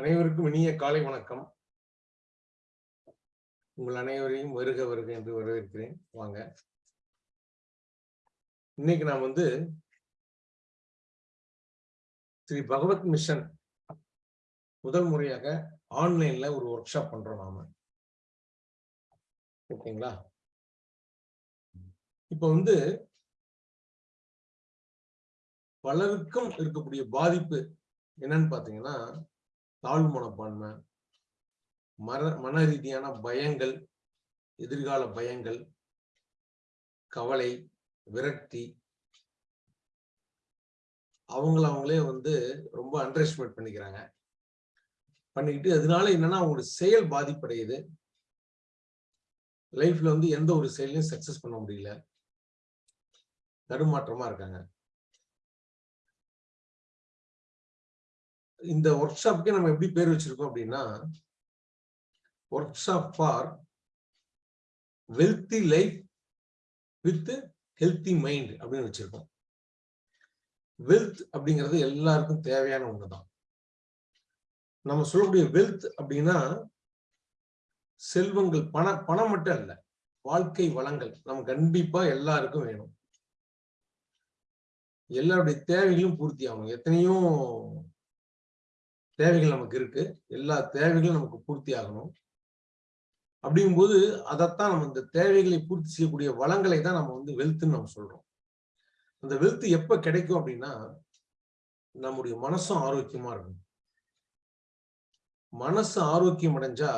அனைவருக்கும் இனிய காலை வணக்கம். உங்கள் அனைவரையும் வருக வருக என்று வரவேற்கிறேன். வாங்க. இன்னைக்கு நான் வந்து ஸ்ரீ பகவத் மிஷன் முதல் முறையாக ஆன்லைன்ல ஒரு ஒர்க் ஷாப் பண்றோம் நாம. ஓகேங்களா? இப்ப வந்து பலருக்கும் இருக்கக்கூடிய பாதிப்பு என்னன்னு பாத்தீங்கன்னா தாழ்வு மனப்பான்மை மர மன ரீதியான பயங்கள் எதிர்கால பயங்கள் கவலை விரக்தி அவங்கள அவங்களே வந்து ரொம்ப அண்டர்எஸ்டிமேட் பண்ணிக்கிறாங்க. பண்ணிக்கிட்டு அதனால என்னன்னா அவங்களோட செயல் பாதிப்படையுது. லைஃப்ல வந்து எந்த ஒரு செயலையும் சக்சஸ் பண்ண முடியல. தடுமாற்றமா இருக்காங்க. இந்த ஒர்க் ஷாப்க்கு நம்ம எப்படி பேர் வச்சிருக்கோம் அப்படின்னா workshop for wealthy life with healthy mind அப்படின்னு வச்சிருக்கோம். வெல்த் அப்படிங்கிறது எல்லாருக்கும் தேவையான ஒண்ணுதான். நம்ம சொல்லக்கூடிய வெல்த் அப்படின்னா செல்வங்கள் பண பணம் மட்டும் அல்ல வாழ்க்கை வளங்கள் நம்ம கண்டிப்பா எல்லாருக்கும் வேணும். எல்லாருடைய தேவைகளும் பூர்த்தி ஆகணும். எத்தனையோ தேவைகள் நமக்கு இருக்கு. எல்லா தேவைகளும் நமக்கு பூர்த்தி ஆகணும். அப்படிங்கும்போது அதைத்தான் நம்ம இந்த தேவைகளை பூர்த்தி செய்யக்கூடிய வளங்களை தான் நம்ம வந்து வெல்த்துன்னு நம்ம சொல்றோம். அந்த வெல்த் எப்ப கிடைக்கும் அப்படின்னா நம்முடைய மனசும் ஆரோக்கியமா இருக்கும் மனசு ஆரோக்கியம் அடைஞ்சா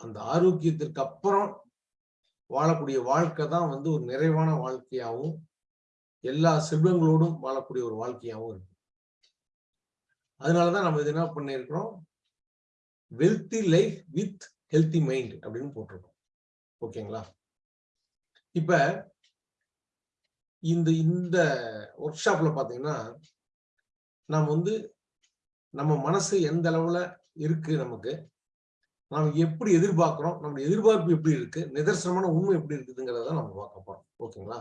அந்த ஆரோக்கியத்திற்கு அப்புறம் வாழக்கூடிய வாழ்க்கை தான் வந்து ஒரு நிறைவான வாழ்க்கையாகவும் எல்லா செல்வங்களோடும் வாழக்கூடிய ஒரு வாழ்க்கையாகவும் இருக்கும். அதனாலதான் நம்ம இது என்ன பண்ணிருக்கிறோம்? Wealthy life with healthy mind அப்படின்னு போட்டிருக்கோம். ஓகேங்களா? இப்ப இந்த இந்த ஒர்க் ஷாப்ல பாத்தீங்கன்னா நாம் வந்து நம்ம மனசு எந்த அளவுல இருக்கு நமக்கு? நாம் எப்படி எதிர்பார்க்கிறோம்? நம்ம எதிர்பார்ப்பு எப்படி இருக்கு? நிதர்சனமான உண்மை எப்படி இருக்குதுங்கிறத நம்ம பார்க்க போறோம். ஓகேங்களா?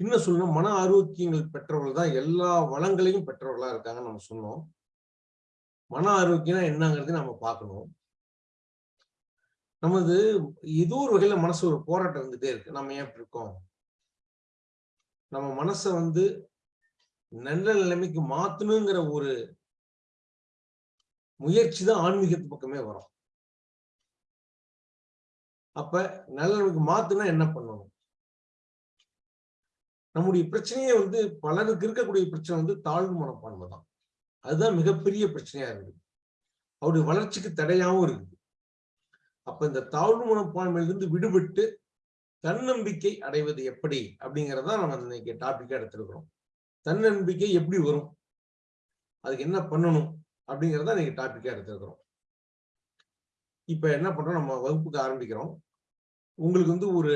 இன்னும் சொல்லணும் மன ஆரோக்கியங்கள் பெற்றவர்கள் தான் எல்லா வளங்களையும் பெற்றவர்களா இருக்காங்கன்னு நம்ம சொன்னோம். மன ஆரோக்கியம் என்னங்கிறது நம்ம பார்க்கணும். நமது ஏதோ ஒரு வகையில மனசு ஒரு போராட்டம் இருந்துட்டே இருக்கு. நம்ம ஏன் இருக்கோம்? நம்ம மனசை வந்து நல்ல நிலைமைக்கு மாத்தணுங்கிற ஒரு முயற்சி தான் ஆன்மீகத்து பக்கமே வரும். அப்ப நல்ல நிலைமைக்கு மாத்துனா என்ன பண்ணணும்? நம்முடைய பிரச்சனையே வந்து பலருக்கு இருக்கக்கூடிய பிரச்சனை வந்து தாழ்வு மனப்பான்மை தான். அதுதான் மிகப்பெரிய பிரச்சனையா இருக்குது. அவருடைய வளர்ச்சிக்கு தடையாவும் இருக்குது. அப்ப இந்த தாழ்வு மனப்பான்மையிலிருந்து விடுபட்டு தன்னம்பிக்கை அடைவது எப்படி அப்படிங்கறத நம்ம இன்னைக்கு டாபிக்கா எடுத்திருக்கிறோம். தன்னம்பிக்கை எப்படி வரும்? அதுக்கு என்ன பண்ணணும் அப்படிங்கறத இன்னைக்கு டாபிக்கா எடுத்திருக்கிறோம். இப்ப என்ன பண்றோம்? நம்ம வகுப்புக்கு ஆரம்பிக்கிறோம். உங்களுக்கு வந்து ஒரு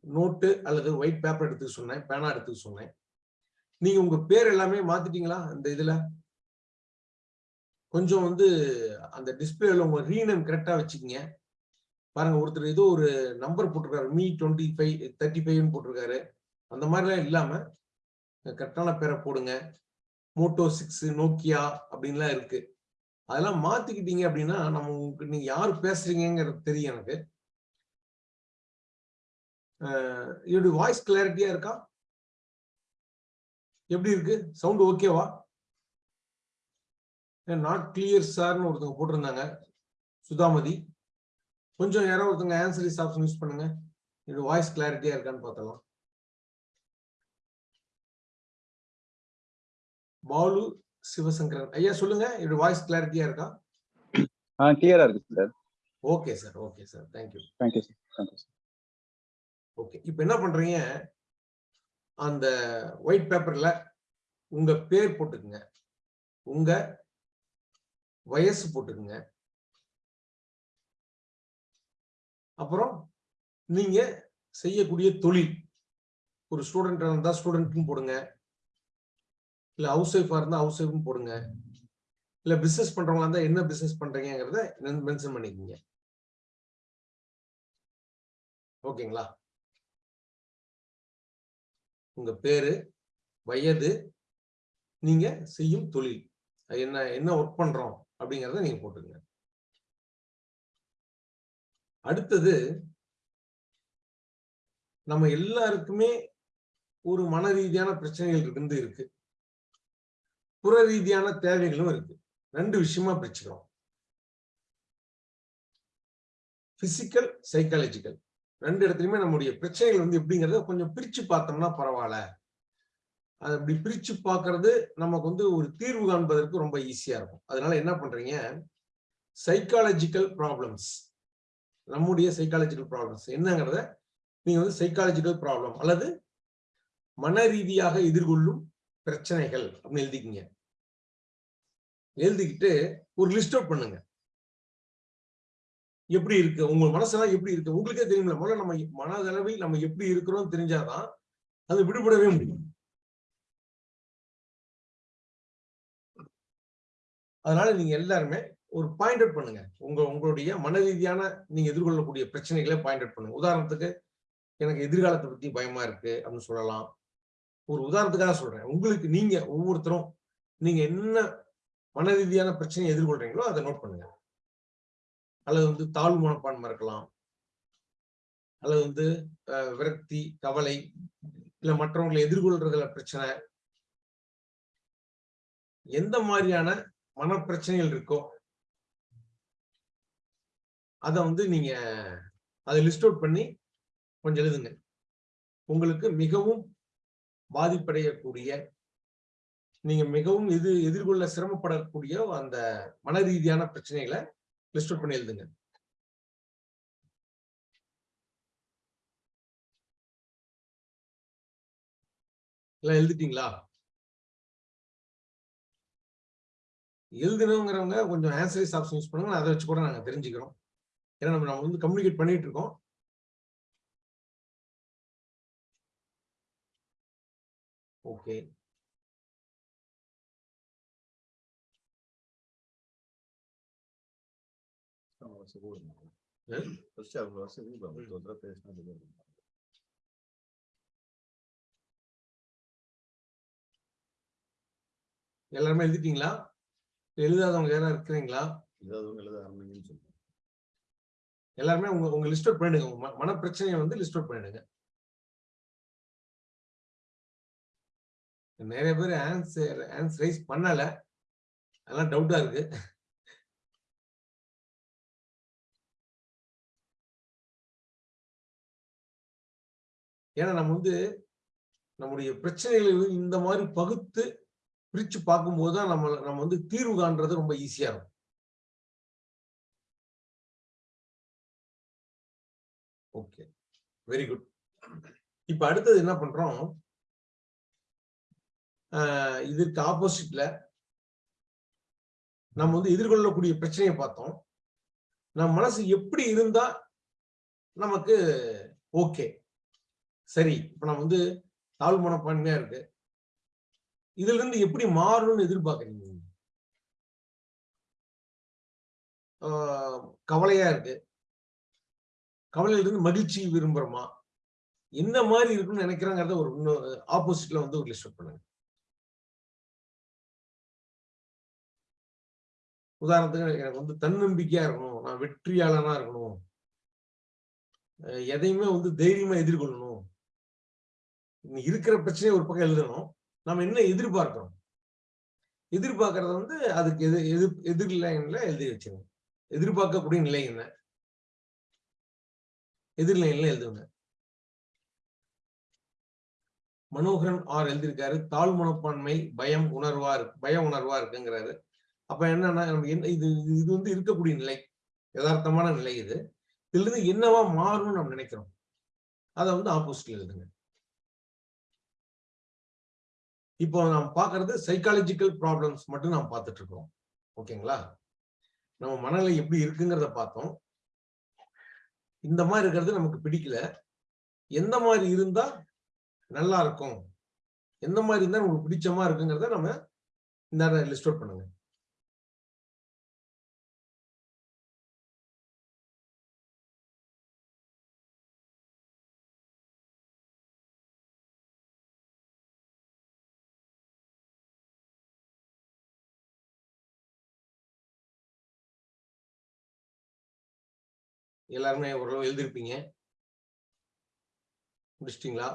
நோட்டு அல்லது ஒயிட் பேப்பர் எடுத்துக்க சொன்னேன் பேனா எடுத்துக்க சொன்னேன். நீங்க உங்க பேர் எல்லாமே மாத்திட்டீங்களா இந்த இதுல? கொஞ்சம் வந்து அந்த டிஸ்பிளேல உங்க ரீநேம் கரெக்டா வச்சுக்கீங்க. பாருங்க ஒருத்தர் ஏதோ ஒரு நம்பர் போட்டிருக்காரு மீ டுவெண்ட்டி ஃபைவ் தேர்ட்டி ஃபைவ்னு போட்டிருக்காரு. அந்த மாதிரிலாம் இல்லாம கரெக்டான பேரை போடுங்க. மோட்டோ சிக்ஸ் நோக்கியா அப்படின்லாம் இருக்கு. அதெல்லாம் மாத்திக்கிட்டீங்க அப்படின்னா நம்ம உங்களுக்கு நீங்க யார் பேசுறீங்கிறது தெரியும் எனக்கு. என்னுடைய வாய்ஸ் கிளாரிட்டியா இருக்கா? எப்படி இருக்கு? சவுண்ட் ஓகேவா நாட் கிளியர் சார்னு ஒருத்தவங்க போட்டிருந்தாங்க. சுதாமதி. கொஞ்சம் யாரோ ஒருத்தவங்க ஆன்சரிஸ் ஆப்ஷன் யூஸ் பண்ணுங்க. என்னோட வாய்ஸ் கிளாரிட்டியா இருக்கான்னு பார்த்தலாம் பாலு சிவசங்கரன். ஐயா சொல்லுங்க. என்னோட வாய்ஸ் கிளாரிட்டியா இருக்கா? ஆ கிளியரா இருக்கு sir okay sir okay sir thank you thank you sir thank you sir okay இப்போ என்ன பண்றீங்க? அந்த ஒயிட் பேப்பர்ல உங்க பேர் போட்டுக்குங்க. உங்க வயசு போட்டுக்குங்க. அப்புறம் நீங்க செய்யக்கூடிய தொழில் ஒரு ஸ்டூடெண்டா இருந்தா ஸ்டூடெண்ட்னு போடுங்க. இல்ல ஹவுஸ் ஒய்ஃபா இருந்தா ஹவுஸ் ஒய்ஃப்னு போடுங்க. இல்ல பிசினஸ் பண்றவங்களா இருந்தா என்ன பிசினஸ் பண்றீங்கிறத மென்ஷன் பண்ணிக்கோங்க. ஓகேங்களா உங்க பேரு வயது நீங்க செய்யும் தொழில். என்ன என்ன ஒர்க் பண்றோம் அப்படிங்கறத நீங்க போட்டுங்க அடுத்தது நம்ம எல்லாருக்குமே ஒரு மன ரீதியான பிரச்சனைகள் இருந்து இருக்கு. புற ரீதியான தேவைகளும் இருக்கு. ரெண்டு விஷயமா பிரிச்சுக்கிறோம். பிசிக்கல் சைக்காலஜிக்கல் ரெண்டு இடத்துலையுமே நம்முடைய பிரச்சனைகள் வந்து எப்படிங்கிறத கொஞ்சம் பிரிச்சு பார்த்தோம்னா பரவாயில்ல. அது அப்படி பிரிச்சு பார்க்கறது நமக்கு வந்து ஒரு தீர்வு காண்பதற்கு ரொம்ப ஈஸியா இருக்கும். அதனால என்ன பண்றீங்க? சைக்காலஜிக்கல் ப்ராப்ளம்ஸ் நம்முடைய சைக்காலஜிக்கல் ப்ராப்ளம்ஸ் என்னங்கிறத நீங்க வந்து சைக்காலஜிக்கல் ப்ராப்ளம் அல்லது மன ரீதியாக எதிர்கொள்ளும் பிரச்சனைகள் அப்படின்னு எழுதிக்கிங்க. எழுதிக்கிட்டு ஒரு லிஸ்ட் அவுட் பண்ணுங்க. எப்படி இருக்கு? உங்க மனசெல்லாம் எப்படி இருக்கு? உங்களுக்கே தெரியும்ல முதல்ல நம்ம மனதளவில் நம்ம எப்படி இருக்கிறோம் தெரிஞ்சாதான் அது விடுபடவே முடியும். அதனால நீங்க எல்லாருமே ஒரு பாயிண்ட் அவுட் பண்ணுங்க. உங்க உங்களுடைய மன ரீதியான நீங்க எதிர்கொள்ளக்கூடிய பிரச்சனைகளை பாயிண்ட் அவுட் பண்ணுங்க. உதாரணத்துக்கு எனக்கு எதிர்காலத்தை பத்தி பயமா இருக்கு அப்படின்னு சொல்லலாம். ஒரு உதாரணத்துக்காக சொல்றேன். உங்களுக்கு நீங்க ஒவ்வொருத்தரும் நீங்க என்ன மன ரீதியான பிரச்சனையை எதிர்கொள்றீங்களோ அதை நோட் பண்ணுங்க. அல்லது வந்து தாழ்வு மனப்பான்மை இருக்கலாம். அல்லது வந்து விரக்தி கவலை இல்ல மற்றவங்களை எதிர்கொள்றதுல பிரச்சனை. எந்த மாதிரியான மன பிரச்சனைகள் இருக்கோ அதை வந்து நீங்க அதை லிஸ்ட் அவுட் பண்ணி கொஞ்சம் எழுதுங்க. உங்களுக்கு மிகவும் பாதிப்படையக்கூடிய நீங்க மிகவும் எது எதிர்கொள்ள சிரமப்படக்கூடிய அந்த மன ரீதியான பிரச்சனைகளை லிஸ்ட் அவுட் பண்ணி எழுதுங்க. எல்லாம் எழுதிட்டீங்களா? எழுதணுங்கிறவங்க கொஞ்சம் ஆன்சரிஸ் ஆப்ஷன் யூஸ் பண்ணுங்க. அதை வச்சு கூட நாங்கள் தெரிஞ்சுக்கிறோம். ஏன்னா நம்ம நம்ம வந்து கம்யூனிகேட் பண்ணிட்டு இருக்கோம். ஓகே எல்லாருமே எழுதிட்டீங்களா எழுதாதவங்க யாரா இருக்கிறீங்களா எல்லாருமே உங்க உங்க லிஸ்ட் அவுட் பண்ணிடுங்க உங்க மன பிரச்சனையை வந்து லிஸ்ட் அவுட் பண்ணிடுங்க நிறைய பேர் ஆன்சர் ஆன்சர் ரைஸ் பண்ணல அதெல்லாம் டவுட்டா இருக்கு. ஏன்னா நம்ம வந்து நம்முடைய பிரச்சனைகளை வந்து இந்த மாதிரி பகுத்து பிரிச்சு பார்க்கும்போது தான் நம்ம நம்ம வந்து தீர்வு காண்றது ரொம்ப ஈஸியா இருக்கும். ஓகே வெரி குட் இப்ப அடுத்தது என்ன பண்றோம்? இதற்கு ஆப்போசிட்ல நம்ம வந்து எதிர்கொள்ளக்கூடிய பிரச்சனையை பார்த்தோம். நம்ம மனசு எப்படி இருந்தா நமக்கு ஓகே சரி இப்ப நம்ம வந்து தாழ்வு மனப்பான்மையா இருக்கு. இதுல இருந்து எப்படி மாறணும்னு எதிர்பார்க்கறீங்க? கவலையா இருக்கு. கவலையில இருந்து மகிழ்ச்சி விரும்புறோமா? என்ன மாதிரி இருக்குன்னு நினைக்கிறாங்கிறத ஒரு இன்னொரு ஆப்போசிட்ல வந்து ஒரு லிஸ்ட் பண்ணுங்க. உதாரணத்துக்கு எனக்கு வந்து தன்னம்பிக்கையா இருக்கணும். நான் வெற்றியாளனா இருக்கணும். எதையுமே வந்து தைரியமா எதிர்கொள்ளணும். இருக்கிற பிரச்சனையை ஒரு பக்கம் எழுதணும். நம்ம என்ன எதிர்பார்க்கிறோம்? எதிர்பார்க்கறத வந்து அதுக்கு எது எது எதிர்லைன்ல எழுதி வச்சுங்க எதிர்பார்க்கக்கூடிய நிலை என்ன? எதிர்லைன்ல எழுதுங்க. மனோகரன் ஆர் எழுதியிருக்காரு தாழ் மனப்பான்மை பயம் உணர்வா இருக்கு பயம் உணர்வா இருக்குங்கிறாரு. அப்ப என்னன்னா நம்ம என்ன இது இது- இது வந்து இருக்கக்கூடிய நிலை யதார்த்தமான நிலை இது. இதுல இருந்து என்னவா மாறும்னு நம்ம நினைக்கிறோம். அதை வந்து ஆப்போசிட்ல எழுதுங்க. இப்போ நாம் பார்க்கறது சைக்காலஜிக்கல் ப்ராப்ளம்ஸ் மட்டும் நாம் பார்த்துட்டு இருக்கோம் ஓகேங்களா? நம்ம மனநிலை எப்படி இருக்குங்கிறத பார்த்தோம். இந்த மாதிரி இருக்கிறது நமக்கு பிடிக்கல. எந்த மாதிரி இருந்தா நல்லா இருக்கும்? எந்த மாதிரி இருந்தா உங்களுக்கு பிடிச்சமா இருக்குங்கிறத நம்ம இந்த லிஸ்ட் அவுட் பண்ணுங்க. எல்லாருமே ஓரளவு எழுதிருப்பீங்க. முடிச்சிட்டீங்களா?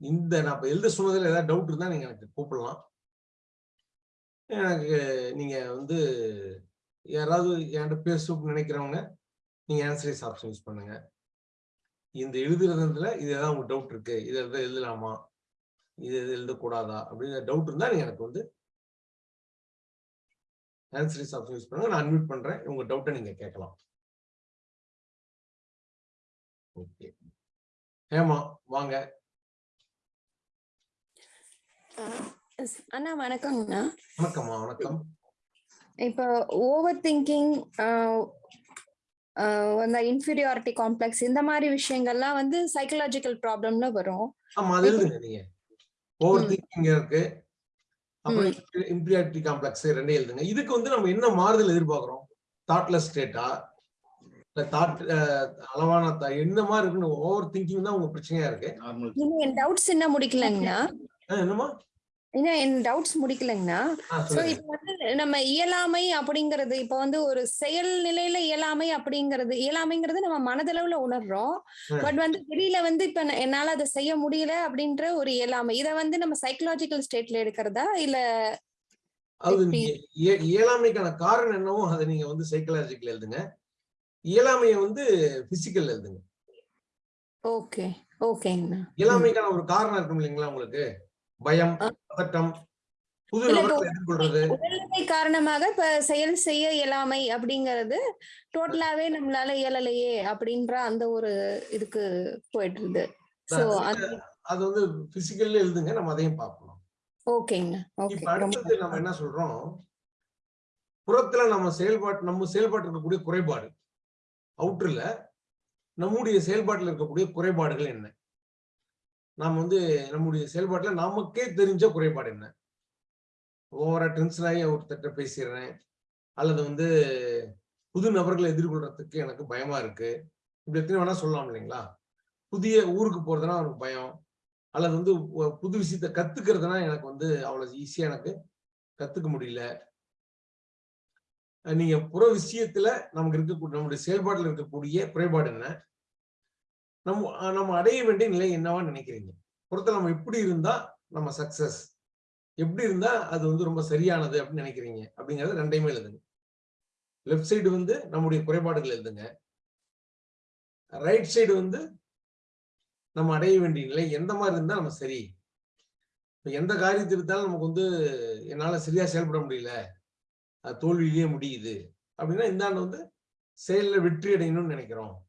இந்த நான் இப்போ எழுத சொன்னதுல ஏதாவது டவுட் இருந்தா நீங்க எனக்கு கூப்பிடலாம். எனக்கு நீங்க வந்து யாராவது என்கிட்ட பேசணும்னு நினைக்கிறவங்க நீங்க ஆன்சரைஸ் ஆப்ஷன் யூஸ் பண்ணுங்க. இந்த எழுதுறதுல இது ஏதாவது உங்களுக்கு டவுட் இருக்கு. இது எதாவது எழுதலாமா? இது எழுதக்கூடாதா? அப்படிங்கிற டவுட் இருந்தா நீங்க எனக்கு வந்து ஆன்சரைஸ் ஆப்ஷன் யூஸ் பண்ணுங்க. நான் அன்மியூட் பண்றேன். உங்க டவுட்டை நீங்க கேட்கலாம். ஓகே ஏமா வாங்க. அண்ணா வணக்கங்கண்ணா வணக்கம்மா வணக்கம். இப்போ ஓவர் திங்கிங் அந்த இன்ஃபீரியாரிட்டி காம்ப்ளெக்ஸ் இந்த மாதிரி விஷயங்கள்லாம் வந்து சைக்கலாஜிக்கல் ப்ராப்ளம்ல வரும். ஆமா அது எழுதுங்க நீங்க. ஓவர். திங்கிங் இருக்கு. அப்புறம் இம்பீரியாரிட்டி காம்ப்ளெக்ஸ் ரெண்டே எழுதுங்க. இதுக்கு வந்து நம்ம என்ன மாறுதல் எதிர்பார்க்கிறோம்? தாட்லெஸ் ஸ்டேட்டா இல்ல தாட் அளவான என்ன மாதிரி இருக்குன்னு ஓவர் திங்கிங் தான் உங்க பிரச்சனையா இருக்கு. டவுட்ஸ் என்ன முடிக்கலங்கண்ணா? ஆ, என்னம்மா? இன்னும் என் டவுட்ஸ் முடிக்கலங்கண்ணா. சோ இப்போ வந்து நம்ம இயலாமை அப்படிங்கிறது இப்போ வந்து ஒரு செயல் நிலையில இயலாமை அப்படிங்கிறது இயலாமைங்கிறது நம்ம மனதளவுல உணர்றோம். பட் வந்து வெளியில வந்து இப்ப என்னால அதை செய்ய முடியல அப்படின்ற ஒரு இயலாமை. இத வந்து நம்ம சைக்கலாஜிக்கல் ஸ்டேட்ல எடுக்கிறதா? இல்ல அது இயலாமைக்கான காரணம் என்னவோ அதை நீங்க வந்து சைக்கலாஜிக்கல் எழுதுங்க. இயலாமையை வந்து பிசிக்கல் எழுதுங்க. ஓகே ஓகேங்கண்ணா. இயலாமைக்கான ஒரு காரணம் இருக்கும் இல்லைங்களா உங்களுக்கு? பயம். பதட்டம் புது எதிர்கொள்றது உடல்நிலை காரணமாக இப்ப செயல் செய்ய இயலாமை அப்படிங்கிறது டோட்டலாவே நம்மளால இயலலையே அப்படின்ற அந்த ஒரு இதுக்கு போயிட்டு சோ அது வந்து பிசிக்கல்ல எழுதுங்க நம்ம அதையும் பார்ப்போம் ஓகேங்கண்ணா ஓகே இப்ப அடுத்தது நம்ம என்ன சொல்றோம்? புறத்துல நம்ம செயல்பாட்டு நம்ம செயல்பாட்டு இருக்கக்கூடிய குறைபாடு அவுட்டர்ல நம்முடைய செயல்பாட்டில் இருக்கக்கூடிய குறைபாடுகள் என்ன? நாம் வந்து நம்முடைய செயல்பாட்டில் நமக்கே தெரிஞ்ச குறைபாடு என்ன? ஓவரா டென்ஷன் ஆகி ஒருத்தட்ட பேசிடுறேன். அல்லது வந்து புது நபர்களை எதிர்கொள்றதுக்கு எனக்கு பயமா இருக்கு. இப்படி எத்தனை வேணா சொல்லலாம் இல்லைங்களா? புதிய ஊருக்கு போறதுனா எனக்கு பயம். அல்லது வந்து புது விஷயத்த கத்துக்கிறதுனா எனக்கு வந்து அவ்வளவு ஈஸியா எனக்கு கத்துக்க முடியல. நீங்க புற விஷயத்துல நமக்கு இருக்கக்கூடிய நம்முடைய செயல்பாட்டில் இருக்கக்கூடிய குறைபாடு என்ன? நம்ம நம்ம அடைய வேண்டிய நிலை என்னவா நினைக்கிறீங்க? புறத்துல நம்ம எப்படி இருந்தா நம்ம சக்சஸ் எப்படி இருந்தா அது வந்து ரொம்ப சரியானது அப்படின்னு நினைக்கிறீங்க? அப்படிங்கறது ரெண்டையுமே எழுதுங்க. லெஃப்ட் சைடு வந்து நம்முடைய குறைபாடுகள் எழுதுங்க. ரைட் சைடு வந்து நம்ம அடைய வேண்டிய நிலை எந்த மாதிரி இருந்தா நம்ம சரி. இப்ப எந்த காரியத்தை எடுத்தாலும் நமக்கு வந்து என்னால சரியா செயல்பட முடியல. அது தோல்வியிலேயே முடியுது. அப்படின்னா இந்தாண்டு வந்து செயலில் வெற்றி அடையணும்னு நினைக்கிறோம்.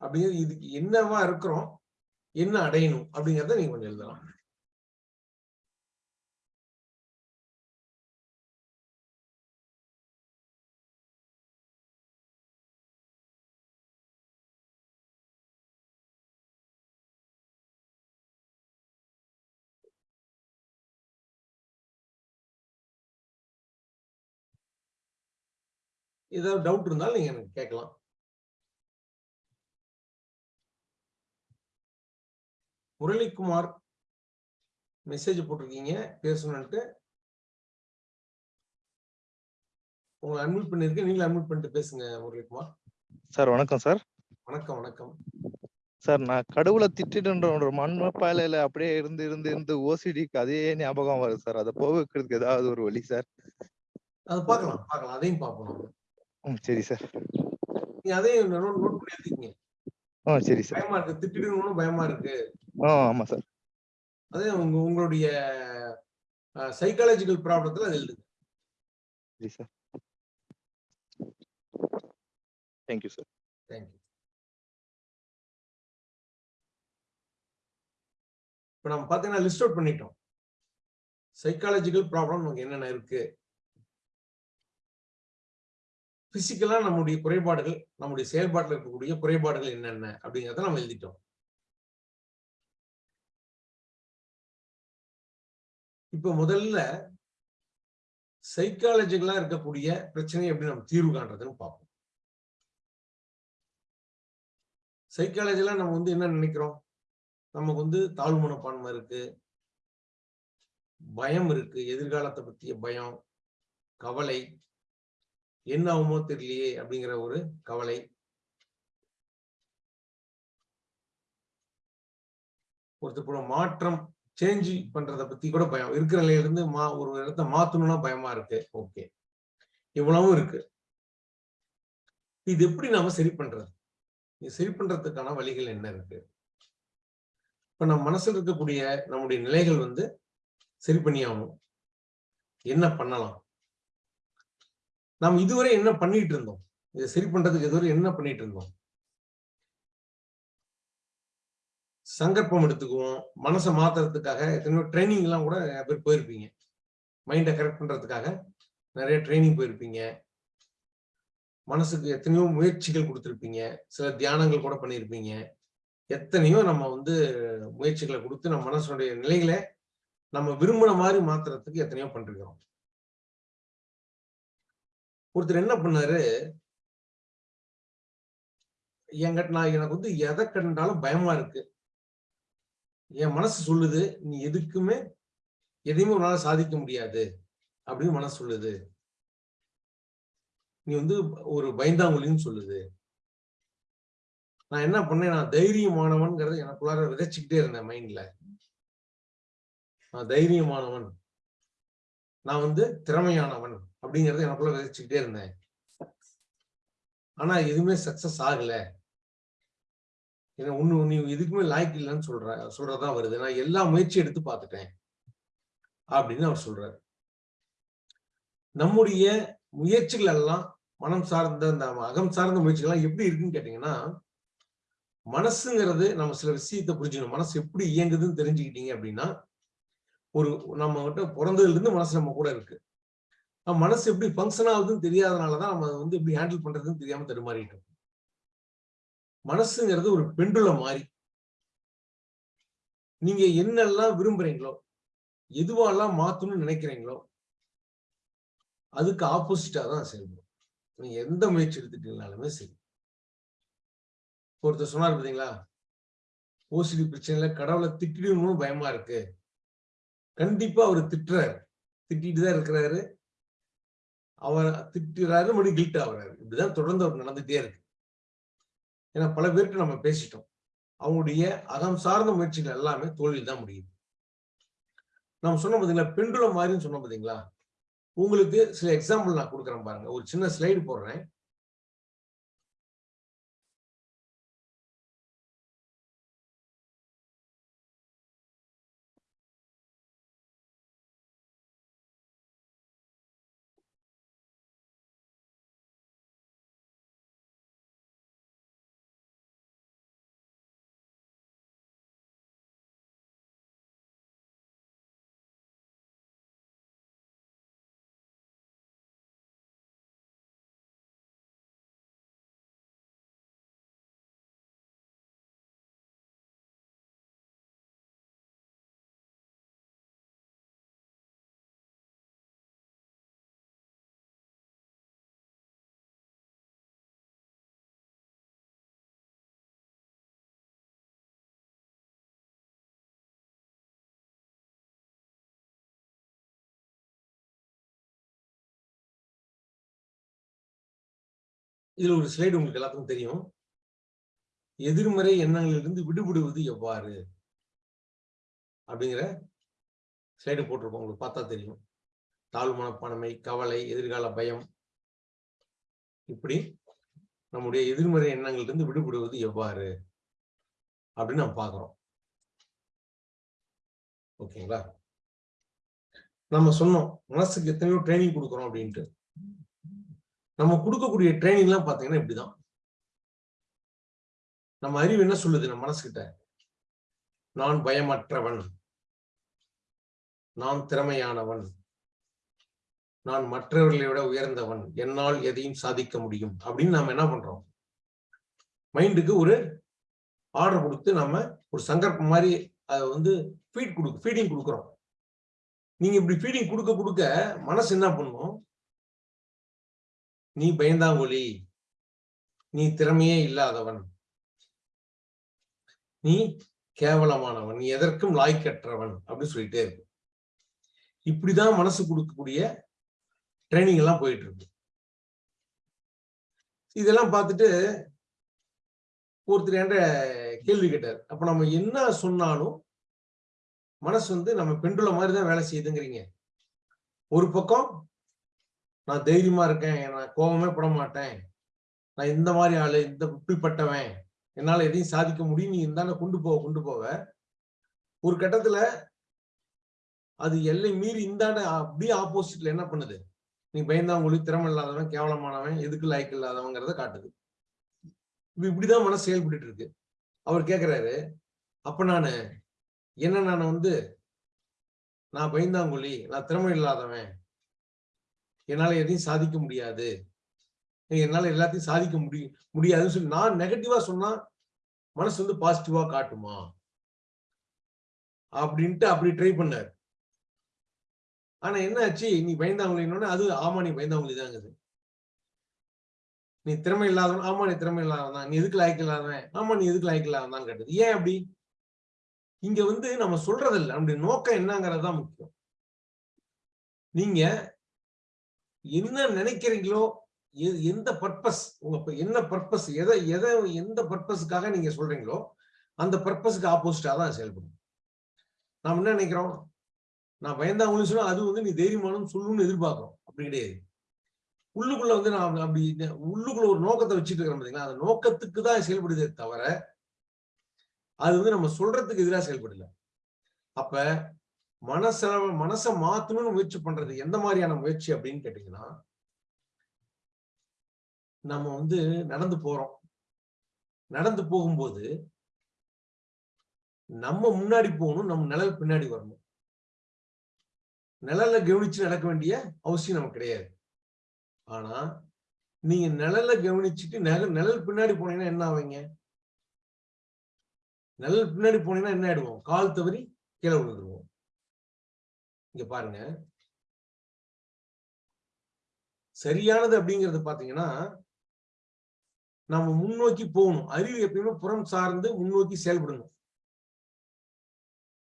அப்படிங்கிறது இதுக்கு என்னவா இருக்கிறோம் என்ன அடையணும் அப்படிங்கிறத நீங்க கொஞ்சம் எழுதலாம். ஏதாவது டவுட் இருந்தாலும் நீங்க எனக்கு கேட்கலாம். முரளிக்குமார் மெசேஜ் போட்டிருக்கீங்க பேசணும்ட்டு உங்களை அட்மிட் பண்ணிருக்கேன் நீங்களும் அட்மிட் பண்ணிட்டு பேசுங்க முரளிக்குமார். சார் வணக்கம் சார். வணக்கம் வணக்கம். சார் நான் கடவுளை திட்டிடுன்ற ஒரு மண்பாலையில அப்படியே இருந்து இருந்து இருந்து ஓசிடிக்கு அதே ஞாபகம் வருது சார். அதை போக வைக்கிறதுக்கு ஏதாவது ஒரு வழி சார். அது பார்க்கலாம் பார்க்கலாம். அதையும் பார்ப்போம். சரி சார். நீங்க அதையும் நோட் பண்ணி எடுத்துக்கீங்க ஆ சரி சார். பயமா இருக்கு. திட்டிடணும்னு பயமா இருக்கு. ஆ ஆமா சார். அதே உங்க உங்களுடைய சைக்காலஜிக்கல் ப்ராப்ளத்துல அது எழுதுங்க. சரி சார். தேங்க்யூ சார் தேங்க்யூ இப்போ நம்ம பார்த்தீங்கன்னா லிஸ்ட் அவுட் பண்ணிட்டோம். சைக்காலஜிக்கல் ப்ராப்ளம் நமக்கு என்னென்ன இருக்கு? பிசிக்கலா நம்முடைய குறைபாடுகள் நம்முடைய செயல்பாட்டில் இருக்கக்கூடிய குறைபாடுகள் என்னென்ன அப்படிங்கிறத நம்ம எழுதிட்டோம். இப்ப முதல்ல சைக்காலஜிகளா இருக்கக்கூடிய பிரச்சனை எப்படி நம்ம தீர்வு காண்றதுன்னு பார்ப்போம். சைக்காலஜில நம்ம வந்து என்ன நினைக்கிறோம்? நமக்கு வந்து தாழ்வு மனப்பான்மை இருக்கு. பயம் இருக்கு. எதிர்காலத்தை பத்திய பயம் கவலை என்ன ஆகுமோ தெரியலையே அப்படிங்கிற ஒரு கவலை. ஒருத்தர் மாற்றம் சேஞ்ச் பண்றத பத்தி கூட பயம். இருக்கிற நிலையில இருந்து மா ஒரு இடத்த மாத்தணும்னா பயமா இருக்கு. ஓகே இவ்வளவும் இருக்கு. இது எப்படி நாம சரி பண்றது? இது சரி பண்றதுக்கான வழிகள் என்ன இருக்கு? இப்ப நம்ம மனசுல இருக்கக்கூடிய நம்முடைய நிலைகள் வந்து சரி பண்ணியாகணும். என்ன பண்ணலாம்? நாம் இதுவரை என்ன பண்ணிட்டு இருந்தோம் இதை சரி பண்றதுக்கு இதுவரை என்ன பண்ணிட்டு இருந்தோம் சங்கற்பம் எடுத்துக்குவோம். மனசை மாத்துறதுக்காக எத்தனையோ ட்ரைனிங் எல்லாம் கூட நிறைய பேர் போயிருப்பீங்க. மைண்டை கரெக்ட் பண்றதுக்காக நிறைய ட்ரைனிங் போயிருப்பீங்க. மனசுக்கு எத்தனையோ முயற்சிகள் கொடுத்துருப்பீங்க. சில தியானங்கள் கூட பண்ணியிருப்பீங்க. எத்தனையோ நம்ம வந்து முயற்சிகளை கொடுத்து நம்ம மனசுடைய நிலைகளை நம்ம விரும்பின மாதிரி மாத்துறதுக்கு எத்தனையோ பண்ணிருக்கிறோம். ஒருத்தர் என்ன பண்ணாரு? என்கிட்ட நான் எனக்கு வந்து எதை கண்டாலும் பயமா இருக்கு. என் மனசு சொல்லுது நீ எதுக்குமே எதையுமே உன்னால சாதிக்க முடியாது அப்படின்னு மனசு சொல்லுது. நீ வந்து ஒரு பயந்தாங்குழின்னு சொல்லுது. நான் என்ன பண்ணேன்? நான் தைரியமானவன்கிறத எனக்குள்ளார விதைச்சுக்கிட்டே இருந்தேன் மைண்ட்ல நான் தைரியமானவன். நான் வந்து திறமையானவன் அப்படிங்கறத எனக்குள்ள விதைச்சுக்கிட்டே இருந்தேன். ஆனா எதுவுமே சக்சஸ் ஆகல. ஏன்னா ஒண்ணு நீ எதுக்குமே லாய்க்கு இல்லைன்னு சொல்ற சொல்றதா வருது. நான் எல்லா முயற்சியும் எடுத்து பார்த்துட்டேன் அப்படின்னு அவர் சொல்றாரு. நம்முடைய முயற்சிகள் எல்லாம் மனம் சார்ந்த அந்த அகம் சார்ந்த முயற்சிகள் எல்லாம் எப்படி இருக்குன்னு கேட்டீங்கன்னா மனசுங்கிறது நம்ம சில விஷயத்தை புரிஞ்சுக்கணும். மனசு எப்படி இயங்குதுன்னு தெரிஞ்சுக்கிட்டீங்க அப்படின்னா ஒரு நம்ம கிட்ட பிறந்ததுல இருந்து மனசு நம்ம கூட இருக்கு. மனசு எப்படி ஃபங்க்ஷன் ஆகுதுன்னு தெரியாதனாலதான் நம்ம வந்து எப்படி ஹேண்டில் பண்றதுன்னு தெரியாம தடுமாறிட்டோம் மனசுங்கிறது ஒரு பெண்டுல மாதிரி நீங்க என்னெல்லாம் விரும்புறீங்களோ எதுவாலாம் மாத்தணும்னு நினைக்கிறீங்களோ அதுக்கு ஆப்போசிட்டா தான் செயல்படும். நீங்க எந்த முயற்சி எடுத்துட்டீங்கனாலுமே சரி. ஒருத்தர் சொன்னார் பார்த்தீங்களா ஓசிடி பிரச்சனையில கடவுளை திட்டிடணும்னு பயமா இருக்கு. கண்டிப்பா அவர் திட்டுறாரு. திட்டிட்டு தான் இருக்கிறாரு. அவர் திட்டுறாரு மறுபடியும் கில்ட் ஆகுறாரு. இப்படிதான் தொடர்ந்து அவர் நடந்துட்டே இருக்கு. ஏன்னா பல பேருக்கு நம்ம பேசிட்டோம். அவங்களுடைய அகம் சார்ந்த முயற்சிகள் எல்லாமே தோல்வியில் தான் முடியுது. நம்ம சொன்னோம் பார்த்தீங்களா பெண்டுலம் மாதிரின்னு சொன்னோம் பார்த்தீங்களா உங்களுக்கு சில எக்ஸாம்பிள் நான் கொடுக்குறேன் பாருங்க. ஒரு சின்ன ஸ்லைடு போடுறேன். இதுல ஒரு ஸ்லைடு உங்களுக்கு எல்லாத்துக்கும் தெரியும். எதிர்மறை எண்ணங்களிலிருந்து விடுபடுவது எவ்வாறு? அப்படிங்கிற ஸ்லைடு போட்டிருப்போம். உங்களுக்கு பார்த்தா தெரியும். தாழ்வு மனப்பான்மை கவலை எதிர்கால பயம். இப்படி நம்முடைய எதிர்மறை எண்ணங்களிலிருந்து விடுபடுவது எவ்வாறு? அப்படின்னு நம்ம பார்க்கிறோம். ஓகேங்களா? நம்ம சொன்னோம் மனசுக்கு எத்தனையோ ட்ரைனிங் கொடுக்குறோம் அப்படின்ட்டு. நம்ம கொடுக்கக்கூடிய ட்ரைனிங் எல்லாம் பாத்தீங்கன்னா இப்படிதான். நம்ம அறிவு என்ன சொல்லுது நம்ம மனசுகிட்ட நான் பயமற்றவன். நான் திறமையானவன். நான் மற்றவர்களை விட உயர்ந்தவன். என்னால் எதையும் சாதிக்க முடியும். அப்படின்னு நாம என்ன பண்றோம்? மைண்டுக்கு ஒரு ஆர்டர் கொடுத்து நம்ம ஒரு சங்கற்பம் மாதிரி அதை வந்து ஃபீட் கொடுக்கு ஃபீடிங் கொடுக்குறோம். நீங்க இப்படி ஃபீடிங் கொடுக்க கொடுக்க மனசு என்ன பண்ணும்? நீ பயந்தாங்கொலி நீ திறமையே இல்லாதவன். நீ கேவலமானவன். நீ எதற்கும் லாய்க்கற்றவன். அப்படின்னு சொல்லிட்டே இருக்கு. இப்படிதான் மனசு கொடுக்கக்கூடிய ட்ரைனிங் எல்லாம் போயிட்டு இருக்கு. இதெல்லாம் பார்த்துட்டு ஒருத்தர் என்ற கேள்வி கேட்டார். அப்ப நம்ம என்ன சொன்னாலும் மனசு வந்து நம்ம பெண்டுல மாதிரி தான் வேலை செய்யுதுங்கிறீங்க. ஒரு பக்கம் நான் தைரியமா இருக்கேன். நான் கோபமே பட மாட்டேன். நான் இந்த மாதிரி ஆளு இந்த இப்படிப்பட்டவன். என்னால எதையும் சாதிக்க முடியும். நீ இருந்தால கொண்டு போவ கொண்டு போவ. ஒரு கட்டத்துல அது எல்லை மீறி இந்தாண்ட அப்படியே ஆப்போசிட்ல என்ன பண்ணுது? நீ பயந்தாங்குழி திறமை இல்லாதவன் கேவலமானவன் எதுக்கு லாய்க்கு இல்லாதவங்கிறத காட்டுது. இப்படிதான் மனசு செயல்பட்டு இருக்கு. அவர் கேக்குறாரு அப்ப நானு என்ன நான் வந்து நான் பயந்தாங்குழி நான் திறமை இல்லாதவன் என்னால எதையும் சாதிக்க முடியாது. என்னால எல்லாத்தையும் சாதிக்க முடிய முடியாதுன்னு சொல்லி நான் நெகட்டிவா சொன்னா மனசு வந்து பாசிட்டிவா காட்டுமா? அப்படின்ட்டு அப்படி ட்ரை பண்ணார். ஆனா என்ன ஆச்சு நீ பயந்தாங்களேன்னு அது ஆமா நீ பயந்தாங்களே தாங்குது நீ திறமை இல்லாதவன் ஆமா நீ திறமை இல்லாதவன் தான். நீ எதுக்கு லாய்க்கு இல்லாதவன்? ஆமா நீ எதுக்கு லாய்க்கு இல்லாதவன் தான் கேட்டது. ஏன் அப்படி? இங்க வந்து நம்ம சொல்றதில்ல. நம்முடைய நோக்கம் என்னங்கிறது தான் முக்கியம். நீங்க என்ன நினைக்கிறீங்களோ எந்த பர்பஸ் உங்க என்ன பர்பஸ் எதை எதை எந்த பர்பஸ்க்காக நீங்க சொல்றீங்களோ அந்த பர்பஸ்க்கு ஆப்போசிட்டா தான் செயல்படும். நாம் என்ன நினைக்கிறோம்? நான் பயந்தா சொன்னா அது வந்து நீ தைரியமானம் சொல்லணும்னு எதிர்பார்க்கிறோம். அப்படி கிடையாது. உள்ளுக்குள்ள வந்து நான் அப்படி உள்ளுக்குள்ள ஒரு நோக்கத்தை வச்சுட்டு இருக்கிறோம் பாத்தீங்களா? அந்த நோக்கத்துக்கு தான் செயல்படுதே தவிர அது வந்து நம்ம சொல்றதுக்கு எதிராக செயல்படல. அப்ப மனச மனசை மாத்தணும்னு முயற்சி பண்றது எந்த மாதிரியான முயற்சி அப்படின்னு கேட்டீங்கன்னா நம்ம வந்து நடந்து போறோம். நடந்து போகும்போது நம்ம முன்னாடி போகணும் நம்ம நிழல் பின்னாடி வரணும். நிழல கவனிச்சு நடக்க வேண்டிய அவசியம் நமக்கு கிடையாது. ஆனா நீங்க நிழல கவனிச்சுட்டு நிழல் நிழல் பின்னாடி போனீங்கன்னா என்ன ஆவீங்க? நிழல் பின்னாடி போனீங்கன்னா என்ன ஆயிடுவோம்? கால் தவறி கீழே விழுந்துருவோம். இங்க பாருங்க. சரியானது அப்படிங்கறது பாத்தீங்கன்னா நம்ம முன்னோக்கி போகணும். அறிவு எப்பயுமே புறம் சார்ந்து முன்னோக்கி செயல்படணும்.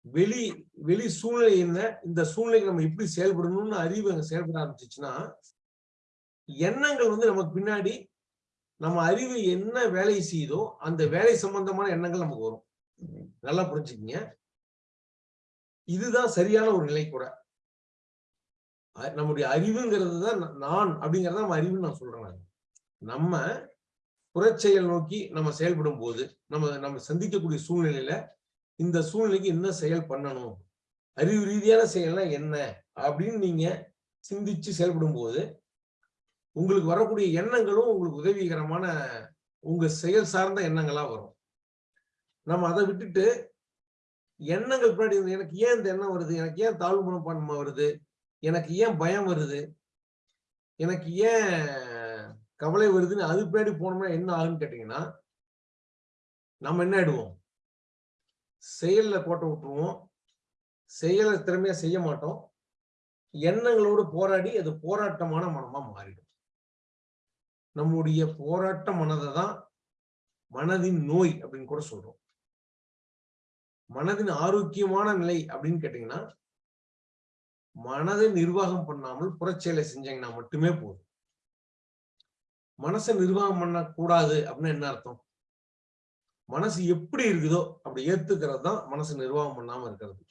வெளி வெளி சூழ்நிலை என்ன இந்த சூழ்நிலைக்கு நம்ம எப்படி செயல்படணும்னு அறிவு அங்க செயல்பட ஆரம்பிச்சிச்சுன்னா எண்ணங்கள் வந்து நமக்கு பின்னாடி நம்ம அறிவு என்ன வேலை செய்யுதோ அந்த வேலை சம்பந்தமான எண்ணங்கள் நமக்கு வரும். நல்லா புரிஞ்சுக்கங்க. இதுதான் சரியான ஒரு நிலை கூட. நம்முடைய அறிவுங்கிறது தான் நான் அப்படிங்கறத நம்ம அறிவுன்னு நான் சொல்றேன் நான். நம்ம புறச்செயல் நோக்கி நம்ம செயல்படும் போது நம்ம நம்ம சந்திக்கக்கூடிய சூழ்நிலையில இந்த சூழ்நிலைக்கு என்ன செயல் பண்ணணும்? அறிவு ரீதியான செயல்னா என்ன? அப்படின்னு நீங்க சிந்திச்சு செயல்படும் போது உங்களுக்கு வரக்கூடிய எண்ணங்களும் உங்களுக்கு உதவிகரமான உங்க செயல் சார்ந்த எண்ணங்களா வரும். நம்ம அதை விட்டுட்டு எண்ணங்கள் பின்னாடி எனக்கு ஏன் இந்த எண்ணம் வருது? எனக்கு ஏன் தாழ்வு மனப்பான்மை வருது? எனக்கு ஏன் பயம் வருது? எனக்கு ஏன் கவலை வருதுன்னு அது பின்னாடி போனோம்னா என்ன ஆகுன்னு கேட்டீங்கன்னா நம்ம என்ன ஆயிடுவோம்? செயல்ல கோட்டை விட்டுருவோம். செயலை திறமையா செய்ய மாட்டோம். எண்ணங்களோடு போராடி அது போராட்டமான மனமா மாறிடும். நம்முடைய போராட்ட மனதை தான் மனதின் நோய் அப்படின்னு கூட சொல்றோம். மனதின் ஆரோக்கியமான நிலை அப்படின்னு கேட்டீங்கன்னா மனதை நிர்வாகம் பண்ணாமல் புறச்செயலை செஞ்சீங்கன்னா மட்டுமே போதும். மனசை நிர்வாகம் பண்ணக்கூடாது அப்படின்னு என்ன அர்த்தம்? மனசு எப்படி இருக்குதோ அப்படி ஏத்துக்கிறது தான் மனசு நிர்வாகம் பண்ணாம இருக்கிறது.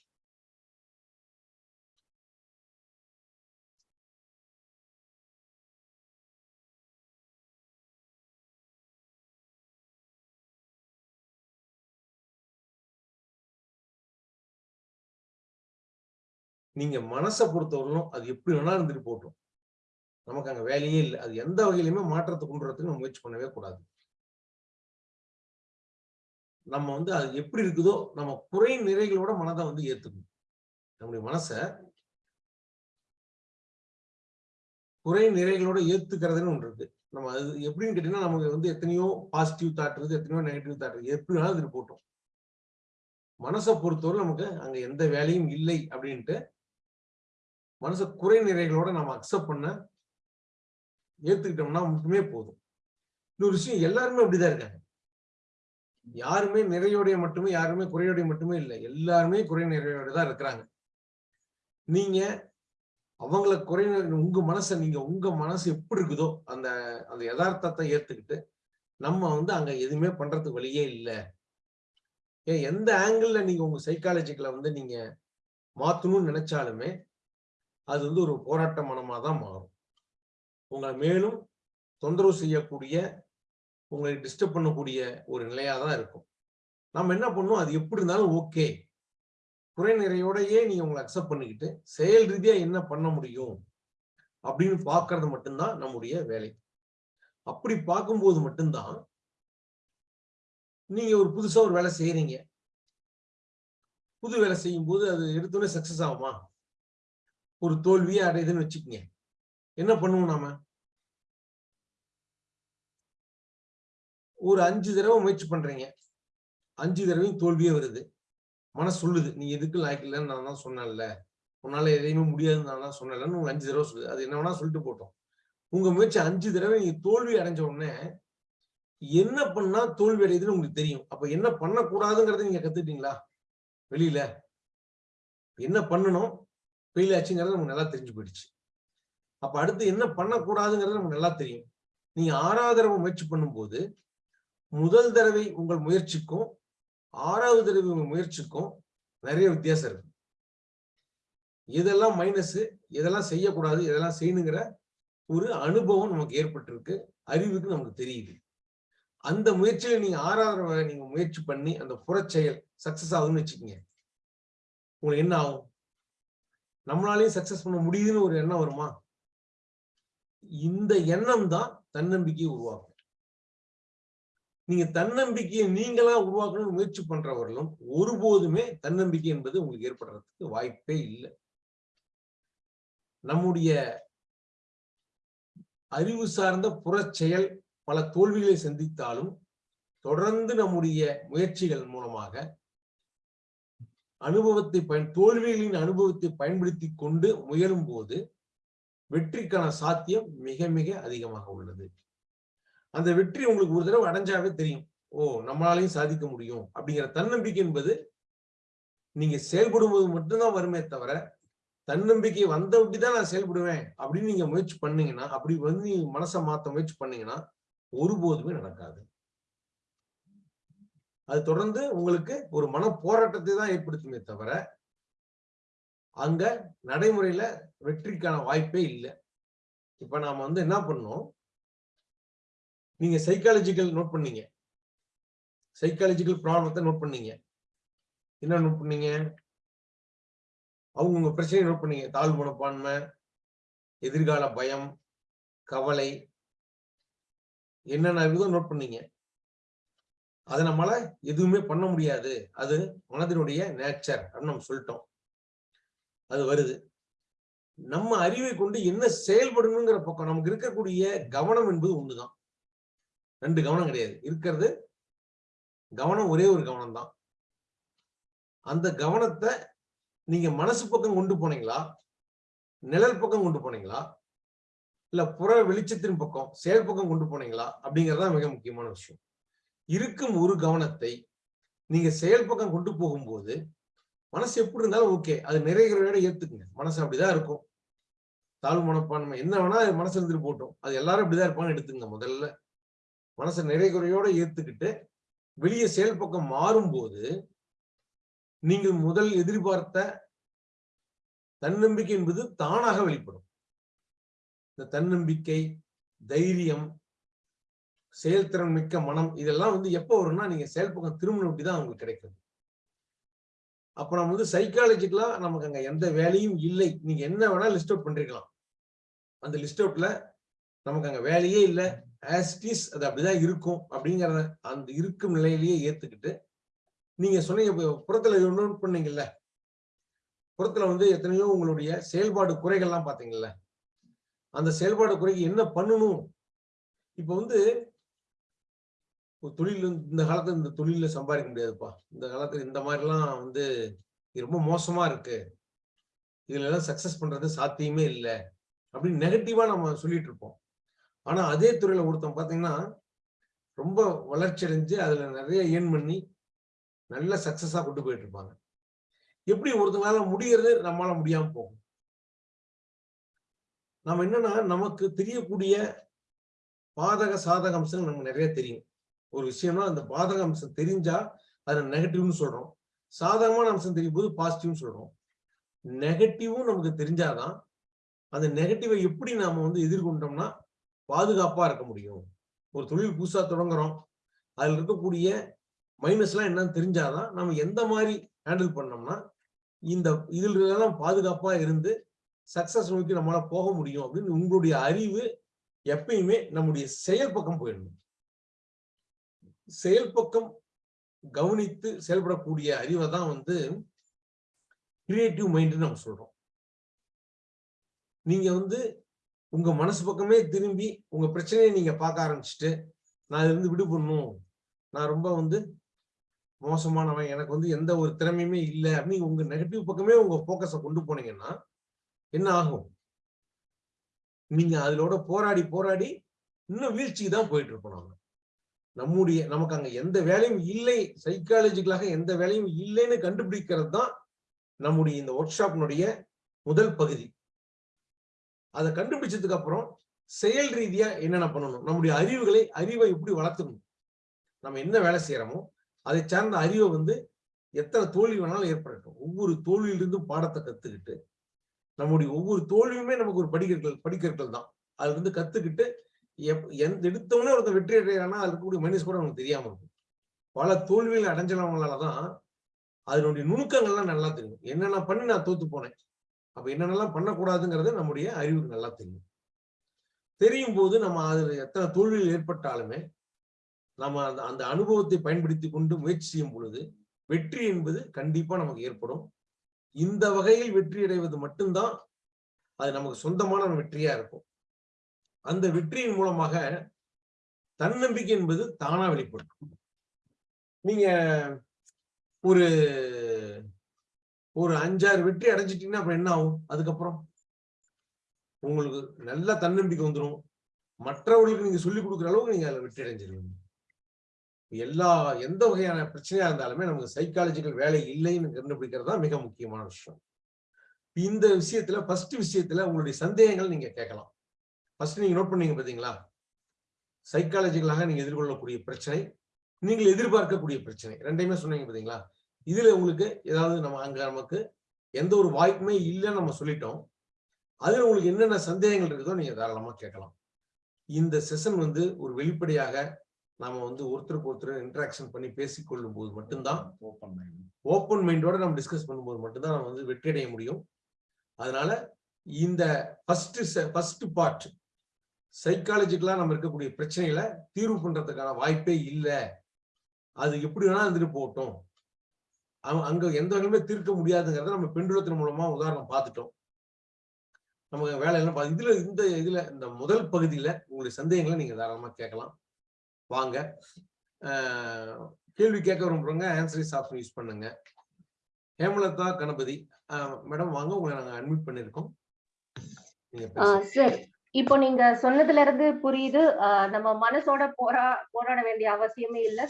நீங்க மனசை பொறுத்தவரையிலும் அது எப்படி வேணா இருந்துட்டு போட்டோம். நமக்கு அங்க வேலையே இல்லை. அது எந்த வகையிலுமே மாற்றத்தை கொண்டு வரதுக்கு நம்ம முயற்சி பண்ணவே கூடாது. நம்ம வந்து அது எப்படி இருக்குதோ நம்ம குறை நிறைகளோட மனதை வந்து ஏத்துக்கணும். நம்முடைய மனச குறை நிறைகளோட ஏத்துக்கிறதுன்னு ஒன்று இருக்கு. நம்ம அது எப்படின்னு கேட்டீங்கன்னா நமக்கு வந்து எத்தனையோ பாசிட்டிவ் தாட் இருக்குது எத்தனையோ நெகட்டிவ் தாட் இருக்கு. எப்படி வேணாலும் இது போட்டோம். மனசை பொறுத்தவரை நமக்கு அங்க எந்த வேலையும் இல்லை அப்படின்ட்டு மனசு குறை நிறைகளோட நம்ம அக்செப்ட் பண்ண ஏத்துக்கிட்டோம்னா மட்டுமே போதும். இன்னொரு விஷயம் எல்லாருமே அப்படிதான் இருக்காங்க. யாருமே நிறையோடைய மட்டுமே யாருமே குறையோடைய மட்டுமே இல்லை. எல்லாருமே குறை நிறையோட தான் இருக்கிறாங்க. நீங்க அவங்கள குறை உங்க மனசை நீங்க உங்க மனசு எப்படி இருக்குதோ அந்த அந்த யதார்த்தத்தை ஏத்துக்கிட்டு நம்ம வந்து அங்க எதுவுமே பண்றதுக்கு வழியே இல்லை. ஏன் எந்த ஆங்கிள் நீங்க உங்க சைக்காலஜிக்கல வந்து நீங்க மாத்தணும்னு நினைச்சாலுமே அது வந்து ஒரு போராட்ட மனமாக தான் மாறும். உங்களை மேலும் தொந்தரவு செய்யக்கூடிய உங்களை டிஸ்டர்ப் பண்ணக்கூடிய ஒரு நிலையாக தான் இருக்கும். நம்ம என்ன பண்ணணும்? அது எப்படி இருந்தாலும் ஓகே குறை நிறையோடையே நீங்க உங்களை அக்செப்ட் பண்ணிக்கிட்டு செயல் ரீதியா என்ன பண்ண முடியும்? அப்படின்னு பார்க்கறது மட்டும்தான் நம்முடைய வேலை. அப்படி பார்க்கும்போது மட்டும்தான் நீங்க ஒரு புதுசா ஒரு வேலை செய்யறீங்க. புது வேலை செய்யும் போது அது எடுத்தோடனே சக்சஸ் ஆகுமா? ஒரு தோல்வியே அடையுதுன்னு வச்சுக்கோங்க. என்ன பண்ணுவோம் நாம? ஒரு அஞ்சு தடவை முயற்சி பண்றீங்க. அஞ்சு தடவையும் தோல்வியே வருது. மனசு சொல்லுது நீ எதுக்கு லாய்க்கலன்னு நான் தான் சொன்னேன்ல. உன்னால எதையுமே முடியாதுன்னு நான் தான் சொன்னேன்லன்னு உங்களுக்கு அஞ்சு தடவை சொல்லுது. அது என்ன வேணா சொல்லிட்டு போட்டோம். உங்க முயற்சி அஞ்சு தடவை நீங்க தோல்வி அடைஞ்ச உடனே என்ன பண்ணா தோல்வி அடையுதுன்னு உங்களுக்கு தெரியும். அப்ப என்ன பண்ணக்கூடாதுங்கிறத நீங்க கத்துக்கிட்டீங்களா? வெளியில. என்ன பண்ணணும்? ஃபெயில் ஆச்சுங்கிறது நமக்கு நல்லா தெரிஞ்சு போயிடுச்சு. அப்ப அடுத்து என்ன பண்ணக்கூடாதுங்கிறது நமக்கு நல்லா தெரியும். நீங்க ஆறாவது தடவை முயற்சி பண்ணும்போது முதல் தடவை உங்கள் முயற்சிக்கும் ஆறாவது தடவை உங்கள் முயற்சிக்கும் நிறைய வித்தியாசம் இருக்கு. இதெல்லாம் மைனஸ் இதெல்லாம் செய்யக்கூடாது இதெல்லாம் செய்யணுங்கிற ஒரு அனுபவம் நமக்கு ஏற்பட்டிருக்கு அறிவுக்கு நமக்கு தெரியுது. அந்த முயற்சியில நீங்க ஆறாவது நீங்க முயற்சி பண்ணி அந்த புறச்செயல் சக்சஸ் ஆகுதுன்னு வச்சுக்கோங்க. உங்களுக்கு என்ன ஆகும்? நம்மளாலையும் சக்சஸ் பண்ண முடியுதுன்னு ஒரு எண்ணம் வருமா? இந்த எண்ணம் தான் தன்னம்பிக்கையை உருவாக்கும். நீங்க தன்னம்பிக்கையை நீங்களா உருவாக்கணும்னு முயற்சி பண்றவர்களும் ஒருபோதுமே தன்னம்பிக்கை என்பது உங்களுக்கு ஏற்படுறதுக்கு வாய்ப்பே இல்லை. நம்முடைய அறிவு சார்ந்த புறச்செயல் பல தோல்விகளை சந்தித்தாலும் தொடர்ந்து நம்முடைய முயற்சிகள் மூலமாக அனுபவத்தை பயன் தோல்விகளின் அனுபவத்தை பயன்படுத்தி கொண்டு முயலும் போது வெற்றிக்கான சாத்தியம் மிக மிக அதிகமாக உள்ளது. அந்த வெற்றி உங்களுக்கு ஒரு தடவை அடைஞ்சாவே தெரியும். ஓ நம்மளாலையும் சாதிக்க முடியும் அப்படிங்கிற தன்னம்பிக்கை என்பது நீங்க செயல்படும் போது மட்டும்தான் வருமே தவிர தன்னம்பிக்கை வந்த தான் நான் செயல்படுவேன் அப்படின்னு நீங்க முயற்சி பண்ணீங்கன்னா அப்படி வந்து நீங்க மனசை மாத்த முயற்சி பண்ணீங்கன்னா ஒருபோதுமே நடக்காது. அது தொடர்ந்து உங்களுக்கு ஒரு மன போராட்டத்தை தான் ஏற்படுத்துமே தவிர அங்க நடைமுறையில வெற்றிக்கான வாய்ப்பே இல்லை. இப்ப நாம வந்து என்ன பண்ணோம்? நீங்க சைக்காலஜிக்கல் நோட் பண்ணீங்க. சைக்காலஜிக்கல் ப்ராப்ளத்தை நோட் பண்ணீங்க. என்ன நோட் பண்ணீங்க? அவங்க உங்க பிரச்சனையை நோட் பண்ணீங்க. தாழ்வு மனப்பான்மை எதிர்கால பயம் கவலை என்னென்ன இருக்குதோ நோட் பண்ணீங்க. அதை நம்மளால எதுவுமே பண்ண முடியாது. அது மனதினுடைய நேச்சர் அப்படின்னு நம்ம சொல்லிட்டோம். அது வருது. நம்ம அறிவை கொண்டு என்ன செயல்படணுங்கிற பக்கம் நமக்கு இருக்கக்கூடிய கவனம் என்பது ஒண்ணுதான். ரெண்டு கவனம் கிடையாது. இருக்கிறது கவனம் ஒரே ஒரு கவனம் தான் அந்த கவனத்தை நீங்க மனசு பக்கம் கொண்டு போனீங்களா? நிழல் பக்கம் கொண்டு போனீங்களா? இல்ல புற வெளிச்சத்தின் பக்கம் செயல் பக்கம் கொண்டு போனீங்களா? அப்படிங்கறதா மிக முக்கியமான விஷயம். இருக்கும் ஒரு கவனத்தை நீங்க செயல் பக்கம் கொண்டு போகும்போது மனசு எப்படி இருந்தாலும் ஓகே அது நிறைகிறோட ஏத்துக்குங்க. மனசு அப்படிதான் இருக்கும். தாழ்வு மனப்பான்மை என்ன வேணா அது மனசு இருந்துட்டு போட்டோம். அது எல்லாரும் இப்படிதான் இருப்பான்னு எடுத்துங்க முதல்ல. மனசை நிறைகுறையோட ஏத்துக்கிட்டு வெளியே செயல் பக்கம் மாறும்போது நீங்கள் முதல் எதிர்பார்த்த தன்னம்பிக்கை என்பது தானாக வெளிப்படும். இந்த தன்னம்பிக்கை தைரியம் செயல்திறன் மிக்க மனம் இதெல்லாம் வந்து எப்போ வரும்னா நீங்க செயல்பக்கம் திரும்பின தான் உங்களுக்கு கிடைக்கும். அப்ப நம்ம வந்து சைக்காலஜிக்கலா நமக்கு அங்க எந்த வேலையும் இல்லை. நீங்க என்ன வேணா லிஸ்ட் அவுட் பண்றீங்களா அந்த லிஸ்ட் அவுட்ல நமக்கு அங்க வேலையே இல்லை. ஆஸ்டிஸ் அது அப்படிதான் இருக்கும் அப்படிங்கிறத அந்த இருக்கும் நிலையிலேயே ஏத்துக்கிட்டு நீங்க சொன்னீங்க புறத்துல நோட் பண்ணீங்கல்ல. புறத்துல வந்து எத்தனையோ உங்களுடைய செயல்பாடு குறைகள்லாம் பாத்தீங்கல்ல அந்த செயல்பாடு குறைக்கு என்ன பண்ணணும்? இப்ப வந்து தொழில் இந்த காலத்துல இந்த தொழில சம்பாதிக்க முடியாதுப்பா. இந்த காலத்துல இந்த மாதிரிலாம் வந்து ரொம்ப மோசமா இருக்கு. இதுல எல்லாம் சக்சஸ் பண்றது சாத்தியமே இல்லை. அப்படின்னு நெகட்டிவா நம்ம சொல்லிட்டு இருப்போம். ஆனா அதே துறையில ஒருத்தன் பாத்தீங்கன்னா ரொம்ப வளர்ச்சி அடைஞ்சு அதுல நிறைய ஏர்ன் பண்ணி நல்ல சக்சஸா கொண்டு போயிட்டு இருப்பாங்க. எப்படி ஒருத்தனால முடியறது நம்மளால முடியாம போகும். நம்ம என்னன்னா நமக்கு தெரியக்கூடிய பாதக சாதக அம்சங்கள் நமக்கு நிறைய தெரியும். ஒரு விஷயம்னா அந்த பாதக அம்சம் தெரிஞ்சா அதை நெகட்டிவ்னு சொல்றோம். சாதகமான அம்சம் தெரியும் போது பாசிட்டிவ்னு சொல்றோம். நெகட்டிவும் நமக்கு தெரிஞ்சாதான் அந்த நெகட்டிவை எப்படி நாம வந்து எதிர்கொண்டோம்னா பாதுகாப்பா இருக்க முடியும். ஒரு தொழில் புதுசா தொடங்குறோம். அதுல இருக்கக்கூடிய மைனஸ் எல்லாம் என்னன்னு தெரிஞ்சாதான் நம்ம எந்த மாதிரி ஹேண்டில் பண்ணோம்னா இந்த இதுல எல்லாம் பாதுகாப்பா இருந்து சக்சஸ் நோக்கி நம்மளால போக முடியும் அப்படின்னு உங்களுடைய அறிவு எப்பயுமே நம்முடைய செயல் பக்கம் போயிடணும். செயல்பக்கம் கவனித்து செயல்படக்கூடிய அறிவை தான் வந்து கிரியேட்டிவ் மைண்ட்னு நம்ம சொல்றோம். நீங்க வந்து உங்க மனசு பக்கமே திரும்பி உங்க பிரச்சனையை நீங்க பார்க்க ஆரம்பிச்சுட்டு நான் இருந்து விடுபடணும் நான் ரொம்ப வந்து மோசமானவன் எனக்கு வந்து எந்த ஒரு திறமையுமே இல்லை அப்படின்னு உங்க நெகட்டிவ் பக்கமே உங்க போக்கஸை கொண்டு போனீங்கன்னா என்ன ஆகும்? நீங்க அதோட போராடி போராடி இன்னும் வீழ்ச்சிக்கு தான் போயிட்டு இருப்போம் நாம நம்முடைய நமக்கு அங்க எந்த வேலையும் இல்லை சைக்காலஜிக்கலாக எந்த வேலையும் இல்லைன்னு கண்டுபிடிக்கிறது தான் நம்முடைய இந்த ஒர்க் ஷாப்னுடைய முதல் பகுதி. அதை கண்டுபிடிச்சதுக்கு அப்புறம் செயல் ரீதியா என்னென்ன பண்ணணும்? நம்முடைய அறிவுகளை அறிவை எப்படி வளர்த்துக்கணும்? நம்ம என்ன வேலை செய்யறோமோ அதை சார்ந்த அறிவை வந்து எத்தனை தோல்வி வேணாலும் ஏற்படட்டும். ஒவ்வொரு தோல்வியிலிருந்தும் பாடத்தை கத்துக்கிட்டு நம்முடைய ஒவ்வொரு தோல்வியுமே நமக்கு ஒரு படிக்கற்கள் படிக்கற்கள் தான். அது வந்து கத்துக்கிட்டு எந்த எடுத்தவொடனே ஒருத்தர் வெற்றி அடைகிறானா அது இருக்கக்கூடிய மைனஸ் கூட நமக்கு தெரியாம இருக்கும். பல தோல்விகள் அடைஞ்சவங்களாலதான் அதனுடைய நுணுக்கங்கள்லாம் நல்லா தெரியும். என்னென்ன பண்ணி நான் தோத்து போனேன்? அப்ப என்னென்னலாம் பண்ணக்கூடாதுங்கிறது நம்முடைய அறிவுக்கு நல்லா தெரியும். தெரியும் போது நம்ம அதுல எத்தனை தோல்விகள் ஏற்பட்டாலுமே நம்ம அந்த அந்த அனுபவத்தை பயன்படுத்தி கொண்டு முயற்சி செய்யும் பொழுது வெற்றி என்பது கண்டிப்பா நமக்கு ஏற்படும். இந்த வகையில் வெற்றி அடைவது மட்டும்தான் அது நமக்கு சொந்தமான வெற்றியா இருக்கும். அந்த வெற்றியின் மூலமாக தன்னம்பிக்கை என்பது தானா வெளிப்படும். நீங்க ஒரு ஒரு அஞ்சாறு வெற்றி அடைஞ்சிட்டீங்கன்னா அப்புறம் என்ன ஆகும்? அதுக்கப்புறம் உங்களுக்கு நல்ல தன்னம்பிக்கை வந்துடும் மற்றவர்களுக்கு நீங்க சொல்லிக் கொடுக்குற அளவுக்கு நீங்க அதில் வெற்றி அடைஞ்சிருவீங்க. எல்லா எந்த வகையான பிரச்சனையா இருந்தாலுமே நமக்கு சைக்காலஜிக்கல் வேலை இல்லைன்னு கண்டுபிடிக்கிறது தான் மிக முக்கியமான விஷயம். இந்த விஷயத்துல ஃபர்ஸ்ட் விஷயத்துல உங்களுடைய சந்தேகங்கள் நீங்க கேட்கலாம். ஃபர்ஸ்ட் நீங்க நோட் பண்ணீங்க பாத்தீங்களா? சைக்காலஜிக்கலாக நீங்க எதிர்கொள்ளக்கூடிய பிரச்சனை நீங்கள் எதிர்பார்க்கக்கூடிய பிரச்சனை ரெண்டையுமே சொன்னீங்க பாத்தீங்களா? இதுல உங்களுக்கு ஏதாவது நம்ம அங்க நமக்கு எந்த ஒரு வாய்ப்புமே இல்லைன்னு நம்ம சொல்லிட்டோம். அதுல உங்களுக்கு என்னென்ன சந்தேகங்கள் இருக்குதோ நீங்க தாராளமா கேட்கலாம். இந்த செஷன் வந்து ஒரு வெளிப்படையாக நாம வந்து ஒருத்தருக்கு ஒருத்தர் இன்டராக்ஷன் பண்ணி பேசிக்கொள்ளும் போது மட்டும்தான் ஓப்பன் மைண்ட் ஓப்பன் மைண்டோட நம்ம டிஸ்கஸ் பண்ணும்போது மட்டும்தான் நம்ம வந்து வெற்றி அடைய முடியும். அதனால இந்த ஃபர்ஸ்ட் ஃபர்ஸ்ட் பார்ட் சைக்காலஜிக்கலா நம்ம இருக்கக்கூடிய பிரச்சனைகளை தீர்வு பண்றதுக்கான வாய்ப்பே இல்லை. அது எப்படி வேணா இருந்துட்டு போகட்டும். அங்க- எந்த வகையுமே தீர்க்க முடியாதுங்கிறத நம்ம பெண்டுலத்தின் மூலமா உதாரணம் பார்த்துட்டோம். நம்ம வேலையெல்லாம் பா- இதுல இந்த இதுல இந்த முதல் பகுதியில உங்களுடைய சந்தேகங்களை நீங்க தாராளமா கேட்கலாம். வாங்க. கேள்வி கேட்க விரும்புறவங்க ஆன்சரிஸ் ஆப்ஷன் யூஸ் பண்ணுங்க. ஹேமலதா கணபதி. மேடம் வாங்க. உங்களை நாங்க அட்மிட் பண்ணிருக்கோம் நீங்க பேசுங்க. சார் இப்போ நீங்க சொன்னதுல இருந்து புரியுது. நம்ம மனசோட போரா போராட வேண்டிய அவசியமே இல்ல.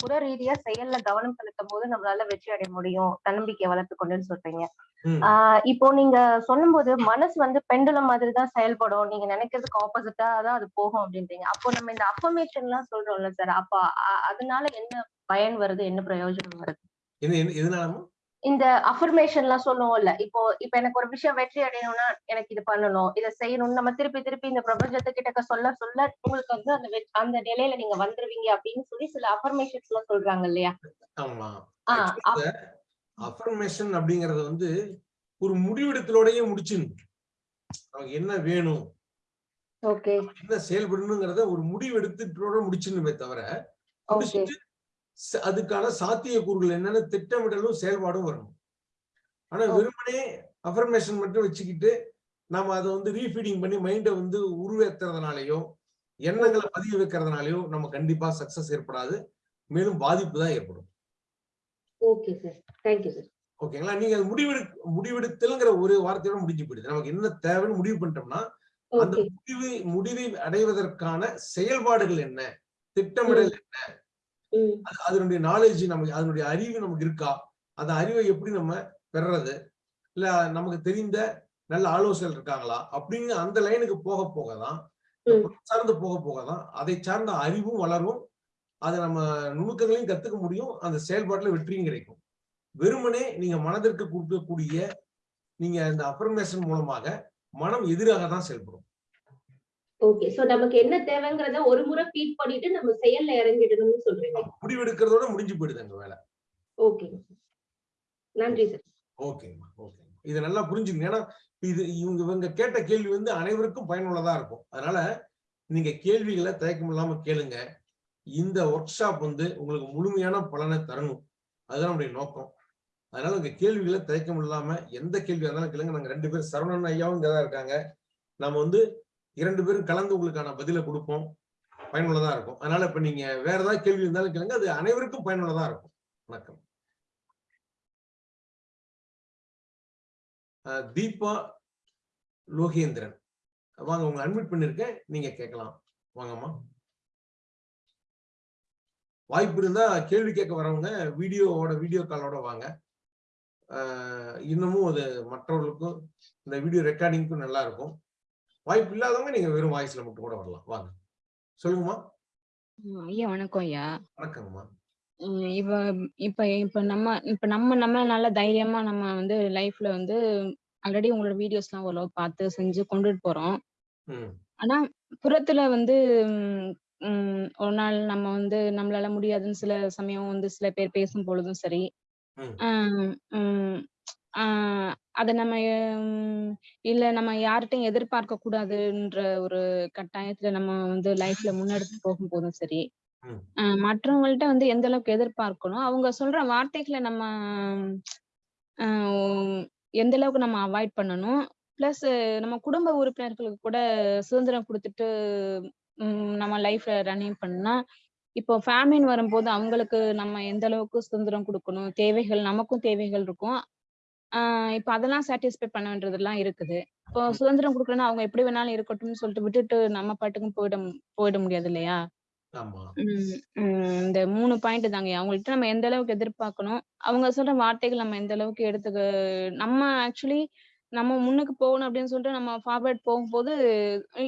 புற ரீதியா செயல்ல கவனம் செலுத்தும் போது நம்மளால வெற்றி அடைய முடியும். தன்னம்பிக்கையை வளர்த்து கொண்டுன்னு சொல்றீங்க. ஆஹ் இப்போ நீங்க சொல்லும்போது மனசு வந்து பெண்டுலம் மாதிரி தான் செயல்படும். நீங்க நினைக்கிறதுக்கு ஆப்போசிட்டா தான் அது போகும் அப்படின்றீங்க. அப்போ நம்ம இந்த அஃபர்மேஷன் எல்லாம் சொல்றோம்ல சார் அப்ப அதனால என்ன பயன் வருது? என்ன பிரயோஜனம் வருது? இந்த அஃபர்மேஷன் எல்லாம் சொல்லுவோம்ல இப்போ இப்ப எனக்கு ஒரு விஷயம் வெற்றி அடையணும்னா எனக்கு இது பண்ணணும் இதை செய்யணும்னு நம்ம திருப்பி திருப்பி இந்த பிரபஞ்சத்துக்கிட்ட சொல்ல சொல்ல உங்களுக்கு வந்து அந்த அந்த நிலையில நீங்க வந்துருவீங்க அப்படின்னு சொல்லி சில அஃபர்மேஷன்ஸ் எல்லாம் சொல்றாங்க இல்லையா? அஃபர்மேஷன் அப்படிங்கறது வந்து ஒரு முடிவெடுத்தலோடயே முடிச்சிடணும். நமக்கு என்ன வேணும்? ஓகே. என்ன செயல்படணுங்கிறத ஒரு முடிவெடுத்துட்டோட முடிச்சிடணுமே தவிர முடிச்சுட்டு அதுக்கான சாத்தியக்கூறுகள் என்னன்னு திட்டமிடலும் செயல்பாடும் வரணும். ஆனா. வெறுமனே அஃபர்மேஷன் மட்டும் வச்சுக்கிட்டு நாம அதை வந்து ரீஃபீடிங் பண்ணி மைண்டை வந்து உருவேத்துறதுனாலயோ எண்ணங்களை பதிய வைக்கிறதுனாலயோ நம்ம கண்டிப்பா சக்சஸ் ஏற்படாது. மேலும் பாதிப்பு தான் ஏற்படும். ஓகே சார் தேங்க்யூ சார் ஓகேங்களா? நீங்க அது முடிவெடு முடிவெடுத்தல்ங்கிற ஒரு வார்த்தையோட முடிஞ்சு போயிடுது. நமக்கு என்ன தேவைன்னு முடிவு பண்ணிட்டோம்னா அந்த முடிவு முடிவை அடைவதற்கான செயல்பாடுகள் என்ன? திட்டமிடல் என்ன? அதனுடைய நாலேஜ் நமக்கு அதனுடைய அறிவு நமக்கு இருக்கா? அந்த அறிவை எப்படி நம்ம பெறுறது? இல்ல நமக்கு தெரிந்த நல்ல ஆலோசகர்கள் இருக்காங்களா? அப்படின்னு அந்த லைனுக்கு போக போக தான். சார்ந்து போக போக தான் அதை சார்ந்த அறிவும் வளரும். அதை நம்ம நுணுக்கங்களையும் கத்துக்க முடியும். அந்த செயல்பாட்டுல வெற்றியும் கிடைக்கும். வெறுமனே நீங்க மனதிற்கு கொடுக்கக்கூடிய நீங்க இந்த அஃபர்மேஷன் மூலமாக மனம் எதிராக தான் செயல்படும். ஓகே சோ நமக்கு என்ன தேவைங்கிறத ஒரு முறை ஃபீட் பண்ணிட்டு நம்ம செயல்ல இறங்கிடணும்னு சொல்றீங்க. முடிவெடுக்கிறதோட முடிஞ்சு போயிடுது அங்க வேலை. ஓகே நன்றி சார் ஓகேம்மா ஓகே இதை நல்லா புரிஞ்சுக்கங்க. ஏன்னா இது இவங்க இவங்க கேட்ட கேள்வி வந்து அனைவருக்கும் பயனுள்ளதா இருக்கும். அதனால நீங்க கேள்விகளை தயக்கம் இல்லாம கேளுங்க. இந்த ஒர்க் ஷாப் வந்து உங்களுக்கு முழுமையான பலனை தரணும். அதுதான் நம்முடைய நோக்கம். அதனால உங்க கேள்விகளை தயக்கம் இல்லாம எந்த கேள்வியா இருந்தாலும் கேளுங்க. நாங்க ரெண்டு பேரும் சரவணன் ஐயாவும் இங்க தான் இருக்காங்க. நம்ம வந்து இரண்டு பேரும் கலந்து உங்களுக்கான பதிலை கொடுப்போம். பயனுள்ளதா இருக்கும். அதனால இப்ப நீங்க வேற ஏதாவது கேள்வி இருந்தாலும் கேளுங்க. அது அனைவருக்கும் பயனுள்ளதா இருக்கும். வணக்கம். தீபா லோகேந்திரன். வாங்க உங்களை அட்மிட் பண்ணிருக்கேன். நீங்க கேட்கலாம். வாங்கம்மா. வாய்ப்பு இருந்தா கேள்வி கேட்க வரவங்க வீடியோவோட வீடியோ காலோட வாங்க. இன்னமும் அது மற்றவர்களுக்கும் இந்த வீடியோ ரெக்கார்டிங்க்கும் நல்லா இருக்கும். வாய்ப்பு இல்லாதவங்க நீங்க வெறும் வாய்ஸ்ல மட்டும் கூட வரலாம். வாங்க. சொல்லுங்கம்மா. ஐயா வணக்கம் ஐயா. வணக்கங்கம்மா இப்ப இப்ப இப்ப நம்ம இப்ப நம்ம நம்ம நல்ல தைரியமா நம்ம வந்து லைஃப்ல வந்து ஆல்ரெடி உங்களோட வீடியோஸ் எல்லாம் ஓரளவு பார்த்து செஞ்சு கொண்டுட்டு போறோம். ஆனா புறத்துல வந்து ஒரு நாள் நம்ம வந்து நம்மளால முடியாதுன்னு சில சமயம் வந்து சில பேர் பேசும் பொழுதும் சரி. அத நம்ம இல்ல நம்ம யார்கிட்டயும் எதிர்பார்க்க கூடாதுன்ற ஒரு கட்டாயத்துல நம்ம வந்து லைஃப்ல முன்னெடுத்து போகும்போதும் சரி. ஆஹ் மற்றவங்கள்ட்ட வந்து எந்த அளவுக்கு எதிர்பார்க்கணும் அவங்க சொல்ற வார்த்தைகளை நம்ம ஆஹ் எந்த அளவுக்கு நம்ம அவாய்ட் பண்ணணும் பிளஸ் நம்ம குடும்ப உறுப்பினர்களுக்கு கூட சுதந்திரம் கொடுத்துட்டு நம்ம லைஃப்ல ரன்னிங் பண்ணா இப்போ ஃபேமிலின்னு வரும்போது அவங்களுக்கு நம்ம எந்த அளவுக்கு சுதந்திரம் கொடுக்கணும் தேவைகள் நமக்கும் தேவைகள் இருக்கும் ஆஹ் இப்போ அதெல்லாம் சாட்டிஸ்ஃபை பண்ண வேண்டியதெல்லாம் இருக்குது. இப்போ சுதந்திரம் கொடுக்கலன்னா அவங்க எப்படி வேணாலும் இருக்கட்டும்னு சொல்லிட்டு விட்டுட்டு நம்ம பாட்டுக்கும் போயிட போயிட முடியாது இல்லையா? உம் உம் இந்த மூணு பாயிண்ட் தாங்க. அவங்கள்ட்ட நம்ம எந்த அளவுக்கு எதிர்பார்க்கணும்? அவங்க சொல்ற வார்த்தைகள் நம்ம எந்த அளவுக்கு எடுத்துக்க நம்ம ஆக்சுவலி நம்ம முன்னுக்கு போகணும் அப்படின்னு சொல்லிட்டு நம்ம ஃபார்வர்ட் போகும்போது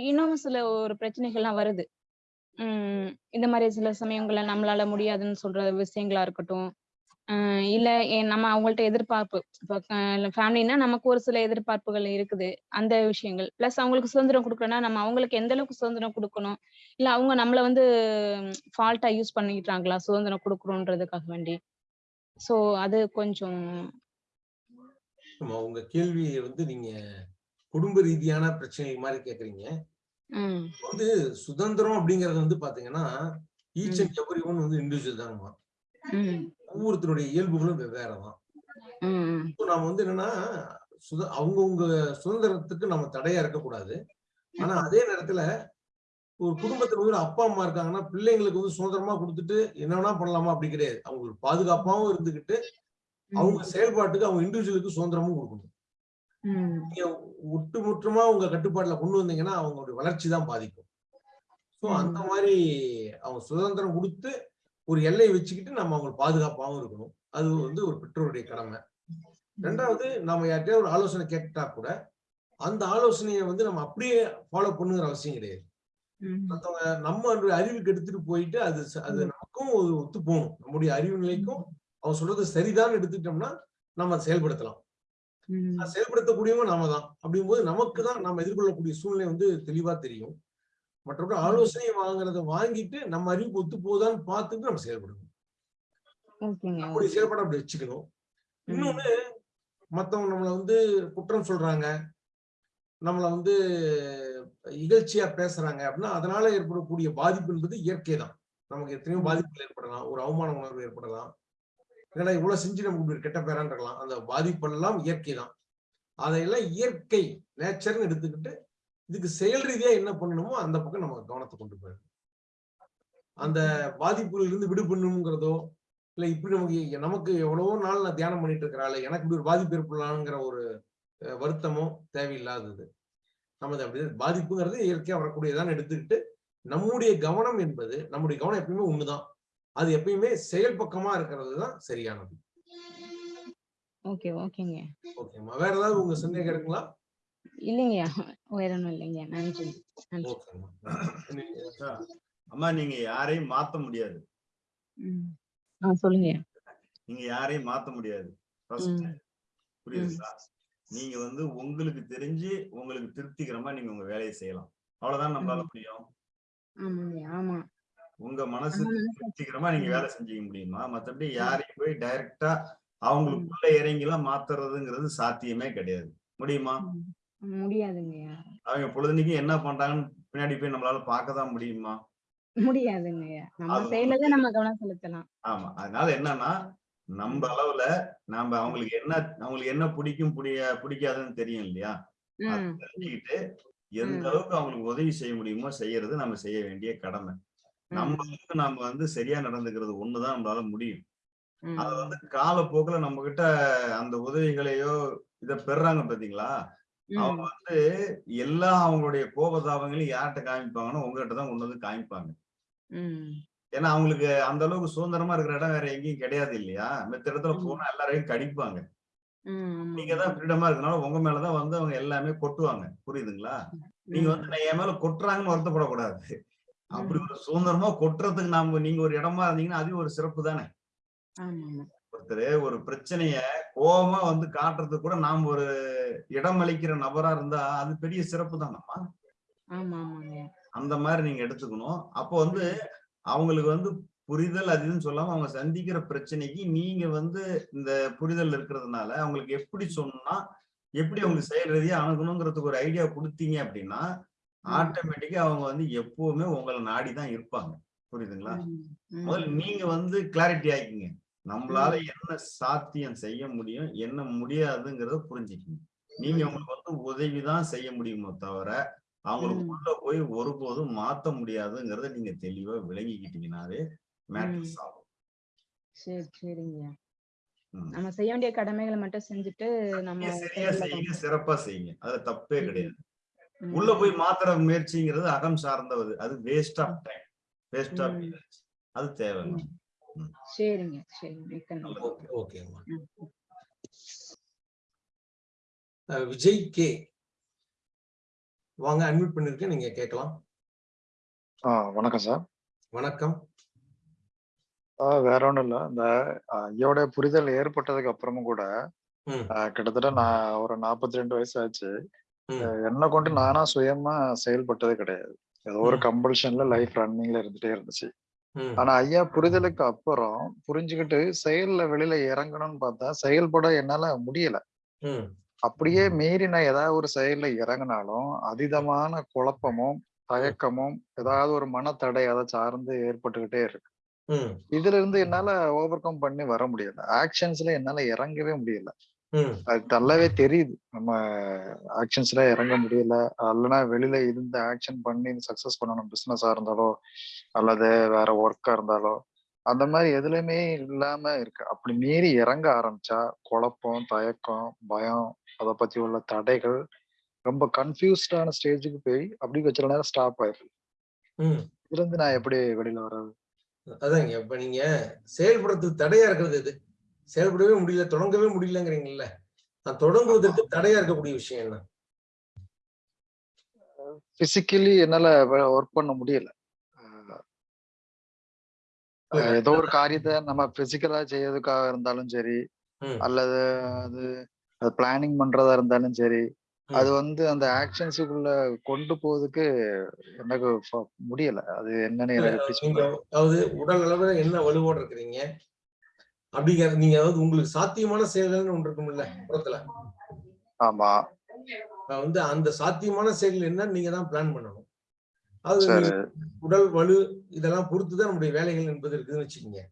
இன்னும் சில ஒரு பிரச்சனைகள்லாம் வருது. உம் இந்த மாதிரி சில சமயங்கள்ல நம்மளால முடியாதுன்னு சொல்ற விஷயங்களா இருக்கட்டும் இல்ல ஏ- நம்ம அவங்கள்ட்ட எதிர்பார்ப்பு. இப்போ ஃபேமிலினா நமக்கு ஒரு சில எதிர்பார்ப்புகள் இருக்குது அந்த விஷயங்கள். பிளஸ் அவங்களுக்கு சுதந்திரம் கொடுக்கணும்னா நம்ம அவங்களுக்கு எந்த அளவுக்கு சுதந்திரம் கொடுக்கணும்? இல்ல அவங்க நம்மள வந்து ஃபால்ட்டா யூஸ் பண்ணிக்கிட்டாங்களா சுதந்திரம் கொடுக்கணுன்றதுக்காக வேண்டி. சோ அது கொஞ்சம் ஆமா உங்க கேள்வியை வந்து நீங்க குடும்ப ரீதியான பிரச்சனைகள் மாதிரி கேக்குறீங்க. உம் வந்து சுதந்திரம் அப்படிங்கறது வந்து பாத்தீங்கன்னா ஈச் ம். அண்ட் எவ்ரி ஒன் வந்து இண்டிவிஜுவல் தாங்கம்மா உம் ஒவ்வொருத்தருடைய இயல்புகளும் வெவ்வேறு தான் நாம வந்து என்னன்னா சுத அவங்கவுங்க சுதந்திரத்துக்கு நம்ம தடையா இருக்கக்கூடாது. ஆனா அதே நேரத்துல ஒரு குடும்பத்துல வந்து அப்பா அம்மா இருக்காங்கன்னா பிள்ளைங்களுக்கு வந்து சுதந்திரமா கொடுத்துட்டு என்ன வேணா பண்ணலாமா? அப்படி கிடையாது. அவங்களுக்கு பாதுகாப்பாவும் இருந்துகிட்டு அவங்க செயல்பாட்டுக்கு அவங்க இண்டிவிஜுவலுக்கு சுதந்திரமும் கொடுக்கணும். நீங்க ஒட்டுமொத்தமா உங்க கட்டுப்பாட்டுல கொண்டு வந்தீங்கன்னா அவங்களுடைய வளர்ச்சி தான் பாதிக்கும். ஸோ ம். அந்த மாதிரி அவங்க சுதந்திரம் கொடுத்து ஒரு எல்லையை வச்சுக்கிட்டு நம்ம அவங்களுக்கு பாதுகாப்பாகவும் இருக்கணும். அது வந்து ஒரு பெற்றோருடைய கடமை. ரெண்டாவது நாம யார்கிட்டயும் ஒரு ஆலோசனை கேட்டா கூட அந்த ஆலோசனையை வந்து நம்ம அப்படியே ஃபாலோ பண்ணுங்கிற அவசியம் கிடையாது. உம் மத்தவங்க நம்ம அறிவுக்கு எடுத்துட்டு போயிட்டு அது அது நமக்கும் ஒரு ஒத்து போகணும். நம்முடைய அறிவு நிலைக்கும் அவங்க சொல்றது சரிதான் எடுத்துக்கிட்டோம்னா நம்ம அதை செயல்படுத்தலாம். செயல்படுத்தக்கூடியவங்க நாம தான். அப்படிங்கும்போது நமக்கு தான் நம்ம எதிர்கொள்ளக்கூடிய சூழ்நிலை வந்து தெளிவா தெரியும். மற்றபடி ஆலோசனை வாங்குறத வாங்கிட்டு நம்ம அறிவுக்கு ஒத்து போகுதான்னு பார்த்துட்டு நம்ம செயல்படணும். நம்முடைய செயல்பாடு அப்படி வச்சுக்கணும். இன்னொன்னு மத்தவங்க நம்மளை வந்து குற்றம் சொல்றாங்க. நம்மளை வந்து இகழ்ச்சியா பேசுறாங்க அப்படின்னா அதனால ஏற்படக்கூடிய பாதிப்பு என்பது இயற்கை தான். நமக்கு எத்தனையோ பாதிப்புகள் ஏற்படலாம். ஒரு அவமான உணர்வு ஏற்படலாம். ஏன்னா இவ்வளவு செஞ்சு நமக்கு இப்படி ஒரு கெட்ட பேரான் இருக்கலாம். அந்த பாதிப்பெல்லாம் இயற்கை தான். அதையெல்லாம் இயற்கை நேச்சர்னு எடுத்துக்கிட்டு இதுக்கு செயல் ரீதியா என்ன பண்ணணுமோ அந்த பக்கம் நம்ம கவனத்தை கொண்டு போயிடணும். அந்த பாதிப்புல இருந்து விடுபடணுங்கிறதோ இல்ல இப்படி நமக்கு நமக்கு எவ்வளவோ நாள் நான் தியானம் பண்ணிட்டு இருக்கிறாள் எனக்கு இப்படி ஒரு பாதிப்பு ஏற்படலாங்கிற ஒரு வருத்தமோ தேவையில்லாதது. நமது அப்படி பாதிப்புங்கிறது இயற்கையா வரக்கூடியதான் எடுத்துக்கிட்டு நம்முடைய கவனம் என்பது நம்முடைய கவனம் எப்பயுமே ஒண்ணுதான். அது எப்பயுமே செயல் பக்கமா இருக்கிறது தான் சரியானது. ஓகே ஓகேங்க. ஓகேம்மா. வேற ஏதாவது உங்க சந்தேகம் இருக்குங்களா? இல்லைங்கய்யா. வேற ஒண்ணும் இல்லைங்கய்யா. நன்றி. அம்மா. நீங்க யாரையும் மாத்த முடியாது. சொல்லுங்கய்யா. நீங்க யாரையும் மாத்த முடியாது. புரியுதுங்களா? நீங்க வந்து உங்களுக்கு தெரிஞ்சு உங்களுக்கு திருப்திகரமா நீங்க உங்க வேலையை செய்யலாம். அவ்வளவுதான் நம்மளால முடியும்? உங்க மனசு திருப்திகரமா நீங்க. வேலை செஞ்சுக்க முடியுமா? மத்தபடி யாரையும் போய் டைரக்டா அவங்களுக்குள்ள இறங்கி எல்லாம் மாத்துறதுங்கிறது சாத்தியமே கிடையாது. முடியுமா. முடியாதுங்கய்யா. அவங்க பொழுதுனைக்கும் என்ன பண்றாங்கன்னு பின்னாடி போய் நம்மளால பார்க்க தான் முடியுமா? முடியாதுங்கய்யா. நம்ம அது செயல தான் நம்ம கவனம் செலுத்தலாம். ஆமா. அதனால என்னன்னா நம்ம அளவுல நாம அவங்களுக்கு என்ன அவங்களுக்கு என்ன பிடிக்கும் பிடிய பிடிக்காதுன்னு தெரியும் இல்லையா. தெரிஞ்சுக்கிட்டு எந்த. அளவுக்கு அவங்களுக்கு உதவி செய்ய முடியுமோ செய்யறது நம்ம செய்ய வேண்டிய கடமை. நம்ம ம். அளவுக்கு நாம வந்து சரியா நடந்துக்கிறது ஒண்ணுதான் நம்மளால முடியும். அது வந்து காலப்போக்குல நம்ம கிட்ட அந்த உதவிகளையோ இத பெறாங்க பாத்தீங்களா? அவங்க. வந்து எல்லா அவங்களுடைய கோபதாபங்களையும் யார்கிட்ட காமிப்பாங்கன்னா உங்ககிட்ட தான் கொண்டு வந்து காமிப்பாங்க. ஏன்னா அவங்களுக்கு அந்த அளவுக்கு சுதந்திரமா இருக்கிற இடம் வேற எங்கேயும் கிடையாது இல்லையா மித்த இடத்துல. போனா எல்லாரையும் கடிப்பாங்க. நீங்க. தான் ஃப்ரீடமா இருக்கனால உங்க மேலதான் வந்து அவங்க எல்லாமே கொட்டுவாங்க புரியுதுங்களா நீங்க. வந்து நான் என் மேல கொட்டுறாங்கன்னு வருத்தப்படக்கூடாது அப்படி. ஒரு சுதந்திரமா கொட்டுறதுக்கு நாம நீங்க ஒரு இடமா இருந்தீங்கன்னா அது ஒரு சிறப்பு தானே ஒருத்தர் ஒரு பிரச்சனைய கோபமா வந்து காட்டுறதுக்கு கூட நாம் ஒரு இடம் அளிக்கிற நபரா இருந்தா அது பெரிய சிறப்பு தானம்மா? அந்த மாதிரி நீங்க எடுத்துக்கணும். அப்போ வந்து அவங்களுக்கு வந்து புரிதல் அது இதுன்னு சொல்லாம அவங்க சந்திக்கிற பிரச்சனைக்கு நீங்க வந்து இந்த புரிதல் இருக்கிறதுனால அவங்களுக்கு எப்படி சொன்னா எப்படி அவங்களுக்கு செயல் ரீதியா அணுகணுங்கிறதுக்கு ஒரு ஐடியா கொடுத்தீங்க அப்படின்னா. ஆட்டோமேட்டிக்கா அவங்க வந்து எப்பவுமே உங்களை நாடி தான் இருப்பாங்க. புரியுதுங்களா. முதல்ல நீங்க வந்து கிளாரிட்டி ஆக்கிங்க. நம்மளால. என்ன சாத்தியம் செய்ய முடியும் என்ன முடியாதுங்கிறத புரிஞ்சுக்கணும் நீங்க. அவங்களுக்கு வந்து உதவிதான் செய்ய முடியுமோ தவிர அவங்களுக்கு. உள்ள போய் ஒருபோதும் மாத்த முடியாதுங்கிறத நீங்க தெளிவா விளங்கிக்கிட்டீங்கன்னாவே ஆகும் சரி. நம்ம செய்ய வேண்டிய கடமைகளை மட்டும் செஞ்சுட்டு நம்ம சரியா செய்யுங்க. சிறப்பா செய்யுங்க அதுல தப்பே. கிடையாது. உள்ள போய் மாத்துற முயற்சிங்கிறது அகம் சார்ந்தது அது waste of time waste of. அது தேவையில்லை சரிங்க சரி மிக்க நன்றி. ஓகே ஓகேம்மா விஜய் கே. வாங்க அட்மிட் பண்ணிருக்கேன் நீங்க கேட்கலாம். ஆ வணக்கம் சார். வணக்கம். ஆ வேற ஒண்ணும் இல்ல. இந்த ஐயாவுடைய புரிதல் ஏற்பட்டதுக்கு அப்புறமும் கூட கிட்டத்தட்ட நான் ஒரு 42 வயசு ஆச்சு. என்னை கொண்டு நானா சுயமா செயல்பட்டதே கிடையாது. ஏதோ ஒரு. கம்பல்ஷன்ல லைஃப் ரன்னிங்ல இருந்துட்டே இருந்துச்சு. ஆனா ஐயா புரிதலுக்கு அப்புறம் புரிஞ்சுக்கிட்டு செயல்ல வெளியில இறங்கணும்னு பார்த்தா செயல்பட என்னால முடியல. அப்படியே மீறி நான் ஏதாவது ஒரு செயல்ல இறங்கினாலும் அதீதமான குழப்பமும் தயக்கமும் ஏதாவது ஒரு மனத்தடை அதை சார்ந்து ஏற்பட்டுக்கிட்டே இருக்கு. இதுல இருந்து என்னால ஓவர் கம் பண்ணி வர முடியல. ஆக்ஷன்ஸ்ல என்னால இறங்கவே முடியல. அது நல்லாவே தெரியுது. நம்ம ஆக்ஷன்ஸ்ல இறங்க முடியல. இல்லைன்னா வெளியில இருந்த ஆக்ஷன் பண்ணி சக்சஸ் பண்ணணும் பிசினஸா இருந்தாலோ அல்லது வேற ஒர்க்கா இருந்தாலோ அந்த மாதிரி எதுலையுமே இல்லாம இருக்கு. அப்படி மீறி இறங்க ஆரம்பிச்சா குழப்பம் தயக்கம் பயம் அதை பத்தி உள்ள தடைகள் ரொம்ப கன்ஃபியூஸ்டான ஸ்டேஜுக்கு போய் அப்படி வச்சிட நேரம் ஸ்டாப் ம். இதுல இருந்து நான் எப்படி வெளியில வர்றது? அதாங்க இப்ப நீங்க செயல்படுறதுக்கு தடையா இருக்கிறது எது? செயல்படவே முடியல தொடங்கவே முடியலங்கிறீங்கல்ல. நான் தொடங்குவதற்கு தடையா இருக்கக்கூடிய விஷயம் என்ன? பிசிக்கலி என்னால ஒர்க் பண்ண முடியல. ஏதோ ஒரு காரியத்தை நம்ம பிசிக்கலா செய்யறதுக்காக இருந்தாலும் சரி அல்லது அது அது பிளானிங் பண்றதா இருந்தாலும் சரி. அது வந்து அந்த ஆக்ஷன்ஸுக்குள்ள கொண்டு போறதுக்கு எனக்கு முடியல. அது என்னன்னு அதாவது உடல் அளவுல என்ன வலுவோட இருக்கிறீங்க? அப்படிங்கிற நீங்க அதாவது உங்களுக்கு சாத்தியமான செயல்கள்னு ஒன்று இருக்கும்ல புறத்துல ஆமா. வந்து அந்த சாத்தியமான செயல் என்ன நீங்க தான் பிளான் பண்ணணும். அது உடல் வலு இதெல்லாம் பொறுத்துதான் நம்முடைய வேலைகள் என்பது இருக்குதுன்னு வச்சுக்கோங்க.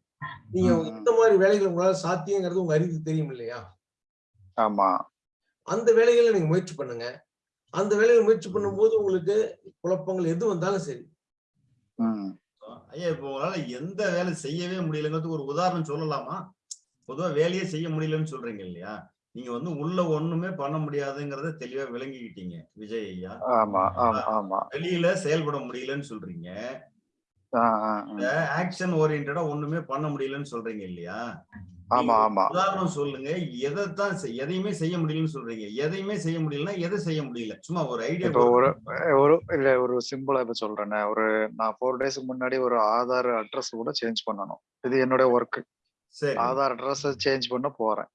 நீங்க. எந்த மாதிரி வேலைகள் உங்களால சாத்தியங்கிறது உங்க அறிவுக்கு தெரியும் இல்லையா? ஆமா. அந்த வேலைகளை நீங்க முயற்சி பண்ணுங்க. அந்த வேலைகளை முயற்சி பண்ணும்போது உங்களுக்கு குழப்பங்கள் எது வந்தாலும் சரி. ஐயா இப்போ உங்களால எந்த வேலை செய்யவே முடியலங்கிறதுக்கு ஒரு உதாரணம் சொல்லலாமா? பொதுவா வேலையே செய்ய முடியலன்னு சொல்றீங்க இல்லையா? நீங்க வந்து உள்ள ஒண்ணுமே பண்ண முடியாதுங்கிறத தெளிவா விளங்கிக்கிட்டீங்க விஜய் ஐயா. வெளியில செயல்பட முடியலன்னு சொல்றீங்க. ஆக்ஷன் ஓரியன்டா ஒண்ணுமே பண்ண முடியலன்னு சொல்றீங்க இல்லையா? ஆமா ஆமா. உதாரணம் சொல்லுங்க. எதைத்தான் எதையுமே செய்ய முடியலன்னு சொல்றீங்க. எதையுமே செய்ய முடியலன்னா எதை செய்ய முடியல? சும்மா ஒரு ஐடியா இப்போ ஒரு ஒரு இல்ல ஒரு சிம்பிளா இப்ப சொல்றேனே. ஒரு நான் ஃபோர் டேஸ்க்கு முன்னாடி ஒரு ஆதார் அட்ரஸ் கூட சேஞ்ச் பண்ணணும். இது என்னுடைய ஒர்க் சரி. ஆதார் அட்ரஸ் சேஞ்ச் பண்ண போறேன்.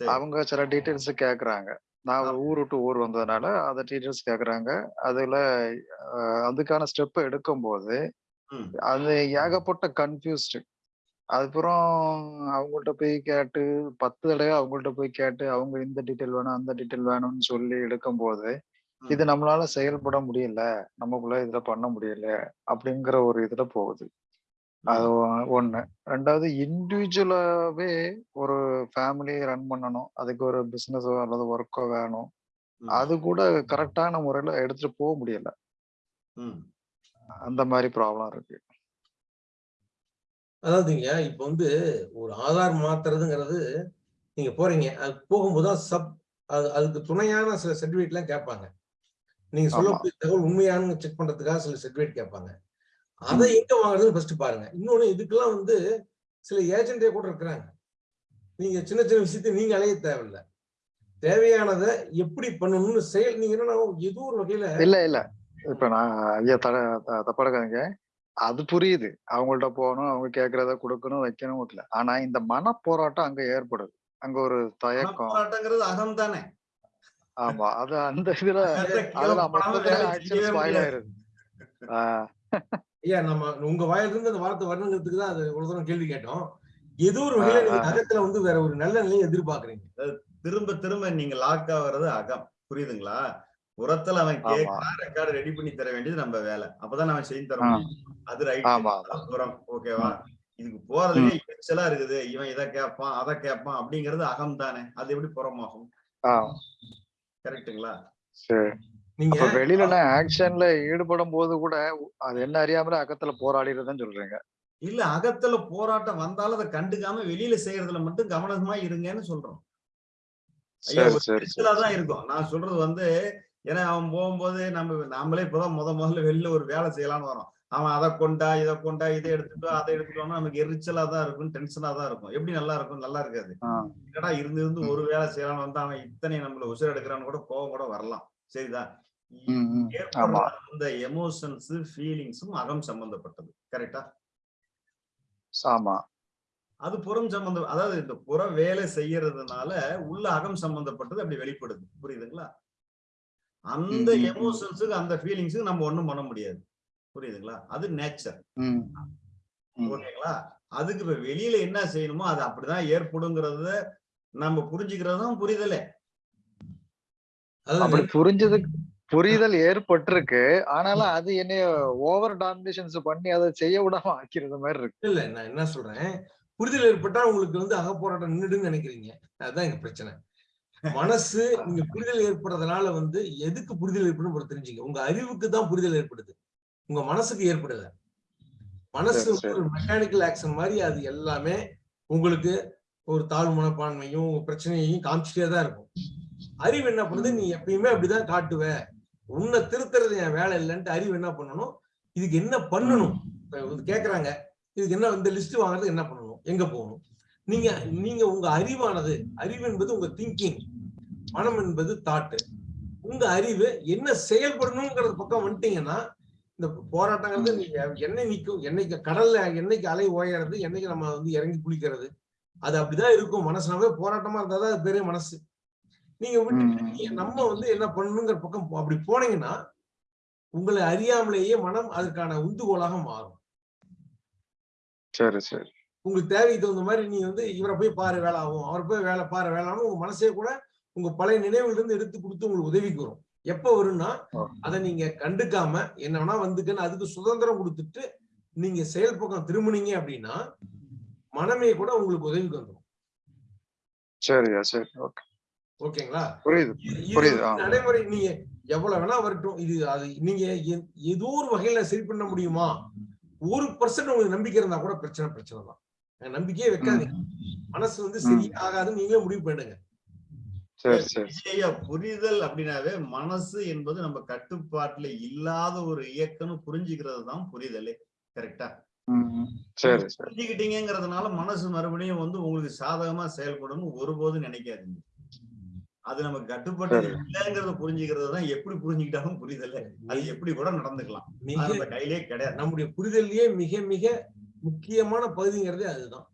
அவங்க சில டீட்டெயில்ஸ் கேக்குறாங்க. நான் ஊர் விட்டு ஊர் வந்ததுனால அந்த டீட்டெயில்ஸ் கேக்குறாங்க. அதுல அதுக்கான ஸ்டெப் எடுக்கும்போது ம். அது ஏகப்பட்ட கன்ஃபியூஸ்டு அதுக்கப்புறம் அவங்கள்ட்ட போய் கேட்டு பத்து தடவை அவங்கள்ட்ட போய் கேட்டு அவங்க இந்த டீட்டெயில் வேணும் அந்த டீட்டெயில் வேணும்னு சொல்லி எடுக்கும்போது ம். இது நம்மளால செயல்பட முடியல நமக்குள்ள இதுல பண்ண முடியல அப்படிங்கிற ஒரு இதுல போகுது. அது ஒண்ணு. ரெண்டாவது இண்டிவிஜுவலாவே ஒரு ஃபேமிலி ரன் பண்ணணும். அதுக்கு ஒரு பிசினஸோ அல்லது ஒர்க்கோ வேணும். அது கூட கரெக்டான முறையில எடுத்துட்டு போக முடியல. அந்த மாதிரி ப்ராப்ளம் இருக்கு. அதாவதுங்க இப்ப வந்து ஒரு ஆதார் மாத்துறதுங்கிறது நீங்க போறீங்க. அது போகும்போது தான் சப் அது அதுக்கு துணையான சில சர்டிபிகேட் எல்லாம் கேட்பாங்க. நீங்க. சொல்லக்கூடிய தகவல் உண்மையானு செக் பண்றதுக்காக சில சர்டிபிகேட் கேட்பாங்க. அதை எங்க வாங்குறதுன்னு ஃபர்ஸ்ட் பாருங்க. இன்னொன்னு இதுக்கெல்லாம் வந்து சில ஏஜென்டே கூட இருக்கிறாங்க. நீங்க சின்ன சின்ன விஷயத்தை நீங்க அலைய தேவையில்ல. தேவையானதை எப்படி பண்ணணும்னு செயல் நீங்க என்னன்னா ஏதோ ஒரு வகையில இல்ல இல்ல. இப்ப நான் ஐயா தட த- தப்பா எடுக்காதீங்க அது புரியுது. அவங்கள்ட்ட போகணும் அவங்க கேக்குறத கொடுக்கணும் வைக்கணும் இல்ல. ஆனா இந்த மன போராட்டம் அங்க ஏற்படுது. அங்க ஒரு தயக்கம். போராட்டங்கிறது அகம் தானே? ஆமா. அது அந்த இதுல அதுல கிலோ பணம் மொத்தத்துல வேலை ஆக்சன் செய்யவே ஸ்பாயில் முடியாது. ஆயிருது. ஆஹ் ஐயா நம்ம உங்க வாயிலிருந்து அந்த வார்த்தை வரணுங்கிறதுக்கு தான் அது ஒரு தூரம் கேள்வி கேட்டோம். ஏதோ ஒரு வகையில. அகத்துல வந்து வேற ஒரு நல்ல நிலையை எதிர்பார்க்கறீங்க. திரும்ப திரும்ப நீங்க லாக் ஆகுறது அகம். புரியுதுங்களா? புறத்துல அவன். கேட்கறான் ரெக்கார்டு ரெடி பண்ணி தர வேண்டியது நம்ம வேலை. அப்பதான் அவன் செய்து தர. முடியும். அது ரைட் ஓகேவா இதுக்கு போறதுலயே எரிச்சலா இருக்குது. இவன் இதை கேட்பான் அதை கேட்பான் அப்படிங்கிறது அகம் தானே. அது எப்படி புறமாகும்? சரி. நீங்க வெளியில ஆக்ஷன்ல ஈடுபடும் போது கூட அது என்ன அறியாமலே அக்கத்துல போராடிடுதுன்னு சொல்றீங்க. இல்ல அகத்துல போராட்டம் வந்தாலும் அதை கண்டுக்காம வெளியில செய்யறதுல மட்டும் கவனமா இருங்கன்னு சொல்றோம். ஐயா தான் இருக்கும். நான் சொல்றது வந்து ஏன்னா அவன் போகும்போது நம்ம நாமளே இப்பதான் முத முதல்ல வெளியில ஒரு வேலை செய்யலாம்னு வரோம் அவன் அதை கொண்டா இதை கொண்டா இதை எடுத்துட்டு அதை எடுத்துட்டு வான்னா நமக்கு எரிச்சலா தான் இருக்கும் டென்ஷனா தான் இருக்கும். எப்படி நல்லா இருக்கும்? நல்லா இருக்காது. என்னடா இருந்து இருந்து ஒரு வேலை செய்யலாம்னு வந்தா அவன் இத்தனை நம்மள உசுர எடுக்கிறான்னு கூட கோவம் கூட வரலாம். சரிதா? அந்த எமோஷன்ஸ் ஃபீலிங்ஸும் அகம் சம்பந்தப்பட்டது. கரெக்டா ஆமா. அது புறம் சம்பந்தம் அதாவது இந்த புற வேலை செய்யறதுனால உள்ள அகம் சம்பந்தப்பட்டது அப்படி வெளிப்படுது. புரியுதுங்களா? அந்த. எமோஷன்ஸுக்கு அந்த ஃபீலிங்ஸுக்கு நம்ம ஒண்ணும் பண்ண முடியாது. புரியுதுங்களா? அது நேச்சர். ஓகேங்களா? அதுக்கு இப்ப வெளியில என்ன செய்யணுமோ அது அப்படிதான் ஏற்படுங்கிறத நம்ம புரிஞ்சுக்கிறதும் புரிதலே. அப்படி புரிஞ்சது புரிதல் ஏற்பட்டிருக்கு. ஆனாலும் அது என்னைய ஓவர் டாமினேஷன்ஸ் பண்ணி அதை செய்ய விடாம ஆக்கிறது மாதிரி இருக்கு. இல்ல நான் என்ன சொல்றேன்? புரிதல் ஏற்பட்டா உங்களுக்கு வந்து அகப்போராட்டம் நின்றுடுன்னு நினைக்கிறீங்க. அதுதான் எங்க பிரச்சனை. மனசு நீங்க புரிதல் ஏற்படுறதுனால வந்து எதுக்கு புரிதல் ஏற்படும் தெரிஞ்சுங்க. உங்க அறிவுக்கு தான் புரிதல் ஏற்படுது. உங்க மனசுக்கு ஏற்படல. மனசு ஒரு மெக்கானிக்கல் ஆக்ஷன் மாதிரி அது எல்லாமே உங்களுக்கு ஒரு தாழ்வு மனப்பான்மையும் உங்க பிரச்சனையையும் காமிச்சிட்டே தான் இருக்கும். அறிவு என்ன பண்ணுது? நீ எப்பயுமே அப்படிதான் காட்டுவ. உன்னை திருத்துறது என் வேலை இல்லைன்ட்டு அறிவு என்ன பண்ணணும்? இதுக்கு என்ன பண்ணணும்? கேக்குறாங்க. இதுக்கு என்ன இந்த லிஸ்ட் வாங்குறதுக்கு என்ன பண்ணணும்? எங்க போகணும்? நீங்க நீங்க உங்க அறிவானது அறிவு என்பது உங்க திங்கிங் மனம் என்பது தாட்டு. உங்க அறிவு என்ன செயல்படணுங்கிறது பக்கம் வந்துட்டீங்கன்னா இந்த போராட்டங்கிறது நீங்க என்னை நிக்கும் என்னைக்கு கடல்ல என்னைக்கு அலை ஓயறது என்னைக்கு நம்ம வந்து இறங்கி குளிக்கிறது. அது அப்படிதான் இருக்கும். மனசுனாவே போராட்டமா இருந்தாதான் அது பெரிய மனசு. நீங்க. நீங்க நம்ம வந்து என்ன பண்ணணுங்கிற பக்கம் அப்படி போனீங்கன்னா உங்களை அறியாமலேயே மனம் அதற்கான உந்துகோலாக மாறும். சரி சரி. உங்களுக்கு தேவைக்கு தகுந்த மாதிரி நீங்க வந்து இவரை போய் பாரு வேலை ஆகும். அவரை போய் வேலை பாரு வேலை ஆகும். உங்க மனசே கூட உங்க பழைய நினைவுல இருந்து எடுத்து கொடுத்து உங்களுக்கு உதவிக்கு வரும். எப்ப வரும்னா. அதை நீங்க கண்டுக்காம என்ன வேணா வந்துக்குன்னு அதுக்கு சுதந்திரம் கொடுத்துட்டு நீங்க செயல் பக்கம் திரும்புனீங்க அப்படின்னா மனமே கூட உங்களுக்கு உதவிக்கு வந்துடும் சரியா சரி ஓகே. ஓகேங்களா? புரியுது புரியுது. நடைமுறை நீங்க எவ்வளவு வேணா வரட்டும் இது அது நீங்க ஏதோ ஒரு வகையில சரி பண்ண முடியுமா? ஒரு பர்சன்ட் உங்களுக்கு நம்பிக்கை இருந்தா கூட பிரச்சனை பிரச்சனை தான். நம்பிக்கையே வைக்காதீங்க. மனசு வந்து சரி ஆகாதுன்னு நீங்களே முடிவு பண்ணுங்க சரி சரி. ஐயா புரிதல் அப்படின்னாவே மனசு என்பது நம்ம கட்டுப்பாட்டுல இல்லாத ஒரு இயக்கம்னு புரிஞ்சுக்கிறது தான் புரிதலே கரெக்டா புரிஞ்சுக்கிட்டீங்கிறதுனால மனசு மறுபடியும் வந்து உங்களுக்கு சாதகமா செயல்படும் ஒருபோதும் நினைக்காதீங்க. அது நமக்கு கட்டுப்பட்டு. இல்லைங்கிறத புரிஞ்சுக்கிறது தான் எப்படி புரிஞ்சுக்கிட்டாலும் புரிதல. அது எப்படி கூட நடந்துக்கலாம். நம்ம கையிலே கிடையாது. நம்முடைய புரிதல்லயே மிக மிக முக்கியமான பகுதிங்கிறதே அதுதான்.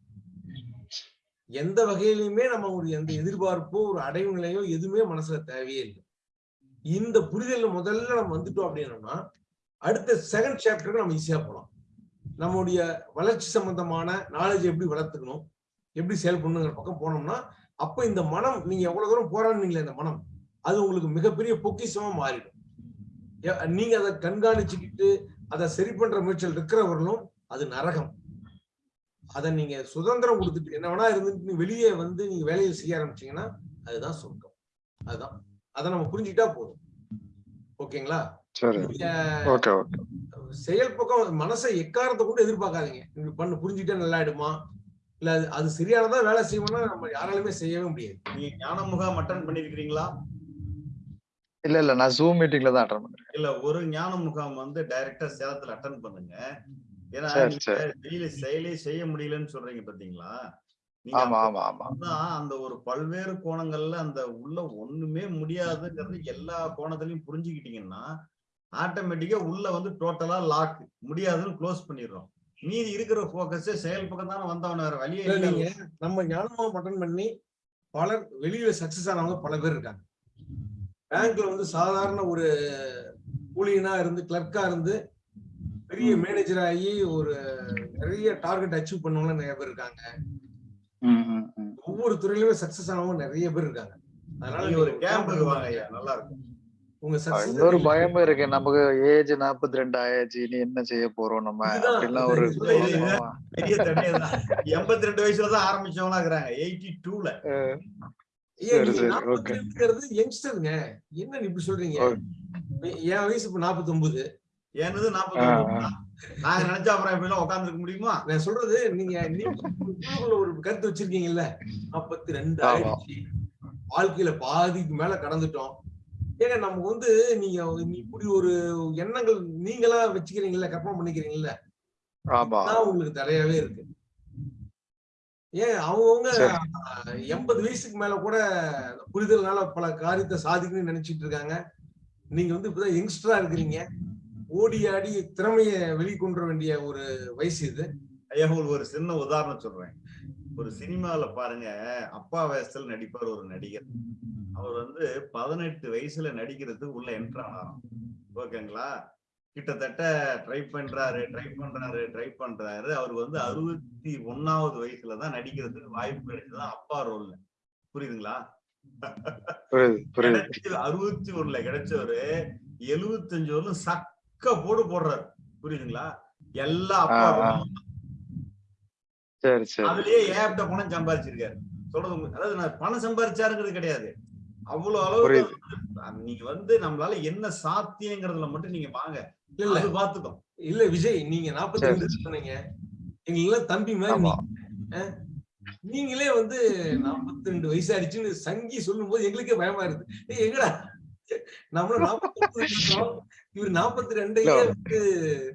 எந்த வகையிலுமே நம்ம ஒரு எந்த எதிர்பார்ப்போ ஒரு அடைவு நிலையோ எதுவுமே மனசுல தேவையே இல்லை. இந்த புரிதல் முதல்ல நம்ம வந்துட்டோம் அப்படின்னோம்னா அடுத்த செகண்ட் சாப்டருக்கு நம்ம ஈஸியா போலாம். நம்முடைய வளர்ச்சி சம்பந்தமான நாலேஜ் எப்படி வளர்த்துக்கணும் எப்படி செயல்படணுங்கிற பக்கம் போனோம்னா அப்ப இந்த மனம் நீங்க எவ்வளவு தூரம் போராடுனீங்களே இந்த மனம் அது உங்களுக்கு மிகப்பெரிய பொக்கிசமா மாறிடும். நீங்க அதை கண்காணிச்சுக்கிட்டு அதை சரி பண்ற முயற்சியில் இருக்கிறவர்களும் அது நரகம். அதை நீங்க சுதந்திரம் கொடுத்துட்டு என்ன வேணா இருந்துட்டு வெளியே வந்து நீங்க வேலையை செய்ய ஆரம்பிச்சீங்கன்னா அதுதான் சொர்க்கம் அதுதான். அதை நம்ம புரிஞ்சுக்கிட்டா போதும். ஓகேங்களா? சரி. நீங்க ஓகே ஓகே. செயல் பக்கம் மனசை எக்காரத்தை கொண்டு எதிர்பார்க்காதீங்க. நீங்க பண்ணு புரிஞ்சுக்கிட்டா நல்லா ஆயிடுமா? இல்ல அது அது சரியானதா வேலை செய்யணும்னா நம்ம யாராலுமே செய்யவே முடியாது. நீங்க ஞான முகாம் அட்டன் பண்ணிருக்கிறீங்களா? இல்ல இல்ல. நான் ஜூம் மீட்டிங்ல தான் அட்டன் பண்றேன். இல்ல ஒரு ஞான முகாம் வந்து டைரக்டா சேலத்துல அட்டன் பண்ணுங்க. ஏன்னா. வெளியில செயலே செய்ய முடியலன்னு சொல்றீங்க பாத்தீங்களா? அந்த ஒரு பல்வேறு கோணங்கள்ல அந்த உள்ள ஒண்ணுமே முடியாதுங்கிறது எல்லா கோணத்திலையும் புரிஞ்சுக்கிட்டீங்கன்னா ஆட்டோமேட்டிக்கா உள்ள வந்து டோட்டலா லாக் முடியாதுன்னு க்ளோஸ் பண்ணிடுறோம். மீதி இருக்கிற போக்கஸ் செயல் பக்கம் தானே வந்தவன வேற வழியே இல்ல, இல்லை நீங்க நம்ம ஞானமா அட்டன் பண்ணி பலர் வெளியில சக்சஸ் ஆனவங்க பல பேர் இருக்காங்க. பேங்க்ல வந்து சாதாரண ஒரு ஊழியனா இருந்து கிளர்க்கா இருந்து பெரிய மேனேஜர் ஆகி ஒரு நிறைய டார்கெட் அச்சீவ் பண்ணவங்க நிறைய பேர் இருக்காங்க. ஒவ்வொரு துறையிலுமே சக்சஸ் ஆனவங்க நிறைய பேர் இருக்காங்க. அதனால ஒரு நீங்க கேம்புக்கு வாங்க ஐயா நல்லா இருக்கும். இன்னொரு பயமும் இருக்கு. நமக்கு ஏஜ் நாற்பத்தி ரெண்டு ஆயாச்சு. இனி என்ன செய்ய போறோம் நம்ம? அப்படிலாம் ஒரு எண்பத்தி ரெண்டு வயசுல தான் ஆரம்பிச்சவங்களா இருக்கிறாங்க. எயிட்டி டூல. யங்ஸ்டருங்க. என்ன இப்படி சொல்றீங்க. என் வயசு இப்ப நாற்பத்தி ஒன்பது என்னது ஒன்பது நாங்க நினைச்சா அப்புறம் இப்படி எல்லாம் உட்கார்ந்துருக்க முடியுமா? நான் சொல்றது நீங்க ஒரு கருத்து வச்சிருக்கீங்கல்ல? நாற்பத்தி ரெண்டு. ஆயிடுச்சு. வாழ்க்கையில பாதிக்கு மேல கடந்துட்டோம். ஏங்க நமக்கு வந்து நீங்க இப்படி ஒரு எண்ணங்கள் நீங்களா வச்சுக்கிறீங்கல்ல கற்பனை பண்ணிக்கிறீங்கல்ல? உங்களுக்கு தடையாவே இருக்கு. ஏன் அவங்கவுங்க. எண்பது வயசுக்கு மேல கூட புரிதல்னால பல காரியத்தை சாதிக்கணும்னு நினைச்சிட்டு இருக்காங்க. நீங்க வந்து இப்பதான் யங்ஸ்டரா இருக்கிறீங்க. ஓடி ஆடி திறமைய வெளிக்கொண்டு வர வேண்டிய ஒரு வயசு இது. ஐயா ஒரு சின்ன உதாரணம் சொல்றேன். ஒரு சினிமால பாருங்க அப்பா வயசுல நடிப்பார் ஒரு நடிகர். அவர் வந்து பதினெட்டு வயசுல நடிக்கிறதுக்கு உள்ள என்ட்ரு ஆனாராம். ஓகேங்களா? கிட்டத்தட்ட ட்ரை பண்றாரு ட்ரை பண்றாரு ட்ரை பண்றாரு. அவர் வந்து அறுபத்தி ஒன்னாவது வயசுல தான் நடிக்கிறதுக்கு வாய்ப்பு கிடைச்சதுதான் அப்பா ரோல்ல. புரியுதுங்களா? அறுபத்தி ஒண்ணுல கிடைச்சவரு எழுபத்தஞ்சு வரலும் சக்க போடு போடுறாரு. புரியுதுங்களா? எல்லா அதுலயே ஏகப்பட்ட பணம் சம்பாதிச்சிருக்காரு. சொல்றது. அதாவது நான் பணம் சம்பாதிச்சாருங்கிறது கிடையாது. அவ்வளவு. வந்து நீங்க வந்து நம்மளால என்ன சாத்தியங்கிறதுல மட்டும் நீங்க வாங்க. இல்ல இல்ல. அது பாத்துக்கோ இல்ல விஜய் நீங்க நாற்பத்தி. ரெண்டு சொன்னீங்க. எங்களுக்கெல்லாம் தம்பி மாதிரி நீங்களே வந்து நாற்பத்தி ரெண்டு வயசு ஆயிடுச்சுன்னு சங்கி சொல்லும் போது எங்களுக்கே பயமா இருக்கு. ஏய், எங்கடா? நாற்பத்தி இவர் நாற்பத்தி ரெண்டையே. வந்து.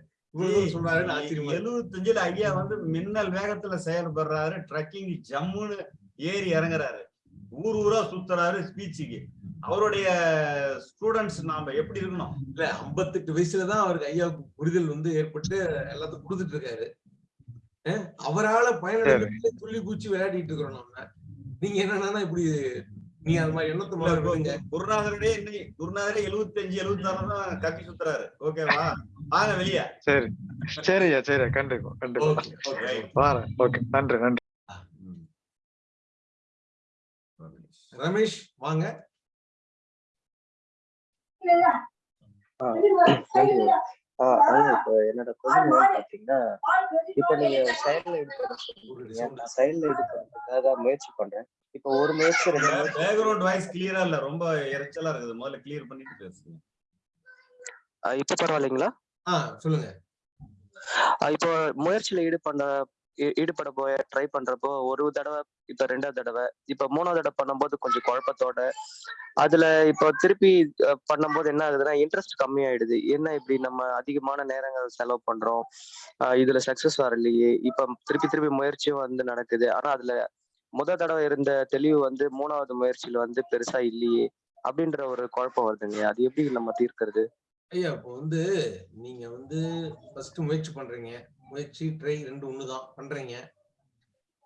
எழுபத்தஞ்சுல ஐயா வந்து மின்னல் வேகத்துல செயல்படுறாரு ட்ரக்கிங் ஜம்முன்னு ஏறி இறங்குறாரு. ஊர் ஊரா சுத்துறாரு ஸ்பீச்சுக்கு அவருடைய ஸ்டூடெண்ட்ஸ் நாம எப்படி இருக்கணும்? இல்ல ஐம்பத்தெட்டு வயசுலதான் அவருக்கு ஐயாவுக்கு புரிதல் வந்து ஏற்பட்டு எல்லாத்துக்கும் கொடுத்துட்டு இருக்காரு. அவரால பயனடைந்து துள்ளி பூச்சி விளையாடிட்டு இருக்கிறோம் நம்ம. நீங்க என்னன்னா இப்படி நீங்க அது மாதிரி எண்ணத்தை முதல்ல விடுங்க. குருநாதரே இன்னைக்கு குருநாதரே எழுபத்தஞ்சு எழுபத்தி ஆறு தான் கட்டி சுத்துறாரு. ஓகேவா? வாங்க வெளியே. சரி. சரியா சரியா கண்டிப்பா கண்டிப்பா. வரேன். ஓகே நன்றி நன்றி. ரமேஷ் வாங்க. என்னோட கொஸ்டின் பாத்தீங்கன்னா இப்போ நீங்க செயல்ல ஈடுபடுறதுக்காக முயற்சி பண்றேன். இப்போ ஒரு முயற்சி பேக்ரவுண்ட் வாய்ஸ் கிளியரா இல்ல. ரொம்ப இறைச்சலா இருக்குது. முதல்ல கிளியர் பண்ணிட்டு பேசுங்க. இப்போ பரவாயில்லைங்களா? ஆ சொல்லுங்க. இப்போ முயற்சியில ஈடுபட ஈடுபட போய் ட்ரை பண்றப்போ ஒரு தடவை இப்ப ரெண்டாவது தடவை இப்ப மூணாவது தடவை பண்ணும்போது கொஞ்சம் குழப்பத்தோட அதுல இப்போ திருப்பி பண்ணும்போது என்ன ஆகுதுன்னா இன்ட்ரெஸ்ட் கம்மியாயிடுது. என்ன இப்படி நம்ம அதிகமான நேரங்கள் செலவு பண்றோம்? இதுல சக்சஸ் வரலையே. இப்ப திருப்பி திருப்பி முயற்சியும் வந்து நடக்குது. ஆனா அதுல முத தடவை இருந்த தெளிவு வந்து மூணாவது முயற்சியில வந்து பெருசா இல்லையே அப்படின்ற ஒரு குழப்பம் வருதுங்க. அது எப்படி நம்ம தீர்க்கிறது? ஐயா இப்போ வந்து நீங்க வந்து ஃபர்ஸ்ட் முயற்சி பண்றீங்க. முயற்சி ட்ரை ரெண்டு ஒண்ணுதான். பண்றீங்க.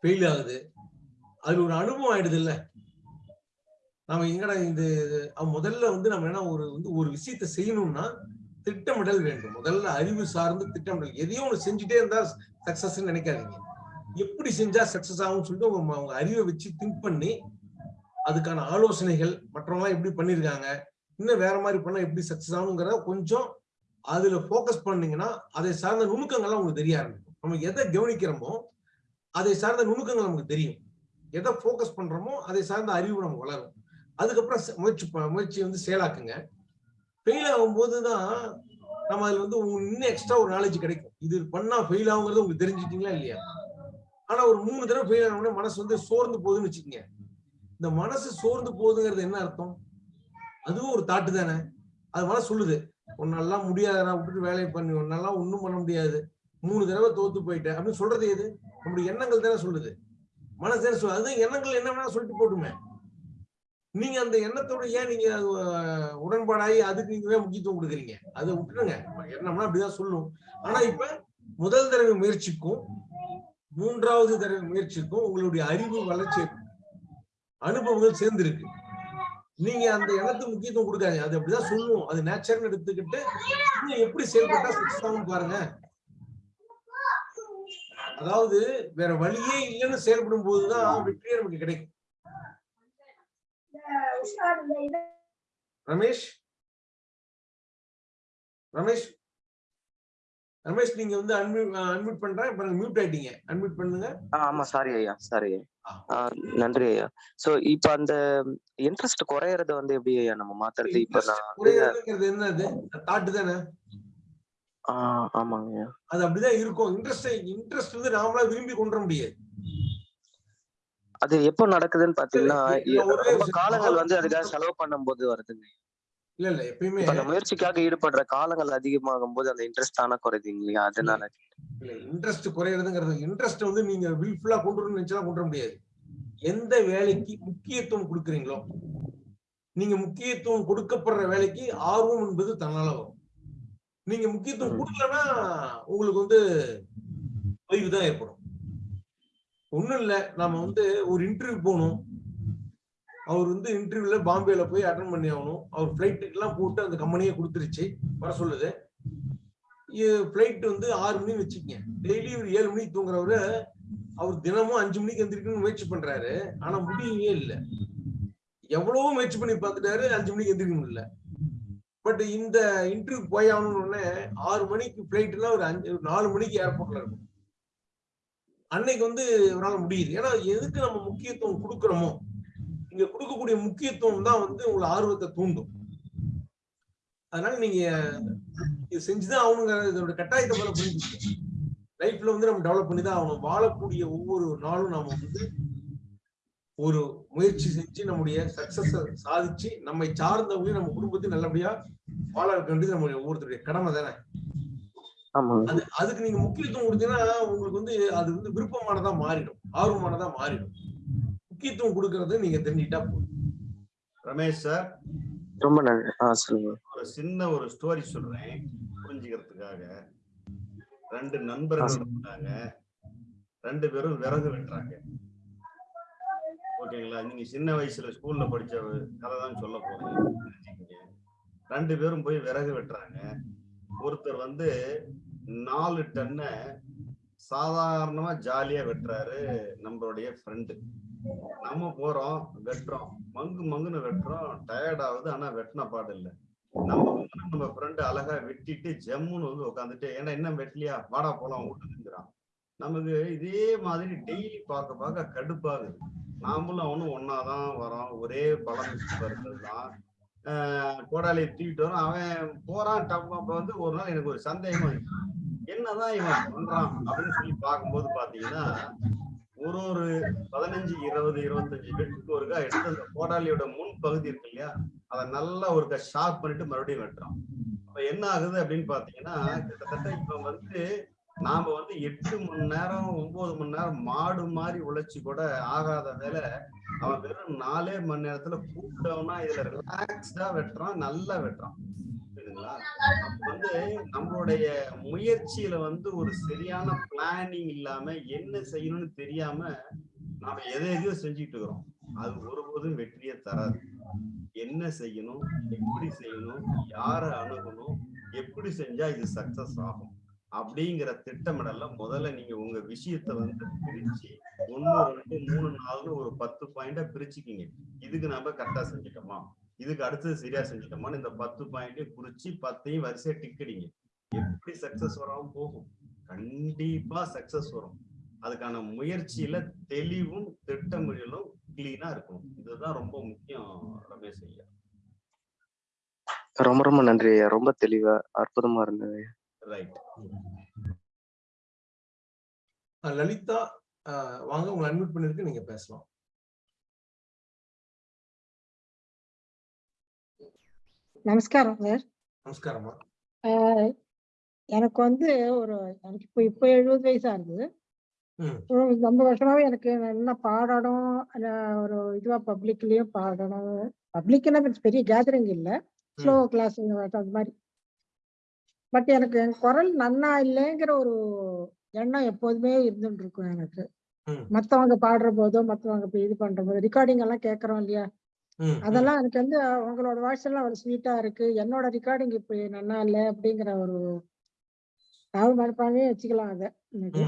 ஃபெயில் ஆகுது. அது ஒரு அனுபவம் ஆயிடுது இல்ல? நாம எங்கடா இந்த முதல்ல வந்து நம்ம என்ன ஒரு வந்து ஒரு விஷயத்த செய்யணும்னா திட்டமிடல் வேண்டும். முதல்ல அறிவு சார்ந்து திட்டமிடல். எதையும் ஒன்று செஞ்சுட்டே இருந்தா சக்சஸ் நினைக்காதீங்க. எப்படி செஞ்சா சக்சஸ் ஆகும்னு சொல்லிட்டு அவங்க அறிவை வச்சு திங்க் பண்ணி அதுக்கான ஆலோசனைகள் மற்றவங்களாம் எப்படி பண்ணியிருக்காங்க இன்னும் வேற மாதிரி பண்ணா எப்படி சக்சஸ் ஆகுங்கிறத கொஞ்சம் அதுல ஃபோக்கஸ் பண்ணீங்கன்னா அதை சார்ந்த நுணுக்கங்கள்லாம் உங்களுக்கு தெரிய ஆரம்பிக்கும். நம்ம எதை கவனிக்கிறோமோ அதை சார்ந்த நுணுக்கங்கள் நமக்கு தெரியும். எதை ஃபோக்கஸ் பண்றோமோ அதை சார்ந்த அறிவு நம்ம வளரும். அதுக்கப்புறம் முயற்சி முயற்சி வந்து செயலாக்குங்க. ஃபெயில் ஆகும்போது தான் நம்ம அதுல வந்து இன்னும் எக்ஸ்ட்ரா ஒரு நாலேஜ் கிடைக்கும். இது பண்ணா ஃபெயில் ஆகுங்கிறது உங்களுக்கு தெரிஞ்சுட்டீங்களா இல்லையா? ஆனா ஒரு மூணு தடவை ஃபெயில் ஆன உடனே மனசு வந்து சோர்ந்து போகுதுன்னு வச்சுக்கோங்க. இந்த மனசு சோர்ந்து போகுதுங்கிறது என்ன அர்த்தம்? அதுவும் ஒரு தாட்டு தானே. அது மனசு சொல்லுது உன்னெல்லாம் முடியாதுடா விட்டுட்டு வேலையை பண்ணி உன்னெல்லாம் ஒன்றும் பண்ண முடியாது. மூணு தடவை தோத்து போயிட்டேன். அப்படின்னு சொல்றது எது? நம்முடைய எண்ணங்கள் தானே சொல்லுது. மனசு தானே சொல்லுது. அது எண்ணங்கள் என்ன வேணா சொல்லிட்டு போட்டுமே. நீங்க அந்த எண்ணத்தோட ஏன் நீங்க உடன்பாடாகி அதுக்கு நீங்க முக்கியத்துவம் கொடுக்குறீங்க? அதை விட்டுருங்க. எண்ணம்னா அப்படிதான் சொல்லும். ஆனா இப்ப முதல் தடவை முயற்சிக்கும். மூன்றாவது தடவை முயற்சிக்கும் உங்களுடைய அறிவு வளர்ச்சி அனுபவங்கள் சேர்ந்திருக்கு. நீங்க அந்த இடத்துக்கு முக்கியத்துவம் கொடுக்காதீங்க. அது அப்படிதான் சொல்லுவோம். அது நேச்சர்னு எடுத்துக்கிட்டு நீங்க எப்படி செயல்பட்டா சக்சஸ் ஆகும் பாருங்க. அதாவது வேற வழியே இல்லைன்னு செயல்படும் போதுதான் வெற்றியே நமக்கு கிடைக்கும். ரமேஷ்? ரமேஷ்? ரமேஷ் நீங்க வந்து அன்மியூட் பண்றேன் இப்ப மியூட் ஆயிட்டீங்க. அன்மியூட் பண்ணுங்க. ஆமா சாரி ஐயா சாரி நன்றி ஐயா. சோ இப்ப அந்த இன்ட்ரெஸ்ட் குறையறத வந்து எப்படி ஐயா நம்ம மாத்துறது? இப்ப நான் என்னது? தாட்டு தானே? ஆமாங்க ஐயா. அது அப்படிதான் இருக்கும். இன்ட்ரெஸ்ட் இன்ட்ரெஸ்ட் வந்து நாமளா விரும்பி கொண்டு வர முடியாது. அது எப்போ நடக்குதுன்னு பாத்தீங்கன்னா. காலங்கள் வந்து அதுக்காக செலவு பண்ணும்போது வருதுங்க இல்ல இல்ல எப்பயுமே அந்த முயற்சிக்காக ஈடுபடுற காலங்கள் அதிகமாகும் போது அந்த இன்ட்ரெஸ்ட் தானே குறையுதுங்க இல்லையா? அதனால. இல்ல இன்ட்ரெஸ்ட் குறையிறதுங்கிறது இன்ட்ரெஸ்ட் வந்து நீங்க வில்ஃபுல்லா கொண்டு வரணும்னு நினைச்சா கொண்டு வர முடியாது. எந்த வேலைக்கு முக்கியத்துவம் கொடுக்குறீங்களோ நீங்க முக்கியத்துவம் கொடுக்கப்படுற வேலைக்கு ஆர்வம் என்பது தன்னால வரும். நீங்க முக்கியத்துவம். கொடுக்கலன்னா உங்களுக்கு வந்து தொய்வு தான் ஏற்படும். ஒண்ணும் இல்ல நாம வந்து ஒரு இன்டர்வியூ போகணும். அவர் வந்து இன்டர்வியூல பாம்பேல போய் அட்டன் பண்ணி ஆகணும். அவர் ஃபிளைட் எல்லாம் போட்டு அந்த கம்பெனியே கொடுத்துருச்சு. வர சொல்லுது. ஃபிளைட் வந்து ஆறு மணி வச்சுக்கங்க. டெய்லி ஒரு ஏழு மணிக்கு தூங்குறவரு அவர் தினமும் அஞ்சு மணிக்கு எந்திரிக்கணும்னு முயற்சி பண்றாரு. ஆனா முடியவே இல்லை. எவ்வளவோ முயற்சி பண்ணி பார்த்துட்டாரு அஞ்சு மணிக்கு எந்திரிக்க முடியல பட் இந்த இன்டர்வியூ போய் ஆகணும்னு ஆறு மணிக்கு ஃபிளைட்னா ஒரு அஞ்சு நாலு மணிக்கு ஏர்போர்ட்ல இருக்கும். அன்னைக்கு வந்து அவரால் முடியுது. ஏன்னா எதுக்கு நம்ம முக்கியத்துவம் கொடுக்குறோமோ? இங்க கொடுக்கக்கூடிய முக்கியத்துவம் தான் வந்து உங்களை ஆர்வத்தை தூண்டும். அதனால நீங்க இது செஞ்சுதான் ஆகணுங்கிற இதோட கட்டாயத்தை போல புரிஞ்சுக்கணும். லைஃப்ல வந்து நம்ம டெவலப் பண்ணி தான் ஆகணும். வாழக்கூடிய ஒவ்வொரு நாளும் நாம வந்து ஒரு முயற்சி செஞ்சு நம்முடைய சக்சஸ் சாதிச்சு நம்மை சார்ந்தவங்களையும் நம்ம குடும்பத்தையும் நல்லபடியா வாழ வைக்க வேண்டியது நம்மளுடைய ஒவ்வொருத்தருடைய கடமை தானே? அது அதுக்கு நீங்க முக்கியத்துவம் கொடுத்தீங்கன்னா உங்களுக்கு வந்து அது வந்து விருப்பமானதா மாறிடும். ஆர்வமானதா மாறிடும். முக்கியத்துவம் கொடுக்கறத நீங்க தெரிஞ்சுக்கிட்டா போதும். ரமேஷ் சார் ரொம்ப நன்றி. ஒரு சின்ன ஒரு ஸ்டோரி சொல்றேன் புரிஞ்சுக்கிறதுக்காக. ரெண்டு நண்பர்கள் இருந்தாங்க. ரெண்டு பேரும் விறகு வெட்டுறாங்க. ஓகேங்களா? நீங்க சின்ன வயசுல ஸ்கூல்ல படிச்ச கதை தான் சொல்ல போறீங்க. ரெண்டு பேரும் போய் விறகு வெட்டுறாங்க. ஒருத்தர் வந்து நாலு டன்னை சாதாரணமா ஜாலியா வெட்டுறாரு நம்மளுடைய ஃப்ரெண்டு நம்ம போறோம் வெட்டுறோம். மங்கு மங்குன்னு வெட்டுறோம். டயர்ட் ஆகுது ஆனா வெட்டின பாடு இல்ல. நம்ம நம்ம ஃப்ரெண்டு அழகா வெட்டிட்டு ஜம்முன்னு வந்து உட்காந்துட்டு ஏன்னா என்ன வெட்டலையா? வாடா போலாம் விட்டுங்கிறான் நமக்கு இதே மாதிரி டெய்லி பார்க்க பார்க்க கடுப்பாகுது. நாமளும் அவனும் ஒன்னாதான் வரோம். ஒரே பழம் தான் கோடாலியை தூக்கிட்டு வரும். அவன் போறான் டப் அப்ப வந்து ஒரு நாள் எனக்கு ஒரு சந்தேகம். என்னதான் இவன் பண்றான் அப்படின்னு சொல்லி பார்க்கும்போது பாத்தீங்கன்னா ஒரு ஒரு பதினஞ்சு இருபது இருபத்தஞ்சு வெட்டுக்கு ஒருக்கா எடுத்து அந்த முன் பகுதி இருக்கு இல்லையா? அதை நல்லா ஒருக்கா ஷார்ப் பண்ணிட்டு மறுபடியும் வெட்டுறோம். அப்ப என்ன ஆகுது அப்படின்னு பாத்தீங்கன்னா கிட்டத்தட்ட இப்ப வந்து நாம வந்து எட்டு மணி நேரம் ஒன்பது மணி நேரம் மாடு மாதிரி உழைச்சி கூட ஆகாத வேலை அவன் வெறும் நாலே மணி நேரத்துல கூப்பிட்டவனா இதுல ரிலாக்ஸ்டா வெட்டுறான் நல்லா வெட்டுறான். புரியுதுங்களா அப்ப வந்து நம்மளுடைய முயற்சியில வந்து ஒரு சரியான பிளானிங் இல்லாம என்ன செய்யணும்னு தெரியாம நாம எதை எதையோ செஞ்சுட்டு இருக்கிறோம். அது ஒருபோதும் வெற்றியை தராது. என்ன செய்யணும்? எப்படி செய்யணும்? யாரை அணுகணும்? எப்படி செஞ்சா இது சக்சஸ் ஆகும்? அப்படிங்கிற திட்டமிடல முதல்ல நீங்க உங்க விஷயத்த வந்து பிரிச்சு ஒன்னு ரெண்டு மூணு நாலு ஒரு பத்து பாயிண்டா பிரிச்சுக்கிங்க. இதுக்கு நம்ம கரெக்டா செஞ்சுட்டோமா? இதுக்கு அடுத்தது சரியா செஞ்சுட்டோமான்னு இந்த பத்து பாயிண்டையும் குறிச்சு பத்தையும் வரிசையா டிக்கடிங்க எப்படி சக்சஸ் வராம போகும்? கண்டிப்பா சக்சஸ் வரும். அதுக்கான முயற்சியில தெளிவும் திட்டமிடலும் கிளீனா இருக்கணும். இதுதான் ரொம்ப முக்கியம் ரமேஷ் ஐயா. ரொம்ப ரொம்ப நன்றி ஐயா. ரொம்ப தெளிவா அற்புதமா இருந்தது ரைட் லலிதா வாங்க உங்களை அட்மிட் பண்ணிருக்கு நீங்க பேசலாம். நமஸ்காரம் சார். நமஸ்காரம்மா. ஆஹ் எனக்கு வந்து ஒரு எனக்கு இப்போ இப்போ எழுபது வயசா. ஒரு ரொம்ப வருஷமாவே எனக்கு நல்லா பாடணும் ஒரு இதுவா பப்ளிக்லயும் பாடணும். பப்ளிக்னா பெரிய கேதரிங் இல்ல. ஸ்லோ கிளாஸ் அது மாதிரி. பட் எனக்கு என் குரல் நன்னா இல்லைங்கிற ஒரு எண்ணம் எப்போதுமே இருந்துட்டு இருக்கும் எனக்கு. மத்தவங்க பாடுற போதோ மத்தவங்க இது பண்ற போதோ ரெக்கார்டிங் எல்லாம் கேட்கறோம் இல்லையா. அதெல்லாம் எனக்கு வந்து உங்களோட வாய்ஸ் எல்லாம் ஒரு ஸ்வீட்டா இருக்கு. என்னோட ரெக்கார்டிங் இப்ப நல்லா இல்லை அப்படிங்கிற ஒரு தாழ்வு மனப்பான்மையே வச்சுக்கலாம் அத. எனக்கு.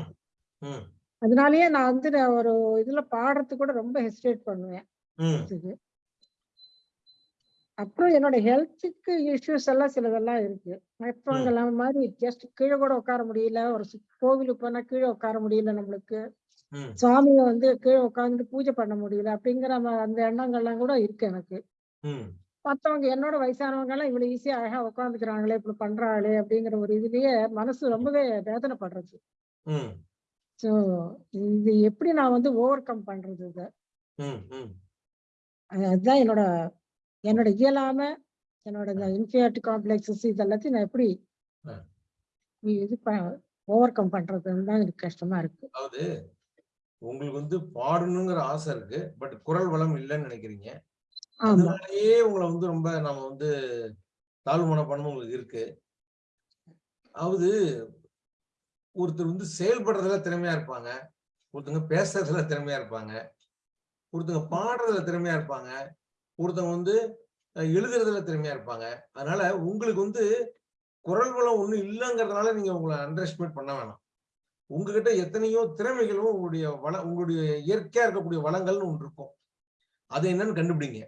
அதனாலயே நான் வந்து நான் ஒரு இதுல பாடுறதுக்கு கூட ரொம்ப ஹெசிடேட் பண்ணுவேன். அப்புறம் என்னோட ஹெல்த்துக்கு இஷ்யூஸ் எல்லாம் சிலதெல்லாம் இருக்கு. மற்றவங்க மாதிரி ஜஸ்ட் கீழே கூட உட்கார முடியல. ஒரு கோவிலுக்கு போனா கீழே உட்கார முடியல நம்மளுக்கு. சுவாமியை வந்து கீழே உட்கார்ந்து பூஜை பண்ண முடியல அப்படிங்கிற அந்த எண்ணங்கள்லாம் கூட இருக்கு எனக்கு. மத்தவங்க என்னோட வயசானவங்க எல்லாம் இவ்வளவு ஈஸியா அழகா உட்காந்துக்கிறாங்களே இப்படி பண்றாங்களே அப்படிங்கிற ஒரு இதுலயே மனசு ரொம்பவே வேதனைப்படுறது. சோ இது எப்படி நான் வந்து ஓவர் கம் பண்றது இத? அதுதான் என்னோட என்னோட இயலாம என்னோட இந்த இன்ஃபியாரிட்டி காம்ப்ளெக்ஸஸ் இது எல்லாத்தையும் நான் எப்படி. இது ஓவர் கம் பண்றதுன்னு தான் எனக்கு கஷ்டமா இருக்கு. உங்களுக்கு வந்து பாடணுங்கிற ஆசை இருக்கு. பட் குரல் வளம் இல்லைன்னு நினைக்கிறீங்க. அதனாலயே உங்களை வந்து ரொம்ப நாம வந்து தாழ்வு மனப்பான்மை உங்களுக்கு இருக்கு. அதாவது ஒருத்தர் வந்து செயல்படுறதுல திறமையா இருப்பாங்க. ஒருத்தங்க பேசுறதுல திறமையா இருப்பாங்க. ஒருத்தங்க பாடுறதுல திறமையா இருப்பாங்க. ஒருத்தங்க வந்து எழுதுறதுல திறமையா இருப்பாங்க. அதனால உங்களுக்கு வந்து குரல் வளம் ஒண்ணும் இல்லைங்கிறதுனால நீங்க உங்களை அண்டர் எஸ்டிமேட் பண்ண வேணாம். உங்ககிட்ட எத்தனையோ திறமைகளும் உங்களுடைய வள உங்களுடைய இயற்கையா இருக்கக்கூடிய வளங்கள்னு ஒன்று இருக்கும். அது என்னன்னு கண்டுபிடிங்க.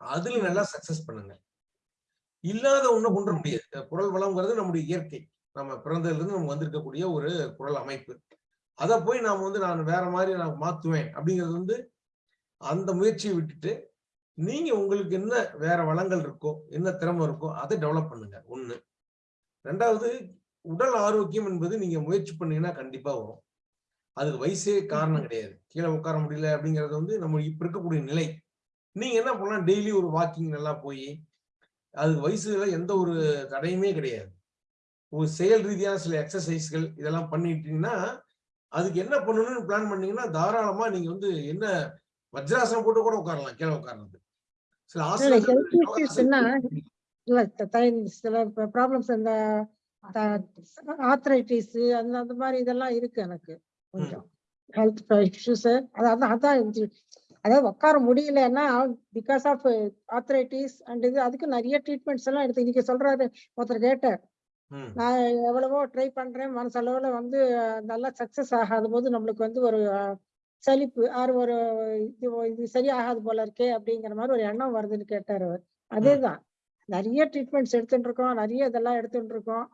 அதுல நல்லா சக்சஸ் பண்ணுங்க. இல்லாத ஒண்ணும் கொண்டு முடியாது. குரல் வளம்ங்கிறது நம்முடைய இயற்கை. நம்ம பிறந்ததுல இருந்து நமக்கு வந்திருக்கக்கூடிய ஒரு குரல் அமைப்பு. அதை போய் நாம வந்து நான் வேற மாதிரி நான் மாத்துவேன் அப்படிங்கிறது வந்து அந்த முயற்சியை விட்டுட்டு நீங்க உங்களுக்கு என்ன வேற வளங்கள் இருக்கோ என்ன திறமை இருக்கோ அதை டெவலப் பண்ணுங்க. ஒண்ணு. ரெண்டாவது உடல் ஆரோக்கியம் என்பது நீங்க முயற்சி பண்ணீங்கன்னா கண்டிப்பா வரும். அதுக்கு வயசே காரணம் கிடையாது. கீழே உட்கார முடியல அப்படிங்கிறது வந்து நம்ம இப்ப இருக்கக்கூடிய நிலை. நீங்க என்ன பண்ணலாம்? டெய்லி ஒரு வாக்கிங் நல்லா போய் அதுக்கு வயசுல எந்த ஒரு தடையுமே கிடையாது. ஒரு செயல் ரீதியான சில எக்ஸசைஸ்கள் இதெல்லாம் பண்ணிட்டீங்கன்னா அதுக்கு என்ன பண்ணணும்னு பிளான் பண்ணீங்கன்னா தாராளமா நீங்க வந்து என்ன வஜ்ராசனம் போட்டு கூட உட்காரலாம் கீழே உட்கார்றது. சில ஆசனம் சில ப்ராப்ளம்ஸ் அந்த ஆத்ரைட்டிஸ் அந்த அந்த மாதிரி இதெல்லாம் இருக்கு எனக்கு கொஞ்சம். ஹெல்த் இஷ்யூஸ் அதான் இது. அதாவது உட்கார முடியலன்னா பிகாஸ் ஆஃப் ஆத்ரைட்டிஸ் அண்ட் இது அதுக்கு நிறைய ட்ரீட்மெண்ட்ஸ் எல்லாம் எடுத்து இன்னைக்கு சொல்றாரு ஒருத்தர் கேட்டார். நான் எவ்வளவோ ட்ரை பண்றேன் மனசளவுல வந்து நல்லா சக்சஸ் ஆகாத போது நம்மளுக்கு வந்து ஒரு சலிப்பு ஆறு ஒரு இது இது சரியாகாது போல இருக்கே அப்படிங்கிற மாதிரி ஒரு எண்ணம் வருதுன்னு கேட்டார் அவர். அதேதான். நிறைய ட்ரீட்மெண்ட்ஸ் எடுத்துட்டு இருக்கோம் நிறைய இதெல்லாம் எடுத்துட்டு இருக்கோம்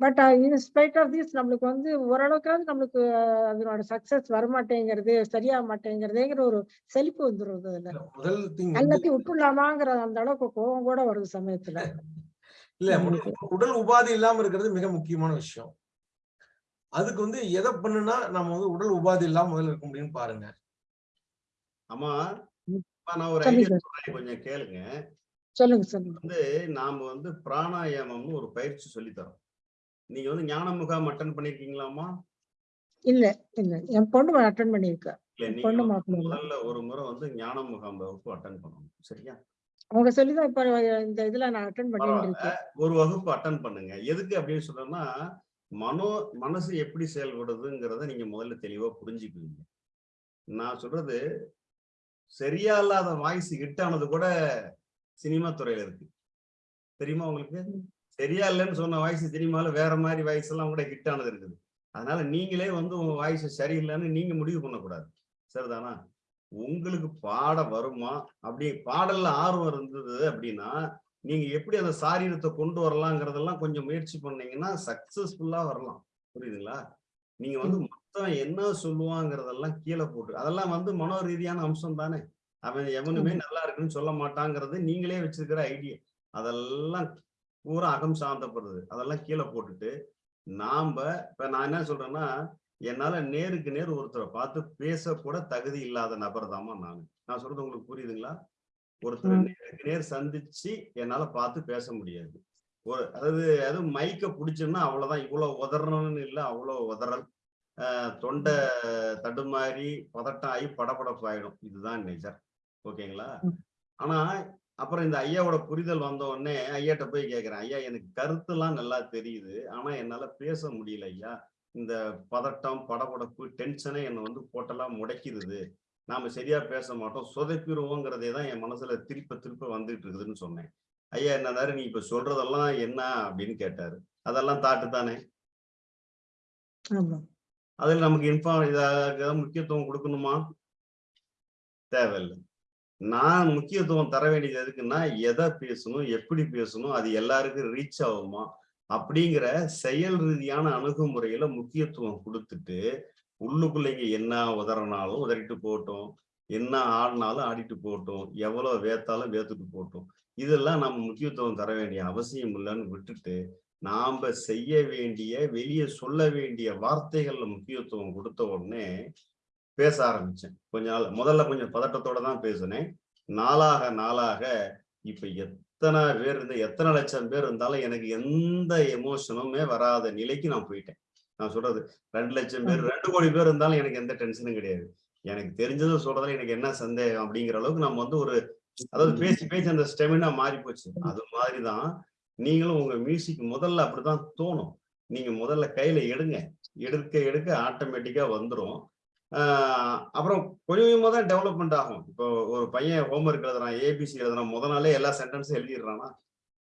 பட் இன்ஸ்பைட் ஆஃப் திஸ் நம்மளுக்கு வந்து ஓரளவுக்காவது நம்மளுக்கு அதனோட சக்சஸ் வரமாட்டேங்கிறது சரியாக மாட்டேங்கிறதேங்கிற ஒரு செழிப்பு வந்துருது அதுல. இல்ல, முதல் திங் வந்து எல்லாத்தையும் விட்டுலாமாங்கிற அந்த அளவுக்கு கோவம் கூட வருது சமயத்துல. இல்ல நம்மளுக்கு. உடல் உபாதை இல்லாம இருக்கிறது மிக முக்கியமான விஷயம். அதுக்கு வந்து எதை பண்ணுனா நம்ம வந்து உடல் உபாதை இல்லாம முதல்ல இருக்க முடியும்னு பாருங்க. ஆமா நான் ஒரு ஐடியா சார். கொஞ்சம் கேளுங்க. சொல்லுங்க சொல்லுங்க. வந்து நாம வந்து பிராணாயாமம்னு ஒரு பயிற்சி சொல்லித் தரோம் நீங்க வந்து ஞான முகாம் அட்டன் பண்ணிருக்கீங்களாமா இல்ல இல்ல. என் பொண்ணு அட்டன் நீங்க பொண்ணு முதல்ல ஒரு முறை வந்து ஞான முகாம் வகுப்பு அட்டன் பண்ணணும். சரியா? அவங்க சொல்லிதான் இப்ப இந்த இதுல நான் அட்டன் பண்ணிட்டு இருக்கேன். ஒரு வகுப்பு அட்டன் பண்ணுங்க. எதுக்கு அப்படின்னு சொல்றேன்னா மனோ மனசு எப்படி செயல்படுதுங்கிறத நீங்க முதல்ல தெளிவா புரிஞ்சுக்குவீங்க. நான் சொல்றது சரியா இல்லாத வாய்ஸ் ஹிட் ஆனது கூட சினிமா துறையில இருக்கு. தெரியுமா உங்களுக்கு? சரியா இல்லைன்னு சொன்ன வாய்ஸ் சினிமால வேற மாதிரி வாய்ஸ் எல்லாம் கூட ஹிட் ஆனது இருக்குது. அதனால நீங்களே வந்து உங்க வாய்ஸ் சரியில்லைன்னு நீங்க முடிவு பண்ணக்கூடாது. சரிதானா? உங்களுக்கு பாட வருமா? அப்படி பாடல்ல ஆர்வம் இருந்தது அப்படின்னா நீங்க எப்படி அந்த சாரீரத்தை கொண்டு வரலாங்கிறதெல்லாம் கொஞ்சம் முயற்சி பண்ணீங்கன்னா சக்சஸ்ஃபுல்லா வரலாம். புரியுதுங்களா? நீங்க வந்து மொத்தம் என்ன சொல்லுவாங்கிறதெல்லாம் கீழே போட்டு அதெல்லாம் வந்து மனோ ரீதியான அம்சம் தானே. அவன் எவனுமே நல்லா இருக்குன்னு சொல்ல மாட்டாங்கிறது நீங்களே வச்சிருக்கிற ஐடியா அதெல்லாம் பூரா அகம் சார்ந்தப்படுறது அதெல்லாம் கீழே போட்டுட்டு நாம இப்ப நான் என்ன சொல்றேன்னா என்னால நேருக்கு நேர் ஒருத்தரை பார்த்து பேசக்கூட தகுதி இல்லாத நபர் தாமா நான். நான் சொல்றது உங்களுக்கு புரியுதுங்களா? ஒருத்தரை. நேருக்கு நேர் சந்திச்சு என்னால பார்த்து பேச முடியாது. ஒரு அதாவது அதுவும் மைக்க பிடிச்சோம்னா அவ்வளவுதான். இவ்வளவு உதறணும்னு இல்லை அவ்வளவு உதறல். ஆஹ் தொண்டை தடுமாறி பதட்டம் ஆகி படபடப்பு ஆயிடும். இதுதான் நேச்சர் ஓகேங்களா. ஆனா அப்புறம் இந்த ஐயாவோட புரிதல் வந்த உடனே ஐயாட்ட போய் கேட்கிறேன் ஐயா எனக்கு கருத்துலாம் நல்லா தெரியுது. ஆனா என்னால பேச முடியல ஐயா. இந்த பதட்டம் படபடப்பு டென்ஷனே என்னை வந்து போட்டெல்லாம் முடைக்கிறது நாம சரியா பேச மாட்டோம். சொதப்பிடுவோங்கிறதே தான் என் மனசுல திருப்ப திருப்ப வந்துட்டு இருக்குதுன்னு சொன்னேன். ஐயா என்னதாரு நீ இப்ப சொல்றதெல்லாம் என்ன அப்படின்னு கேட்டாரு. அதெல்லாம் தாட்டு தானே? அதில் நமக்கு இன்ஃபார்ம் இதாக முக்கியத்துவம் கொடுக்கணுமா? தேவையில்லை. நான் முக்கியத்துவம் தர வேண்டியது எதுக்குன்னா எதை பேசணும் எப்படி பேசணும் அது எல்லாருக்கும் ரீச் ஆகுமா? அப்படிங்கிற செயல் ரீதியான அணுகுமுறையில முக்கியத்துவம் கொடுத்துட்டு உள்ளுக்குள்ளைங்க என்ன உதறனாலும் உதறிட்டு போட்டோம் என்ன ஆடினாலும் ஆடிட்டு போட்டோம் எவ்வளவு வேத்தாலும் வேத்துட்டு போட்டோம் இதெல்லாம் நம்ம முக்கியத்துவம் தர வேண்டிய அவசியம் இல்லைன்னு விட்டுட்டு நாம செய்ய வேண்டிய வெளியே சொல்ல வேண்டிய வார்த்தைகள்ல முக்கியத்துவம் கொடுத்த உடனே பேச ஆரம்பிச்சேன். கொஞ்ச நாள் முதல்ல கொஞ்சம் பதட்டத்தோட தான் பேசினேன். நாளாக நாளாக இப்ப எத்தனை பேர் இருந்து எத்தனை லட்சம் பேர் இருந்தாலும் எனக்கு எந்த எமோஷனுமே வராத நிலைக்கு நான் போயிட்டேன். நான் சொல்றது ரெண்டு லட்சம் பேர் ரெண்டு கோடி பேர் இருந்தாலும் எனக்கு எந்த டென்ஷனும் கிடையாது. எனக்கு தெரிஞ்சதை சொல்றதுல எனக்கு என்ன சந்தேகம் அப்படிங்கிற அளவுக்கு நம்ம வந்து ஒரு அதாவது பேசி பேசி அந்த ஸ்டெமினா மாறி போச்சு. அது மாதிரிதான் நீங்களும் உங்க மியூசிக் முதல்ல அப்படிதான் தோணும். நீங்க முதல்ல கையில எடுங்க. எடுக்க எடுக்க ஆட்டோமேட்டிக்கா வந்துரும். ஆஹ் அப்புறம் கொஞ்சம் கொஞ்சமா தான் டெவலப்மெண்ட் ஆகும். இப்போ ஒரு பையன் ஹோம்ஒர்க் எழுதுறான் ஏபிசி எழுதுறான் முத நாளே எல்லா சென்டென்ஸும் எழுதிடுறானா?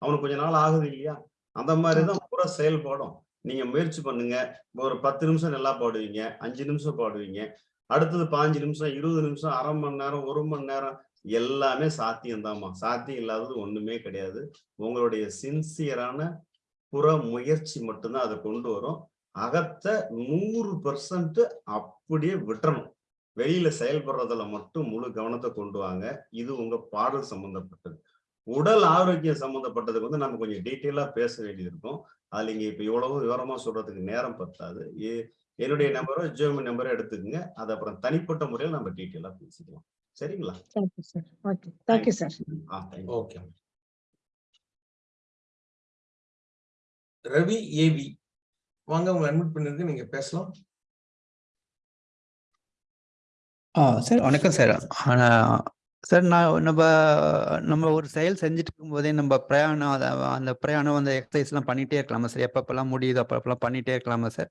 அவனுக்கு கொஞ்ச நாள் ஆகுது இல்லையா? அந்த மாதிரிதான் பூரா செயல்படும். நீங்க முயற்சி பண்ணுங்க. ஒரு பத்து நிமிஷம் நல்லா பாடுவீங்க அஞ்சு நிமிஷம் பாடுவீங்க அடுத்தது பாஞ்சு நிமிஷம் இருபது நிமிஷம் அரை மணி நேரம் ஒரு மணி நேரம் எல்லாமே சாத்தியம்தாம்மா சாத்தியம் இல்லாதது ஒண்ணுமே கிடையாது. உங்களுடைய சின்சியரான புற முயற்சி மட்டும்தான் அதை கொண்டு வரும். அகத்தை நூறு பெர்சன்ட் அப்படியே விட்டுறணும். வெளியில செயல்படுறதுல மட்டும் முழு கவனத்தை கொண்டு வாங்க. இது உங்க பாடல் சம்பந்தப்பட்டது. உடல் ஆரோக்கியம் சம்பந்தப்பட்டதுக்கு வந்து நம்ம கொஞ்சம் டீட்டெயிலா பேச வேண்டியது இருக்கும். அதுல இங்க இப்ப இவ்வளவு விவரமா சொல்றதுக்கு நேரம் பத்தாது. ஏ- என்னுடைய நம்பரோ ஜியோமி நம்பரோ எடுத்துக்கங்க. அது அப்புறம் தனிப்பட்ட முறையில் நம்ம டீட்டெயிலா பேசிக்கலாம். சரிங்களா? Thank you sir okay thank you sir ah thank you okay Ravi ஏவி வாங்க உங்களை அன்மிட் பண்ணிருக்கு நீங்க பேசலாம். ஆ சார் வணக்கம் சார். ஆனா சார் நான் நம்ம நம்ம ஒரு செயல் செஞ்சுட்டு இருக்கும்போதே நம்ம பிரயாணம் அதை அந்த பிரயாணம் அந்த எக்ஸசைஸ்லாம் பண்ணிகிட்டே இருக்கலாமா சார்? எப்பப்பெல்லாம் முடியுதோ அப்பப்பெல்லாம் பண்ணிகிட்டே இருக்கலாமா சார்?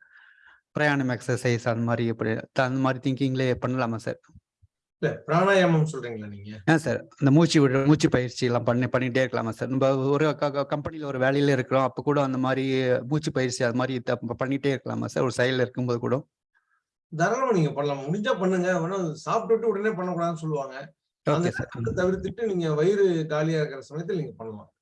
பிரயாணம் எக்ஸசைஸ் அந்த மாதிரி எப்படி அந்த மாதிரி திங்கிங்லேயே பண்ணலாமா சார்? பிராணாயாமம் சொல்றீங்களா நீங்க? ஆ சார். இந்த மூச்சு விடுற மூச்சு பயிற்சி எல்லாம் பண்ணி பண்ணிட்டே இருக்கலாமா சார்? நம்ம ஒரு கம்பெனியில் ஒரு வேலையில இருக்கிறோம். அப்போ கூட அந்த மாதிரி மூச்சு பயிற்சி அது மாதிரி பண்ணிட்டே இருக்கலாமா சார்? ஒரு செயலில் இருக்கும்போது கூட. தாராளமா நீங்க பண்ணலாம். முடிஞ்சா பண்ணுங்க. வேணா சாப்பிட்டுட்டு உடனே பண்ணக்கூடாதுன்னு சொல்லுவாங்க. தவிர்த்துட்டு நீங்க வயிறு காலியா இருக்கிற சமயத்துல நீங்க பண்ணலாம்.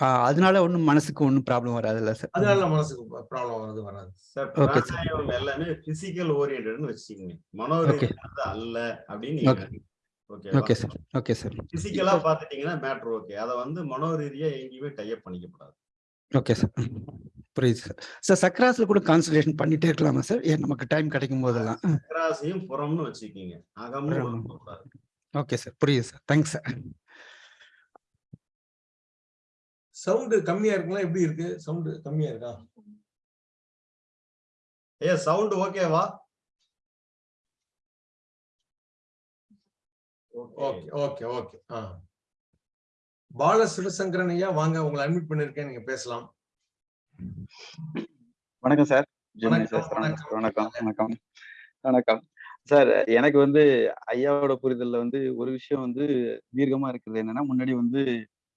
அதனால ஒன்றும் மனசுக்கு ஒன்றும் ப்ராப்ளம் வராதுல்ல சார் அதனால மனசுக்கு ப்ராப்ளம் வருது. வராது சார் sir. பிராணாயாமம் எல்லாமே பிசிக்கல் ஓரியன்டட்னு வச்சுக்கோங்க. மனோரீதியானது அல்ல அப்படின்னு. ஓகேவா ஓகே சார் ஓகே சார் பிசிக்கலா பாத்துட்டீங்கன்னா மேட்ரு ஓகே அதை வந்து மனோரீதியா எங்கேயுமே டைப் பண்ணிக்கப்படாது. ஓகே சார் புரியுது சார் சார் சக்ராஸ்ல கூட கான்சன்ட்ரேஷன் பண்ணிட்டே இருக்கலாமா சார் ஏன் நமக்கு டைம் கிடைக்கும் போதெல்லாம்? அக்கராசையும் புறம்னு வச்சுக்கிங்க. அகம்னு. ஓகே சார் புரியுது சார் தேங்க்ஸ் சார் சவுண்டு கம்மியா இருக்குங்களா? எப்படி இருக்கு? சவுண்டு கம்மியா இருக்கா? ஏ சவுண்ட் ஓகேவா? ஓகே. ஓகே ஓகே ஆ. பால சிவசங்கரன் ஐயா வாங்க உங்களை அட்மிட் பண்ணிருக்கேன் நீங்க பேசலாம். வணக்கம் சார். ஜெமினி வணக்கம், சார் வணக்கம். வணக்கம் வணக்கம் வணக்கம். சார் எனக்கு வந்து ஐயாவோட புரிதல்ல வந்து ஒரு விஷயம் வந்து தீர்க்கமா இருக்குது என்னன்னா முன்னாடி வந்து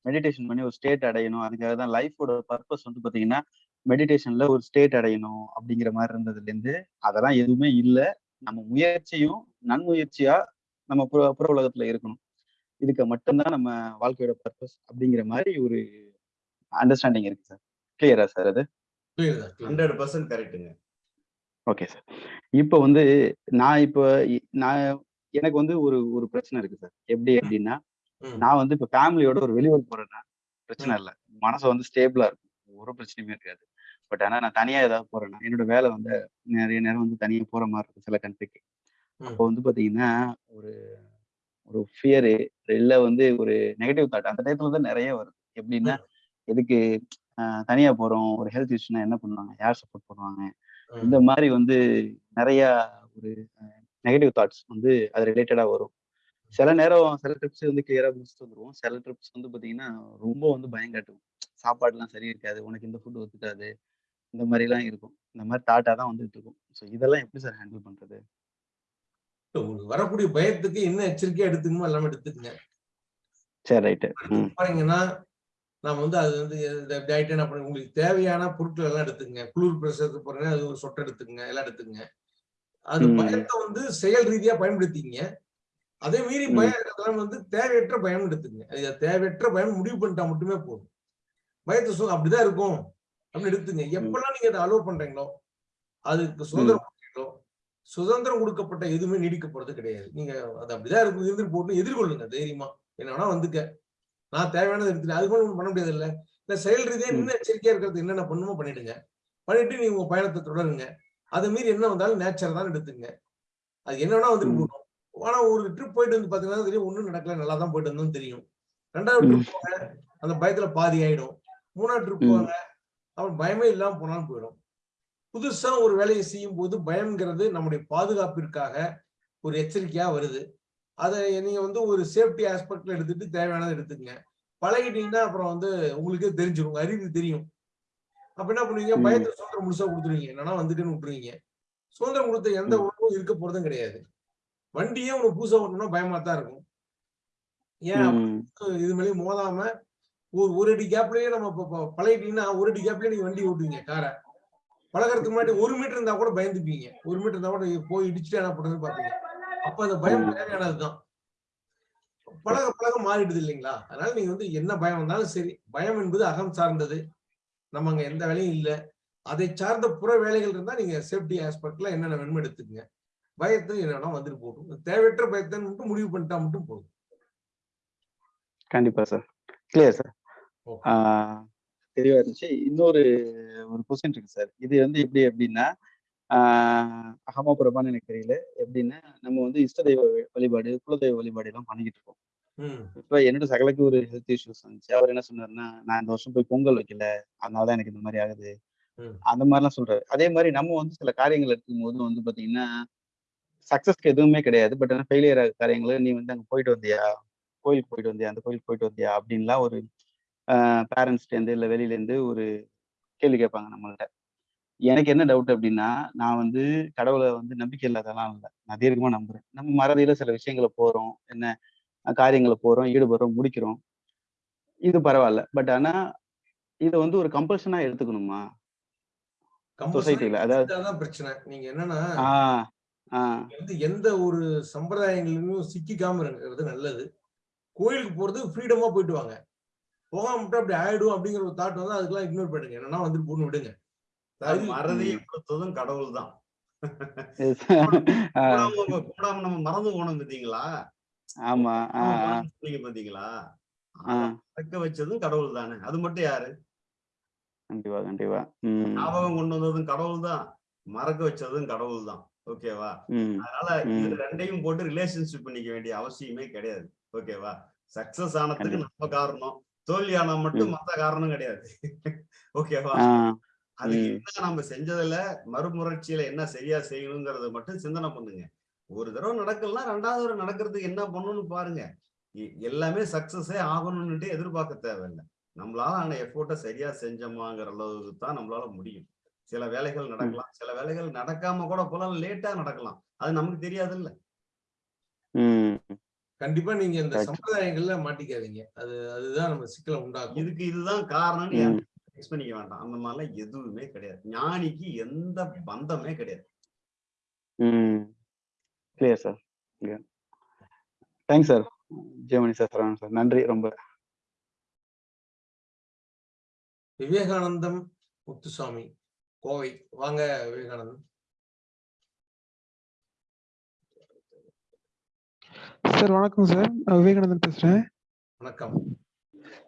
மெடிடேஷன் பண்ணி ஒரு ஸ்டேட் அடையணும். அதுக்காக தான் லைஃபோட பர்பஸ் வந்து பாத்தீங்கன்னா மெடிடேஷன்ல ஒரு ஸ்டேட் அடையணும் அப்படிங்கிற மாதிரி இருந்ததுல இருந்து அதெல்லாம் எதுவுமே இல்லை. நம்ம முயற்சியும் நன்முயற்சியா நம்ம புற புற உலகத்துல இருக்கணும். இதுக்கு மட்டும்தான் நம்ம வாழ்க்கையோட பர்பஸ் அப்படிங்கிற மாதிரி ஒரு அண்டர்ஸ்டாண்டிங் இருக்கு சார் கிளியரா சார் அது. ஹண்ட்ரட் பர்சன்ட் கரெக்டுங்க ஓகே சார் இப்போ வந்து நான் இப்போ நான் எனக்கு வந்து ஒரு ஒரு பிரச்சனை இருக்கு சார் எப்படி அப்படின்னா. நான் வந்து இப்போ ஃபேமிலியோட ஒரு வெளியூர் போறேன்னா பிரச்சனை இல்லை. மனசு வந்து ஸ்டேபிளா இருக்கும். ஒரு பிரச்சனையுமே இருக்காது. பட் ஆனா நான் தனியா ஏதாவது போறேன்னா என்னோட வேலை வந்து நிறைய நேரம் வந்து தனியா போற மாதிரி இருக்கும் சில கண்ட்ரிக்கு. அப்போ வந்து பாத்தீங்கன்னா ஒரு ஒரு ஃபியரு இல்ல வந்து ஒரு நெகட்டிவ் தாட் அந்த டயத்துல தான் நிறைய வருது. எப்படின்னா எதுக்கு தனியா போறோம் ஒரு ஹெல்த் இஷ்யூனா என்ன பண்ணுவாங்க? யார் சப்போர்ட் பண்ணுவாங்க. இந்த மாதிரி வந்து நிறைய ஒரு நெகட்டிவ் தாட்ஸ் வந்து அது ரிலேட்டடா வரும். சில நேரம் சில ட்ரிப்ஸ் வந்து கிளியரா முடிச்சுட்டு வந்துருவோம். சில ட்ரிப்ஸ் வந்து பாத்தீங்கன்னா ரொம்ப வந்து பயம் காட்டுவோம் சாப்பாடுலாம் சரி இருக்காது. உனக்கு இந்த ஃபுட் ஒத்துக்காது. இந்த மாதிரி எல்லாம் இருக்கும். இந்த மாதிரி தாட்டா தான் வந்துட்டு இருக்கும். ஸோ இதெல்லாம் எப்படி சார் ஹேண்டில் பண்றது? உங்களுக்கு வரக்கூடிய பயத்துக்கு என்ன எச்சரிக்கையா எடுத்துக்கணுமோ எல்லாமே எடுத்துக்கங்க. சரி ரைட்டு ம். பாத்தீங்கன்னா நாம வந்து அது வந்து டயட் என்ன பண்ணி உங்களுக்கு தேவையான பொருட்கள் எல்லாம் எடுத்துக்கங்க. குளிர் பிரசத்துக்கு போறீங்கன்னா அது ஒரு சொட்டை எடுத்துக்கங்க. எல்லாம் எடுத்துக்கங்க. அது. பயத்தை வந்து செயல் ரீதியா பயன்படுத்திங்க அதே மீறி. பயம் வந்து தேவையற்ற பயம் எடுத்துக்கங்க. அது தேவையற்ற பயம் முடிவு பண்ணிட்டா மட்டுமே போதும். பயத்தை சொல் அப்படிதான் இருக்கும். அப்படின்னு எடுத்துங்க எப்பெல்லாம் நீங்க அதை அலோவ் பண்றீங்களோ அதுக்கு சுதந்திரம் கொடுக்குறீங்களோ சுதந்திரம் கொடுக்கப்பட்ட எதுவுமே நீடிக்க போறது கிடையாது. நீங்க அது அப்படிதான் இருக்கும். இருந்துட்டு போட்டு எதிர்கொள்ளுங்க தைரியமா. என்ன வேணா வந்துக்க. நான் தேவையானது எடுத்துட்டு அது ஒண்ணும் பண்ண முடியாது இல்ல இல்ல செயல் ரீதியா. இன்னும் எச்சரிக்கையா இருக்கிறது என்னென்ன பண்ணுமோ பண்ணிடுங்க. பண்ணிட்டு நீங்க உங்க பயணத்தை தொடருங்க. அதை மீறி என்ன வந்தாலும் நேச்சர் தான் எடுத்துங்க அது என்ன வேணா வந்துட்டு. போகணும் ஆனா ஒரு ட்ரிப் போயிட்டு வந்து பாத்தீங்கன்னா தெரியும் ஒண்ணும் நடக்கல நல்லா தான் போயிட்டு வந்தோம் தெரியும். ரெண்டாவது. ட்ரிப் போங்க அந்த பயத்துல பாதி ஆயிடும். மூணாவது ட்ரிப். போங்க அப்புறம் பயமே இல்லாம போனாலும் போயிடும். புதுசா ஒரு வேலையை செய்யும் போது பயம்ங்கிறது நம்முடைய பாதுகாப்பிற்காக ஒரு எச்சரிக்கையா வருது. அதை நீங்க வந்து ஒரு சேஃப்டி ஆஸ்பெக்ட்ல எடுத்துட்டு தேவையானதை எடுத்துக்கங்க. பழகிட்டீங்கன்னா அப்புறம் வந்து உங்களுக்கே தெரிஞ்சிடும் அறிவு தெரியும். அப்ப என்ன பண்ணுவீங்க? ம். பயத்தை சுதந்திரம் முழுசா கொடுத்துருவீங்க. என்னன்னா வந்துட்டுன்னு விட்டுருவீங்க. சுதந்திரம் கொடுத்த எந்த. உணவும் இருக்க போறதும் கிடையாது. வண்டியே உனக்கு புதுசா ஓட்டணும்னா பயமா தான் இருக்கும். ஏன் இது மேலேயும் மோதாம ஒரு ஒரு அடி கேப்லயே நம்ம பழகிட்டீங்கன்னா ஒரு அடி கேப்லயே நீங்க வண்டி ஓட்டுவீங்க காரை. பழகிறதுக்கு முன்னாடி ஒரு மீட்டர் இருந்தா கூட பயந்துப்பீங்க. ஒரு மீட்டர் இருந்தா கூட போய் இடிச்சுட்டு என்ன பண்றதுன்னு பாப்பீங்க. அப்ப அந்த பயம். தேவையானதுதான் பழக பழக மாறிடுது இல்லைங்களா? அதனால நீங்க வந்து என்ன பயம் வந்தாலும் சரி பயம் என்பது அகம் சார்ந்தது. நம்ம அங்க எந்த வேலையும் இல்ல. அதை சார்ந்த புற வேலைகள் இருந்தா நீங்க சேஃப்டி ஆஸ்பெக்ட்ல என்னென்ன வேணுமோ எடுத்துக்கங்க. பயத்தை என்ன வேணா வந்துட்டு போட்டும். தேவையற்ற பயத்தை மட்டும் முடிவு பண்ணிட்டா மட்டும் போதும். கண்டிப்பா சார். Clear sir. தெளிவா இருந்துச்சு. இன்னொரு ஒரு கொஸ்டின் இருக்கு சார். இது வந்து எப்படி அப்படின்னா ஆஹ் அகமா புறமான்னு எனக்கு தெரியல. எப்படின்னா நம்ம வந்து இஷ்ட தெய்வ வழி- வழிபாடு குலதெய்வ வழிபாடு எல்லாம் பண்ணிக்கிட்டு இருக்கோம். இப்ப என்னோட சகலுக்கு ஒரு ஹெல்த் இஷ்யூஸ் வந்துச்சு. அவர் என்ன சொன்னாருன்னா நான் இந்த வருஷம் போய் பொங்கல் வைக்கல. அதனாலதான் எனக்கு இந்த மாதிரி ஆகுது. அந்த மாதிரிலாம் சொல்றாரு. அதே மாதிரி நம்ம வந்து சில காரியங்கள் எடுக்கும்போது வந்து பாத்தீங்கன்னா சக்சஸ்க்கு எதுவுமே கிடையாது. பட் ஆனா ஃபெயிலியர் ஆகிற காரியங்களை நீ வந்து அங்க போயிட்டு வந்தியா? கோயிலுக்கு போயிட்டு வந்தியா? அந்த கோயிலுக்கு போயிட்டு வந்தியா? அப்படின்லாம் ஒரு பேரண்ட்ஸ்லேருந்து இல்லை வெளியிலேருந்து ஒரு கேள்வி கேட்பாங்க நம்மள்ட்ட. எனக்கு என்ன டவுட் அப்படின்னா நான் வந்து கடவுளை வந்து நம்பிக்கை இல்லாதெல்லாம் இல்லை. நான் தீர்க்கமா நம்புறேன். நம்ம மறதியில சில விஷயங்களை போறோம். என்ன காரியங்களை போறோம் ஈடுபடுறோம் முடிக்கிறோம். இது பரவாயில்ல. பட் ஆனா இதை வந்து ஒரு கம்பல்ஷனா எடுத்துக்கணுமா? சொசைட்டில அதாவது பிரச்சனை. நீங்க என்னன்னா வந்து எந்த ஒரு சம்பிரதாயங்களிலும் சிக்கிக்காம இருக்கிறது நல்லது. கோயிலுக்கு போறது ஃப்ரீடமா போயிட்டு வாங்க. போகாம மட்டும் அப்படி ஆயிடும் அப்படிங்கிற ஒரு தாட் வந்து அதுக்கெல்லாம் இக்னோர் பண்ணுங்க என்னன்னா வந்துட்டு போன்னு விடுங்க. மறதியை கொடுத்ததும் கடவுள் தான் கூடாம நம்ம மறந்து போனோம் பாத்தீங்களா ஆமா சொன்னீங்க பாத்தீங்களா தக்க வச்சதும் கடவுள் தானே அது மட்டும் யாரு? கண்டிப்பா கண்டிப்பா. ஞாபகம் கொண்டு வந்ததும் கடவுள் தான் மறக்க வச்சதும் கடவுள் தான் ஓகேவா? அதனால இது ரெண்டையும் போட்டு ரிலேஷன்ஷிப் பண்ணிக்க வேண்டிய அவசியமே கிடையாது. ஓகேவா? சக்சஸ் ஆனதுக்கு நம்ம காரணம். தோல்வி ஆனா மட்டும் மத்த காரணம் கிடையாது. ஓகேவா? ம். என்ன நம்ம செஞ்சதுல மறுமுயற்சியில என்ன சரியா செய்யணுங்கிறத மட்டும் சிந்தனை பண்ணுங்க. ஒரு தடவை நடக்கலன்னா ரெண்டாவது தடவை நடக்கிறதுக்கு என்ன பண்ணணும்னு பாருங்க. எல்லாமே சக்சஸே ஆகணும்னுட்டு எதிர்பார்க்க தேவையில்லை. நம்மளால ஆன எஃபோர்ட்டை சரியா செஞ்சோமாங்கிற அளவுக்கு தான் நம்மளால முடியும். சில வேலைகள் நடக்கலாம். சில வேலைகள் நடக்காம கூட போலாம் லேட்டா நடக்கலாம். அது நமக்கு தெரியாது இல்ல ம். கண்டிப்பா நீங்க இந்த. சம்பிரதாயங்கள்ல மாட்டிக்காதீங்க. அது அதுதான் நம்ம சிக்கலை உண்டாக்கும். இதுக்கு இதுதான் காரணம்னு ம். ஃபிக்ஸ் பண்ணிக்க வேண்டாம். அந்த மாதிரிலாம் எதுவுமே கிடையாது. ஞானிக்கு எந்த பந்தமே கிடையாது. ம். Clear sir thanks sir Jeyamani sir Saravanan sir நன்றி ரொம்ப. விவேகானந்தம் முத்துசாமி. கோவை. வாங்க விவேகானந்தம் சார் வணக்கம் சார். நான் விவேகானந்தன் பேசுறேன். வணக்கம்.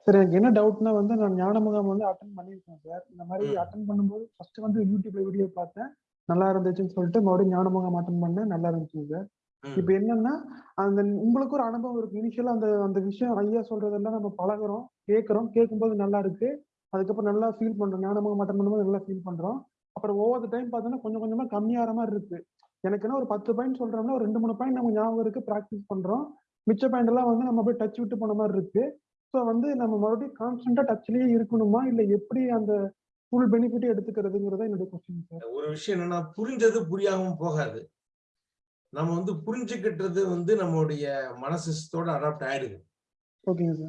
சார் எனக்கு என்ன டவுட்னா வந்து நான் ஞான முகாம் வந்து அட்டன் பண்ணியிருக்கேன் சார். இந்த மாதிரி. அட்டன் பண்ணும்போது ஃபர்ஸ்ட் வந்து யூடியூப்ல வீடியோ பார்த்தேன். நல்லா இருந்துச்சுன்னு சொல்லிட்டு மறுபடியும் ஞான முகாம் அட்டன் பண்ணேன். நல்லா இருந்துச்சுங்க சார். இப்போ என்னன்னா அந்த உங்களுக்கு ஒரு அனுபவம் இருக்கு. இனிஷியலா அந்த அந்த விஷயம் ஐயா சொல்றதெல்லாம் நம்ம பழகுறோம் கேட்குறோம் கேட்கும்போது நல்லா இருக்கு. அதுக்கப்புறம் நல்லா ஃபீல் பண்றோம். ஞான மட்டன் பண்ணும்போது நல்லா ஃபீல் பண்றோம். அப்புறம் ஒவ்வொரு டைம் பார்த்தோன்னா கொஞ்சம் கொஞ்சமா கம்மியாகிற மாதிரி இருக்கு. எனக்கு என்ன ஒரு பத்து பாயிண்ட் சொல்றோம்னா ஒரு ரெண்டு மூணு பாயிண்ட் நம்ம ஞாபகம் இருக்கு ப்ராக்டிஸ் பண்றோம். மிச்ச பாயிண்ட் எல்லாம் வந்து நம்ம போய் டச் விட்டு போன மாதிரி இருக்கு. ஸோ வந்து நம்ம மறுபடியும் கான்ஸ்டன்டா டச்லயே இருக்கணுமா? இல்ல எப்படி அந்த ஃபுல் பெனிஃபிட் எடுத்துக்கிறதுங்கிறத என்னுடைய கொஸ்டின் சார் ஒரு விஷயம் என்னன்னா புரிஞ்சது புரியாம போகாது. நம்ம வந்து புரிஞ்சுக்கிட்டது வந்து நம்மளுடைய மனசிஸ்டத்தோட அடாப்ட் ஆயிடுது.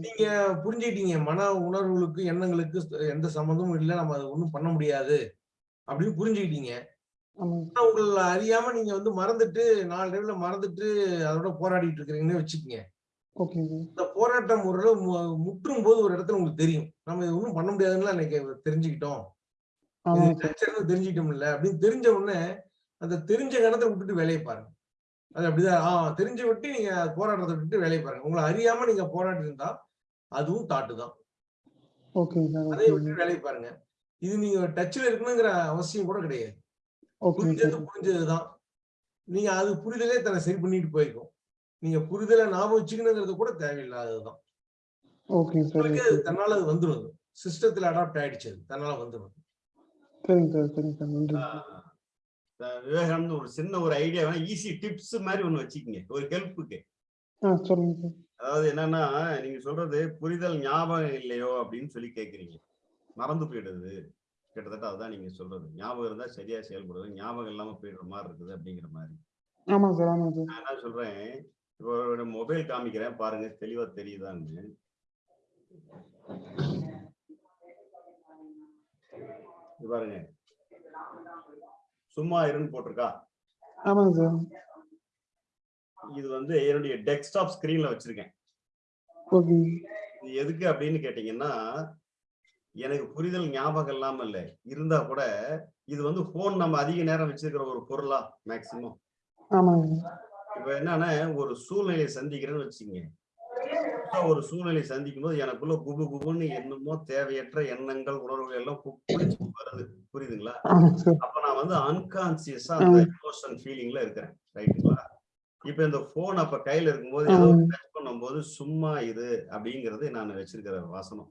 நீங்க புரிஞ்சுக்கிட்டீங்க மன உணர்வுகளுக்கு எண்ணங்களுக்கு எந்த சம்மந்தமும் இல்லை நம்ம அதை ஒண்ணும் பண்ண முடியாது அப்படின்னு புரிஞ்சுக்கிட்டீங்க. உங்களை அறியாம நீங்க வந்து மறந்துட்டு நாலு டைம்ல மறந்துட்டு அதோட போராடிட்டு இருக்கிறீங்கன்னு வச்சுக்கோங்க. இந்த போராட்டம் ஒரு முற்றும் போது ஒரு இடத்துல உங்களுக்கு தெரியும். நம்ம இது ஒன்றும் பண்ண முடியாதுன்னு இன்னைக்கு தெரிஞ்சுக்கிட்டோம். கல்ச்சர்னு தெரிஞ்சுக்கிட்டோம்ல அப்படின்னு தெரிஞ்ச உடனே அந்த தெரிஞ்ச கணத்தை விட்டுட்டு வேலையை பாருங்க. அது அப்படிதான். ஆ தெரிஞ்சு விட்டு நீங்க போராட்டத்தை விட்டுட்டு வேலையை பாருங்க. உங்களை அறியாம நீங்க போராடி இருந்தா அதுவும் தாட்டு தான். ஓகேங்க விட்டு வேலையை பாருங்க. இது நீங்க டச்ல இருக்கணுங்கிற அவசியம் கூட கிடையாது. புரிஞ்சது புரிஞ்சதுதான். நீங்க அது புரிதலே தன்னை சரி பண்ணிட்டு போயிருக்கும் நீங்க புரிதலை ஞாபகம் வச்சுக்கணுங்கிறது கூட தேவையில்லாததுதான். அது தன்னால அது வந்துடும் அது சிஸ்டத்துல அடாப்ட் ஆயிடுச்சு அது. தன்னால வந்துடும் சரிங்க சார் சரிங்க சார் நன்றி. விவேகானந்தம் ஒரு சின்ன ஒரு ஐடியா வேணா ஈஸி டிப்ஸ் மாதிரி ஒண்ணு வச்சுக்கோங்க ஒரு ஹெல்ப்புக்கு அதாவது என்னன்னா நீங்க சொல்றது புரிதல் ஞாபகம் இல்லையோ அப்படின்னு சொல்லி கேக்குறீங்க. மறந்து போயிடுது. கிட்டத்தட்ட அதுதான் நீங்க சொல்றது. ஞாபகம் இருந்தா சரியா செயல்படுது. ஞாபகம் இல்லாம போயிடுற மாதிரி இருக்குது அப்படிங்கிற மாதிரி. நான் என்ன சொல்றேன் இப்போ மொபைல் காமிக்கிறேன் பாருங்க தெளிவா தெரியுதான்னு. பாருங்க. சும்மா இருன்னு போட்டிருக்கா? ஆமாங்க சார். இது வந்து என்னுடைய டெஸ்க்டாப் ஸ்கிரீன்ல வச்சிருக்கேன். இது எதுக்கு அப்படின்னு கேட்டீங்கன்னா எனக்கு புரிதல் ஞாபகம் இல்லாம இல்ல. இருந்தா கூட இது வந்து போன் நம்ம அதிக நேரம் வச்சிருக்கிற ஒரு பொருளா மேக்சிமம் இப்ப என்னன்னா ஒரு சூழ்நிலையை சந்திக்கிறேன்னு வச்சுங்க ஒரு சூழ்நிலை சந்திக்கும் போது எனக்குள்ள குபு குபுன்னு என்னமோ தேவையற்ற எண்ணங்கள் உணர்வுகள் எல்லாம் வருது. புரியுதுங்களா? அப்ப நான் வந்து அன்கான்சியஸா அந்த எமோஷன் ஃபீலிங்ல இருக்கிறேன் ரைட்டுங்களா இப்ப இந்த போன் அப்ப கையில இருக்கும்போது ஏதோ. டச் பண்ணும்போது சும்மா இது அப்படிங்கறது நான் வச்சிருக்கிற வாசனம்.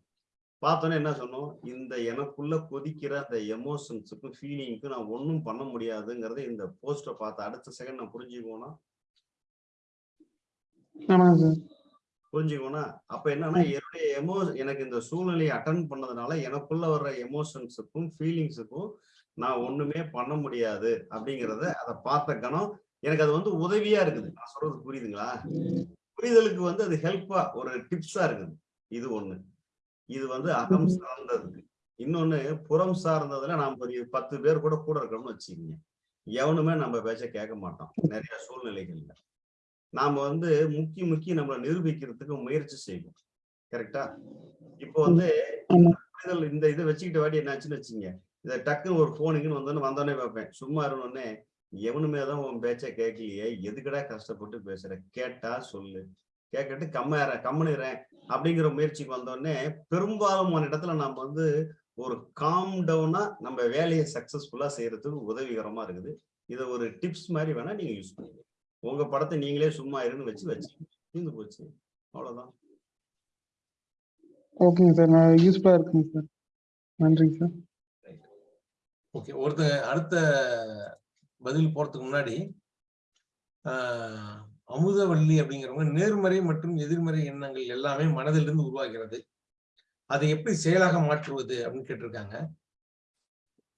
பார்த்தோன்னே என்ன சொன்னோம்? இந்த எனக்குள்ள கொதிக்கிற அந்த எமோஷன்ஸுக்கும் ஃபீலிங்க்கும் நான் ஒன்றும் பண்ண முடியாதுங்கிறத இந்த போஸ்டை பார்த்து அடுத்த செகண்ட் நான் சார் புரிஞ்சுக்கோனா அப்ப என்னன்னா என்னுடைய எமோ எனக்கு இந்த சூழ்நிலையை அட்டன் பண்ணதுனால எனக்குள்ள வர்ற எமோஷன்ஸுக்கும் ஃபீலிங்ஸுக்கும் நான் ஒண்ணுமே பண்ண முடியாது அப்படிங்கிறத அதை பார்த்த கணம் எனக்கு அது வந்து உதவியா இருக்குது. நான் சொல்றது புரியுதுங்களா? புரிதலுக்கு வந்து அது ஹெல்ப்பா ஒரு டிப்ஸா இருக்குது. இது ஒண்ணு. இது வந்து அகம் சார்ந்ததுக்கு இன்னொன்னு புறம் சார்ந்ததுல நாம் ஒரு பத்து பேர் கூட கூட இருக்கணும்னு வச்சுக்கோங்க. எவனுமே நம்ம பேச்ச கேட்க மாட்டோம். நிறைய சூழ்நிலைகள்ல. நாம வந்து முக்கி முக்கி நம்மளை நிரூபிக்கிறதுக்கு முயற்சி செய்வோம். கரெக்டா இப்போ வந்து இந்த இதை வச்சுக்கிட்ட வாட்டி என்னாச்சுன்னு வச்சுங்க இதை டக்குன்னு ஒரு போனுக்குன்னு வந்தோன்னு வந்தோடனே பார்ப்பேன். சும்மா இருந்தோடனே எவனுமே தான் உன் பேச்ச கேட்கலையே? எதுக்கடா கஷ்டப்பட்டு பேசுற? கேட்டா சொல்லு. கேட்கட்டு கம்மற கம்முனுறேன் அப்படிங்கிற முயற்சிக்கு வந்தோடனே பெரும்பாலும் இடத்துல நம்ம வந்து ஒரு காம் டவுனா நம்ம வேலையை சக்சஸ்ஃபுல்லா செய்யறதுக்கு உதவிகரமா இருக்குது. இதை ஒரு டிப்ஸ் மாதிரி வேணா நீங்க யூஸ் பண்ணுங்க. உங்க படத்தை நீங்களே சும்மா இருன்னு வச்சு வச்சு தீர்ந்து போச்சு. அவ்வளவுதான். ஓகேங்க சார் நான் யூஸ்ஃபுல்லா இருக்குங்க சார் நன்றிங்க சார் ஓகே ஒருத்த அடுத்த பதில் போறதுக்கு முன்னாடி ஆஹ், அமுதவள்ளி அப்படிங்கிறவங்க நேர்மறை மற்றும் எதிர்மறை எண்ணங்கள் எல்லாமே மனதிலிருந்து உருவாகிறது. அதை எப்படி செயலாக மாற்றுவது அப்படின்னு கேட்டிருக்காங்க.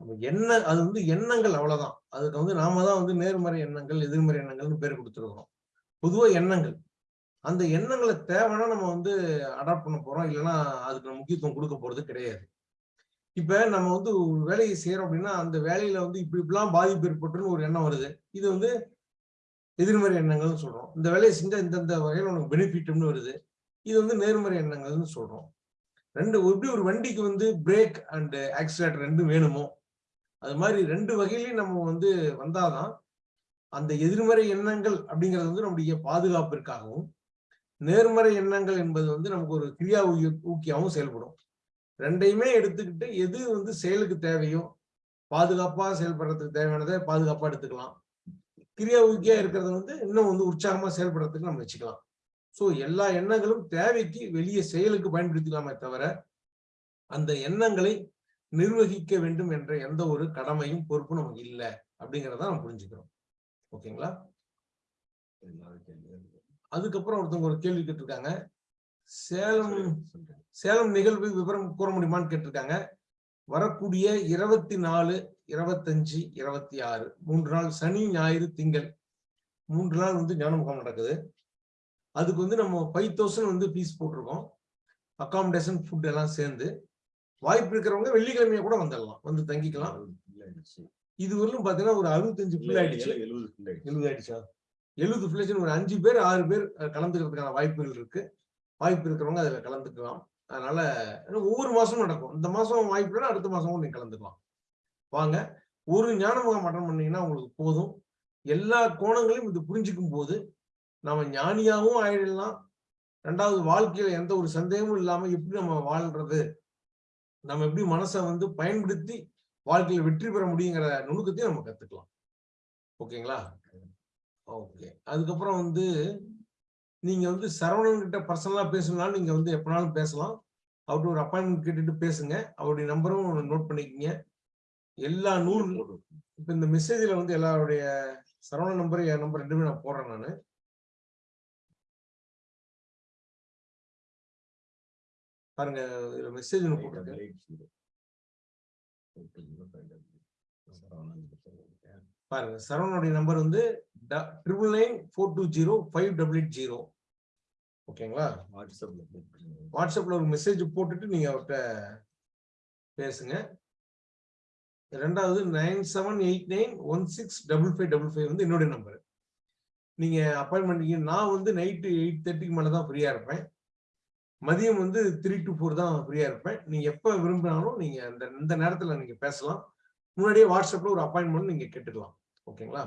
என்ன எண்ண அது வந்து எண்ணங்கள் அவ்வளவுதான். அதுக்கு வந்து நாம தான் வந்து நேர்மறை எண்ணங்கள் எதிர்மறை எண்ணங்கள்னு பேர் கொடுத்துருக்கிறோம். பொதுவா எண்ணங்கள். அந்த எண்ணங்களை தேவைன்னா நம்ம வந்து அடாப்ட் பண்ண போறோம். இல்லைன்னா அதுக்கு முக்கியத்துவம் கொடுக்க போறது கிடையாது. இப்ப நம்ம வந்து ஒரு வேலையை செய்யறோம் அப்படின்னா அந்த வேலையில வந்து இப்படி இப்படிலாம் பாதிப்பு ஏற்பட்டுன்னு ஒரு எண்ணம் வருது. இது வந்து எதிர்மறை எண்ணங்கள்னு சொல்றோம். இந்த வேலையை செஞ்சா இந்தந்த வகையில் உனக்கு பெனிஃபிட்னு வருது. இது வந்து நேர்மறை எண்ணங்கள்னு சொல்றோம். ரெண்டு எப்படி ஒரு வண்டிக்கு வந்து பிரேக் அண்ட் ஆக்சிலேட்டர் ரெண்டும் வேணுமோ அது மாதிரி ரெண்டு வகையிலையும் நம்ம வந்து வந்தாதான் அந்த எதிர்மறை எண்ணங்கள் அப்படிங்கிறது வந்து நம்முடைய பாதுகாப்பிற்காகவும் நேர்மறை எண்ணங்கள் என்பது வந்து நமக்கு ஒரு கிரியா ஊக்கியாகவும் செயல்படும். ரெண்டையுமே எடுத்துக்கிட்டு எது வந்து செயலுக்கு தேவையோ பாதுகாப்பா செயல்படுறதுக்கு தேவையானதை பாதுகாப்பா எடுத்துக்கலாம். கிரியா ஊக்கியா இருக்கிறத வந்து இன்னும் வந்து உற்சாகமா செயல்படுறதுக்கு நம்ம வச்சுக்கலாம். சோ எல்லா எண்ணங்களும் தேவைக்கு வெளியே செயலுக்கு பயன்படுத்திக்கலாமே தவிர அந்த எண்ணங்களை நிர்வகிக்க வேண்டும் என்ற எந்த ஒரு கடமையும் பொறுப்பும் நமக்கு இல்லை அப்படிங்கிறத நம்ம புரிஞ்சுக்கிறோம். ஓகேங்களா? அதுக்கப்புறம் ஒருத்தவங்க ஒரு கேள்வி கேட்டிருக்காங்க. சேலம் சேலம் நிகழ்வு விவரம் கூற முடியுமான்னு கேட்டிருக்காங்க. வரக்கூடிய இருபத்தி நாலு இருபத்தஞ்சு இருபத்தி ஆறு மூன்று நாள் சனி ஞாயிறு திங்கள். மூன்று நாள் வந்து ஞான முகாம் நடக்குது. அதுக்கு வந்து நம்ம ஃபைவ் தௌசண்ட் வந்து ஃபீஸ் போட்டிருக்கோம். அகாமடேஷன் ஃபுட் எல்லாம் சேர்ந்து. வாய்ப்பு இருக்கிறவங்க வெள்ளிக்கிழமையை கூட வந்துடலாம். வந்து தங்கிக்கலாம். இது வரலும் பாத்தீங்கன்னா ஒரு அறுபத்தஞ்சு ஃபுல் ஆயிடுச்சு. எழுபது ஆயிடுச்சு. எழுபது ஃபுல்லேஜன் ஒரு அஞ்சு பேர் ஆறு பேர் கலந்துக்கிறதுக்கான வாய்ப்புகள் இருக்கு. வாய்ப்பு இருக்கிறவங்க அதுல கலந்துக்கலாம். அதனால ஒவ்வொரு மாசமும் நடக்கும். இந்த மாசம் வாய்ப்பு இல்லைன்னா அடுத்த மாசமும் நீங்க கலந்துக்கலாம். வாங்க ஒரு ஞான முகாம் அட்டன் பண்ணீங்கன்னா உங்களுக்கு போதும். எல்லா கோணங்களையும் இது புரிஞ்சுக்கும் போது நாம ஞானியாகவும் ஆயிடலாம். ரெண்டாவது வாழ்க்கையில எந்த ஒரு சந்தேகமும் இல்லாம எப்படி நம்ம வாழ்றது? நம்ம எப்படி மனசை வந்து பயன்படுத்தி வாழ்க்கையில வெற்றி பெற முடியுங்கிற நுணுக்கத்தையும் நம்ம கத்துக்கலாம். ஓகேங்களா? ஓகே. அதுக்கப்புறம் வந்து நீங்க வந்து சரவணன் கிட்ட பர்சனலா பேசணும்னாலும் நீங்க வந்து எப்பனாலும் பேசலாம். அவர்கிட்ட ஒரு அப்பாயின்மெண்ட் கேட்டுட்டு பேசுங்க. அவருடைய நம்பரும் நோட் பண்ணிக்கங்க. எல்லா நூல் இப்ப இந்த மெசேஜ்ல வந்து எல்லாருடைய சரவணன் நம்பர் என் நம்பர் ரெண்டுமே நான் போடுறேன் நானு. பாருங்க இதுல மெசேஜ் ஒன்று போட்டிருக்கேன் பாருங்க சரவணுடைய நம்பர் வந்து triple nine four two zero five double eight zero ஓகேங்களா வாட்ஸ்அப்ல வாட்ஸ்அப்ல ஒரு மெசேஜ் போட்டுட்டு நீங்க அவர்கிட்ட பேசுங்க. ரெண்டாவது nine seven eight nine one six double five double five வந்து என்னுடைய நம்பர் நீங்க அப்பாயின்மெண்ட் நான் வந்து நைட்டு எயிட் தேர்ட்டிக்கு மேலே தான் ஃப்ரீயா இருப்பேன். மதியம் வந்து த்ரீ டு ஃபோர் தான் ஃப்ரீயா இருப்பேன். நீங்க எப்போ விரும்பினாலும் நீங்க அந்த இந்த நேரத்துல நீங்க பேசலாம். முன்னாடியே வாட்ஸ்அப்ல ஒரு அப்பாயின்மெண்ட் நீங்க கேட்டுக்கலாம். ஓகேங்களா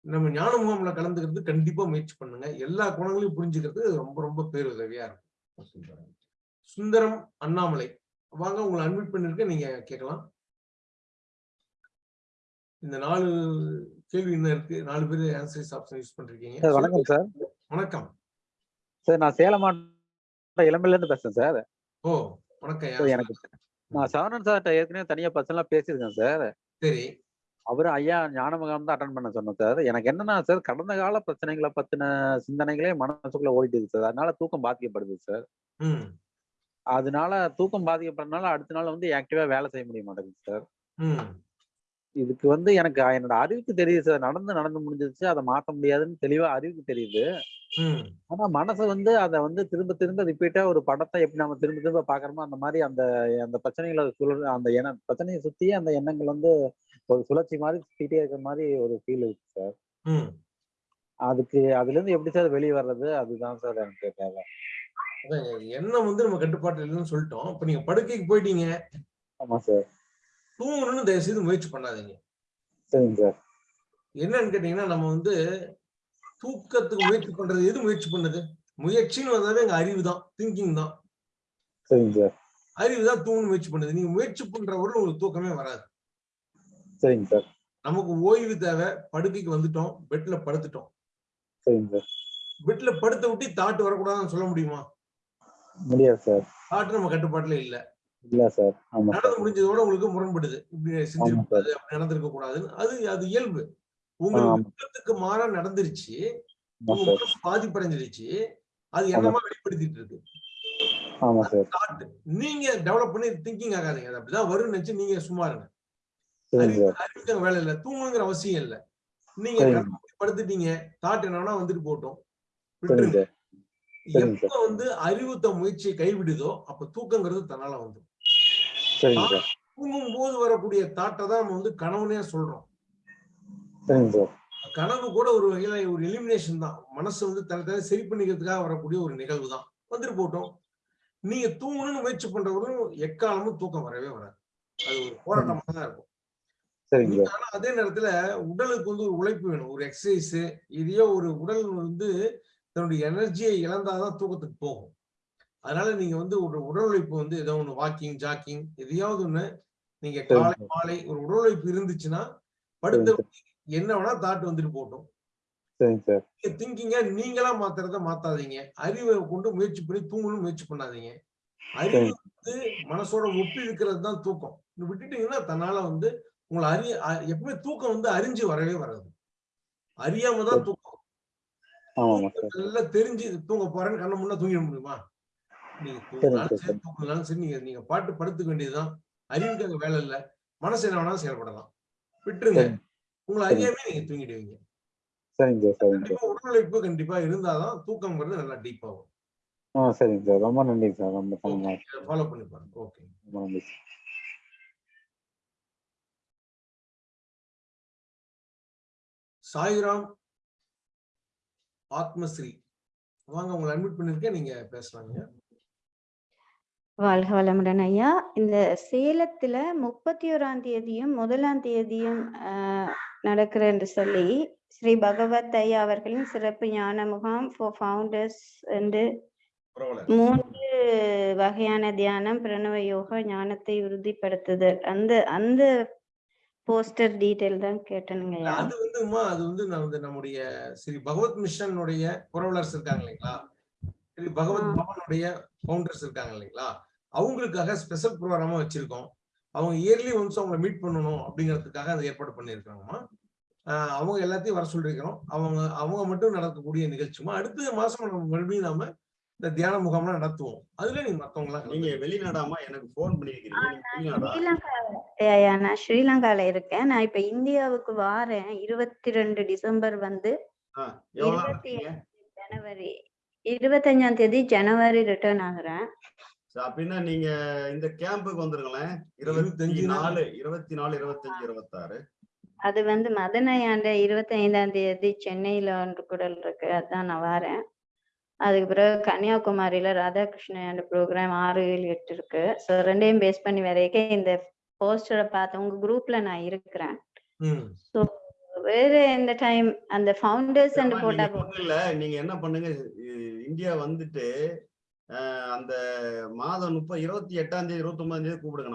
நம்ம ஞான முகாம்ல கலந்துக்கிறது கண்டிப்பா முயற்சி பண்ணுங்க. எல்லா குணங்களையும் புரிஞ்சுக்கிறது ரொம்ப ரொம்ப பேருதவியா இருக்கும். சுந்தரம் அண்ணாமலை. வாங்க உங்களை அட்மிட் பண்ணிருக்கேன் நீங்க கேட்கலாம். இந்த நாலு கேள்வி என்ன இருக்கு? நாலு பேர் ஆன்சர்ஸ் ஆப்ஷன் யூஸ் பண்றீங்க சார் வணக்கம் சார். வணக்கம். சார் நான் சேலம் இளம்பில இருந்து பேசுறேன் சார். ஓ வணக்கம் சார். எனக்கு நான் சரவணன் சார்ட்ட ஏற்கனவே தனியா பர்சனலா பேசியிருக்கேன் சார். சரி. அவரு ஐயா ஞான முகாம் தான் அட்டன் பண்ண சொன்னேன் சார் எனக்கு என்னன்னா சார் கடந்த கால பிரச்சனைகளை பத்தின சிந்தனைகளே மனசுக்குள்ள ஓடிட்டு சார் அதனால தூக்கம் பாதிக்கப்படுது சார் அதனால தூக்கம் பாதிக்கப்படுறதுனால அடுத்த நாள் வந்து ஆக்டிவா வேலை செய்ய முடிய மாட்டேங்குது சார் இதுக்கு வந்து எனக்கு என்னோட அறிவுக்கு தெரியுது சார் நடந்து நடந்து முடிஞ்சிருச்சு. அதை மாத்த முடியாதுன்னு தெளிவா அறிவுக்கு தெரியுது. ஆனா மனசு வந்து அதை வந்து திரும்ப திரும்ப ரிப்பீட்டா ஒரு படத்தை எப்படி நம்ம திரும்ப திரும்ப பாக்குறோமோ அந்த மாதிரி அந்த அந்த பிரச்சனைகளை சுழல் அந்த எண்ண பிரச்சனையை சுத்தியே அந்த எண்ணங்கள் வந்து ஒரு சுழற்சி மாதிரி சுத்திட்டே இருக்கிற மாதிரி ஒரு ஃபீல் இருக்கு சார் அதுக்கு அதுல இருந்து எப்படி சார் வெளியே வர்றது? அதுதான் சார் எனக்கு தேவை. எண்ணம் வந்து நம்ம கட்டுப்பாட்டு இல்லைன்னு சொல்லிட்டோம். இப்ப நீங்க படுக்கைக்கு போயிட்டீங்க. ஆமா சார் தூங்கணும்னு தயவு செய்து முயற்சி பண்ணாதீங்க. சரிங்க சார் என்னன்னு கேட்டீங்கன்னா நம்ம வந்து தூக்கத்துக்கு முயற்சி பண்றது எது முயற்சி பண்ணுது? முயற்சின்னு வந்தாலே எங்க அறிவு தான். திங்கிங் தான் அறிவு தான் தூங்கணும் முயற்சி பண்ணுது. நீங்க முயற்சி பண்றவர்கள் உங்களுக்கு தூக்கமே வராது. சரிங்க சார் நமக்கு ஓய்வு தேவை படுக்கைக்கு வந்துட்டோம் பெட்ல படுத்துட்டோம். சரிங்க சார் பெட்ல படுத்த விட்டு தாட்டு வரக்கூடாதுன்னு சொல்ல முடியுமா? முடியாது சார் தாட்டு நம்ம கட்டுப்பாட்டுல இல்ல. இல்ல சார் நடந்து முடிஞ்சதோட உங்களுக்கு முரண்படுது. இப்படி செஞ்சிருக்க ஆமா சார். கூடாது அப்படி நடந்திருக்க கூடாதுன்னு அது அது இயல்பு. உங்களுக்கு விருப்பத்துக்கு மாறா நடந்துருச்சு. உங்க மனசு பாதிப்படைஞ்சிருச்சு. அது. என்னமா வெளிப்படுத்திட்டு இருக்கு? நீங்க டெவலப் பண்ணி திங்கிங் ஆகாதீங்க. அது அப்படிதான் வரும்னு நினைச்சு நீங்க சும்மா இருங்க. வேலை இல்ல. தூங்கணுங்கிற அவசியம் இல்ல. நீங்க படுத்துட்டீங்க. தாட் என்னன்னா வந்துட்டு போட்டோம். விட்டுருங்க. எப்ப வந்து அறிவுத்த முயற்சியை கைவிடுதோ அப்ப தூக்கங்கிறது தன்னால வந்துடும் தூங்கும் போது வரக்கூடிய தாட்டை தான் நம்ம வந்து கனவுனே சொல்றோம். சரிங்க சார் கனவு கூட ஒரு வகையில ஒரு எலிமினேஷன் தான். மனசு வந்து தன்னை சரி பண்ணிக்கிறதுக்காக வரக்கூடிய ஒரு நிகழ்வு தான் வந்துட்டு போட்டோம். நீங்க தூங்கணும்னு முயற்சி பண்றவங்களும் எக்காலமும் தூக்கம் வரவே வராது. அது ஒரு போராட்டமா தான் இருக்கும். ஆனா அதே நேரத்துல உடலுக்கு வந்து ஒரு உழைப்பு வேணும். ஒரு எக்ஸசைஸ் இதையோ ஒரு உடல் வந்து தன்னுடைய எனர்ஜியை இழந்தாதான் தூக்கத்துக்கு போகும். அதனால நீங்க வந்து ஒரு உடல் உழைப்பு வந்து ஏதோ ஒன்று வாக்கிங் ஜாக்கிங் எதையாவது ஒண்ணு நீங்க காலை. மாலை ஒரு உடல் உழைப்பு இருந்துச்சுன்னா படுத்த என்ன வேணா தாட் வந்துட்டு போட்டோம். திங்கிங்க நீங்களா மாத்துறத மாத்தாதீங்க. அறிவை கொண்டு முயற்சி பண்ணி தூங்கணும்னு முயற்சி பண்ணாதீங்க. அறிவு வந்து மனசோட ஒப்பி இருக்கிறது தான் தூக்கம். விட்டுட்டீங்கன்னா தன்னால வந்து உங்களை அறிய எப்பவுமே தூக்கம் வந்து அறிஞ்சு வரவே வராது. அறியாம தான். தூக்கம். நல்லா தெரிஞ்சு தூங்க போறேன்னு கண்ண முன்னா தூங்கிட முடியுமா? நீங்க தூங்கினாலும் சார் தூங்கினாலும் சரி நீங்க நீங்க பாட்டு படுத்துக்க வேண்டியதுதான். அறிவுக்கு அங்க வேலை இல்ல. மனசு என்ன வேணாலும் செயல்படலாம். விட்டுருங்க. உங்களை அறியாமே நீங்க தூங்கிடுவீங்க. சரிங்க சார் சரிங்க சார் கண்டிப்பா உடல் உழைப்பு கண்டிப்பா இருந்தாதான் தூக்கம்ங்கிறது நல்லா டீப் ஆகும். ஆ சரிங்க சார். ரொம்ப நன்றி சார். ரொம்ப ஃபாலோ பண்ணி பாருங்க. ஓகே ரொம்ப நன்றி சார். சாய்ராம் ஆத்மஸ்ரீ. வாங்க உங்களை அட்மிட் பண்ணிருக்கேன் நீங்க பேசலாங்க. வாழ்க வளமுடன் ஐயா. இந்த சேலத்துல முப்பத்தி ஓராம் தேதியும் முதலாம் தேதியும் ஆஹ் நடக்கிற என்று சொல்லி ஸ்ரீ பகவத் ஐயா அவர்களின் சிறப்பு ஞான முகாம் ஃபார் ஃபவுண்டர்ஸ் என்று மூன்று வகையான தியானம் பிரணவ யோகா ஞானத்தை உறுதிப்படுத்துதல். அந்த அந்த போஸ்டர் டீட்டெயில் தான் கேட்டனுங்க அது வந்துமா அது வந்து வந்து நம்முடைய ஸ்ரீ பகவத் மிஷனுடைய புரவலர்ஸ் இருக்காங்க இல்லைங்களா? ஸ்ரீ பகவத் பவனுடைய ஃபவுண்டர்ஸ் இருக்காங்க இல்லைங்களா? அவங்களுக்காக ஸ்பெஷல் ப்ரோக்ராமா வச்சிருக்கோம். அவங்க இயர்லி ஒன்ஸ் அவங்கள மீட் பண்ணணும் அப்படிங்கிறதுக்காக அதை ஏற்பாடு பண்ணியிருக்காங்கம்மா. அவங்க எல்லாத்தையும் வர சொல்லியிருக்கிறோம். அவங்க அவங்க மட்டும் நடக்கக்கூடிய நிகழ்ச்சிமா அடுத்த மாசம் நம்ம மறுபடியும் நாம இந்த தியான முகாம்லாம் நடத்துவோம். அதுல நீங்க மத்தவங்க நீங்க வெளிநாடாமா எனக்கு போன் பண்ணிருக்கீங்க. நான் ஸ்ரீலங்கால இருக்கேன். நான் இப்ப இந்தியாவுக்கு வாரேன். இருபத்தி ரெண்டு டிசம்பர் வந்து இருபத்தி ஜனவரி. இருபத்தஞ்சாம் தேதி ஜனவரி ரிட்டர்ன் ஆகுறேன். அப்படின்னா நீங்க இந்த கேம்புக்கு வந்துருங்களேன். இருபத்தி இருபத்தஞ்சு. நாலு இருபத்தி நாலு இருபத்தஞ்சு இருபத்தாறு. அது வந்து மதனையாண்ட இருபத்தி ஐந்தாம் தேதி சென்னையில ஒன்று கூடல் இருக்கு. அதான் நான் வரேன். அதுக்கு பிறகு கன்னியாகுமரியில ராதாகிருஷ்ணன் ப்ரோக்ராம் ஆறு ஏழு எட்டு இருக்கு. ஸோ ரெண்டையும் பேஸ் பண்ணி வரைக்கும் இந்த போஸ்டரை பார்த்து உங்க குரூப்ல நான் இருக்கிறேன். ஸோ வேற எந்த டைம் அந்த ஃபவுண்டர்ஸ் அண்ட் போட்டா இல்ல. நீங்க என்ன பண்ணுங்க? இந்தியா வந்துட்டு அந்த மாதம் முப்பது இருபத்தி எட்டாம் தேதி இருபத்தி ஒன்பதாம் தேதி கூப்பிடுங்க.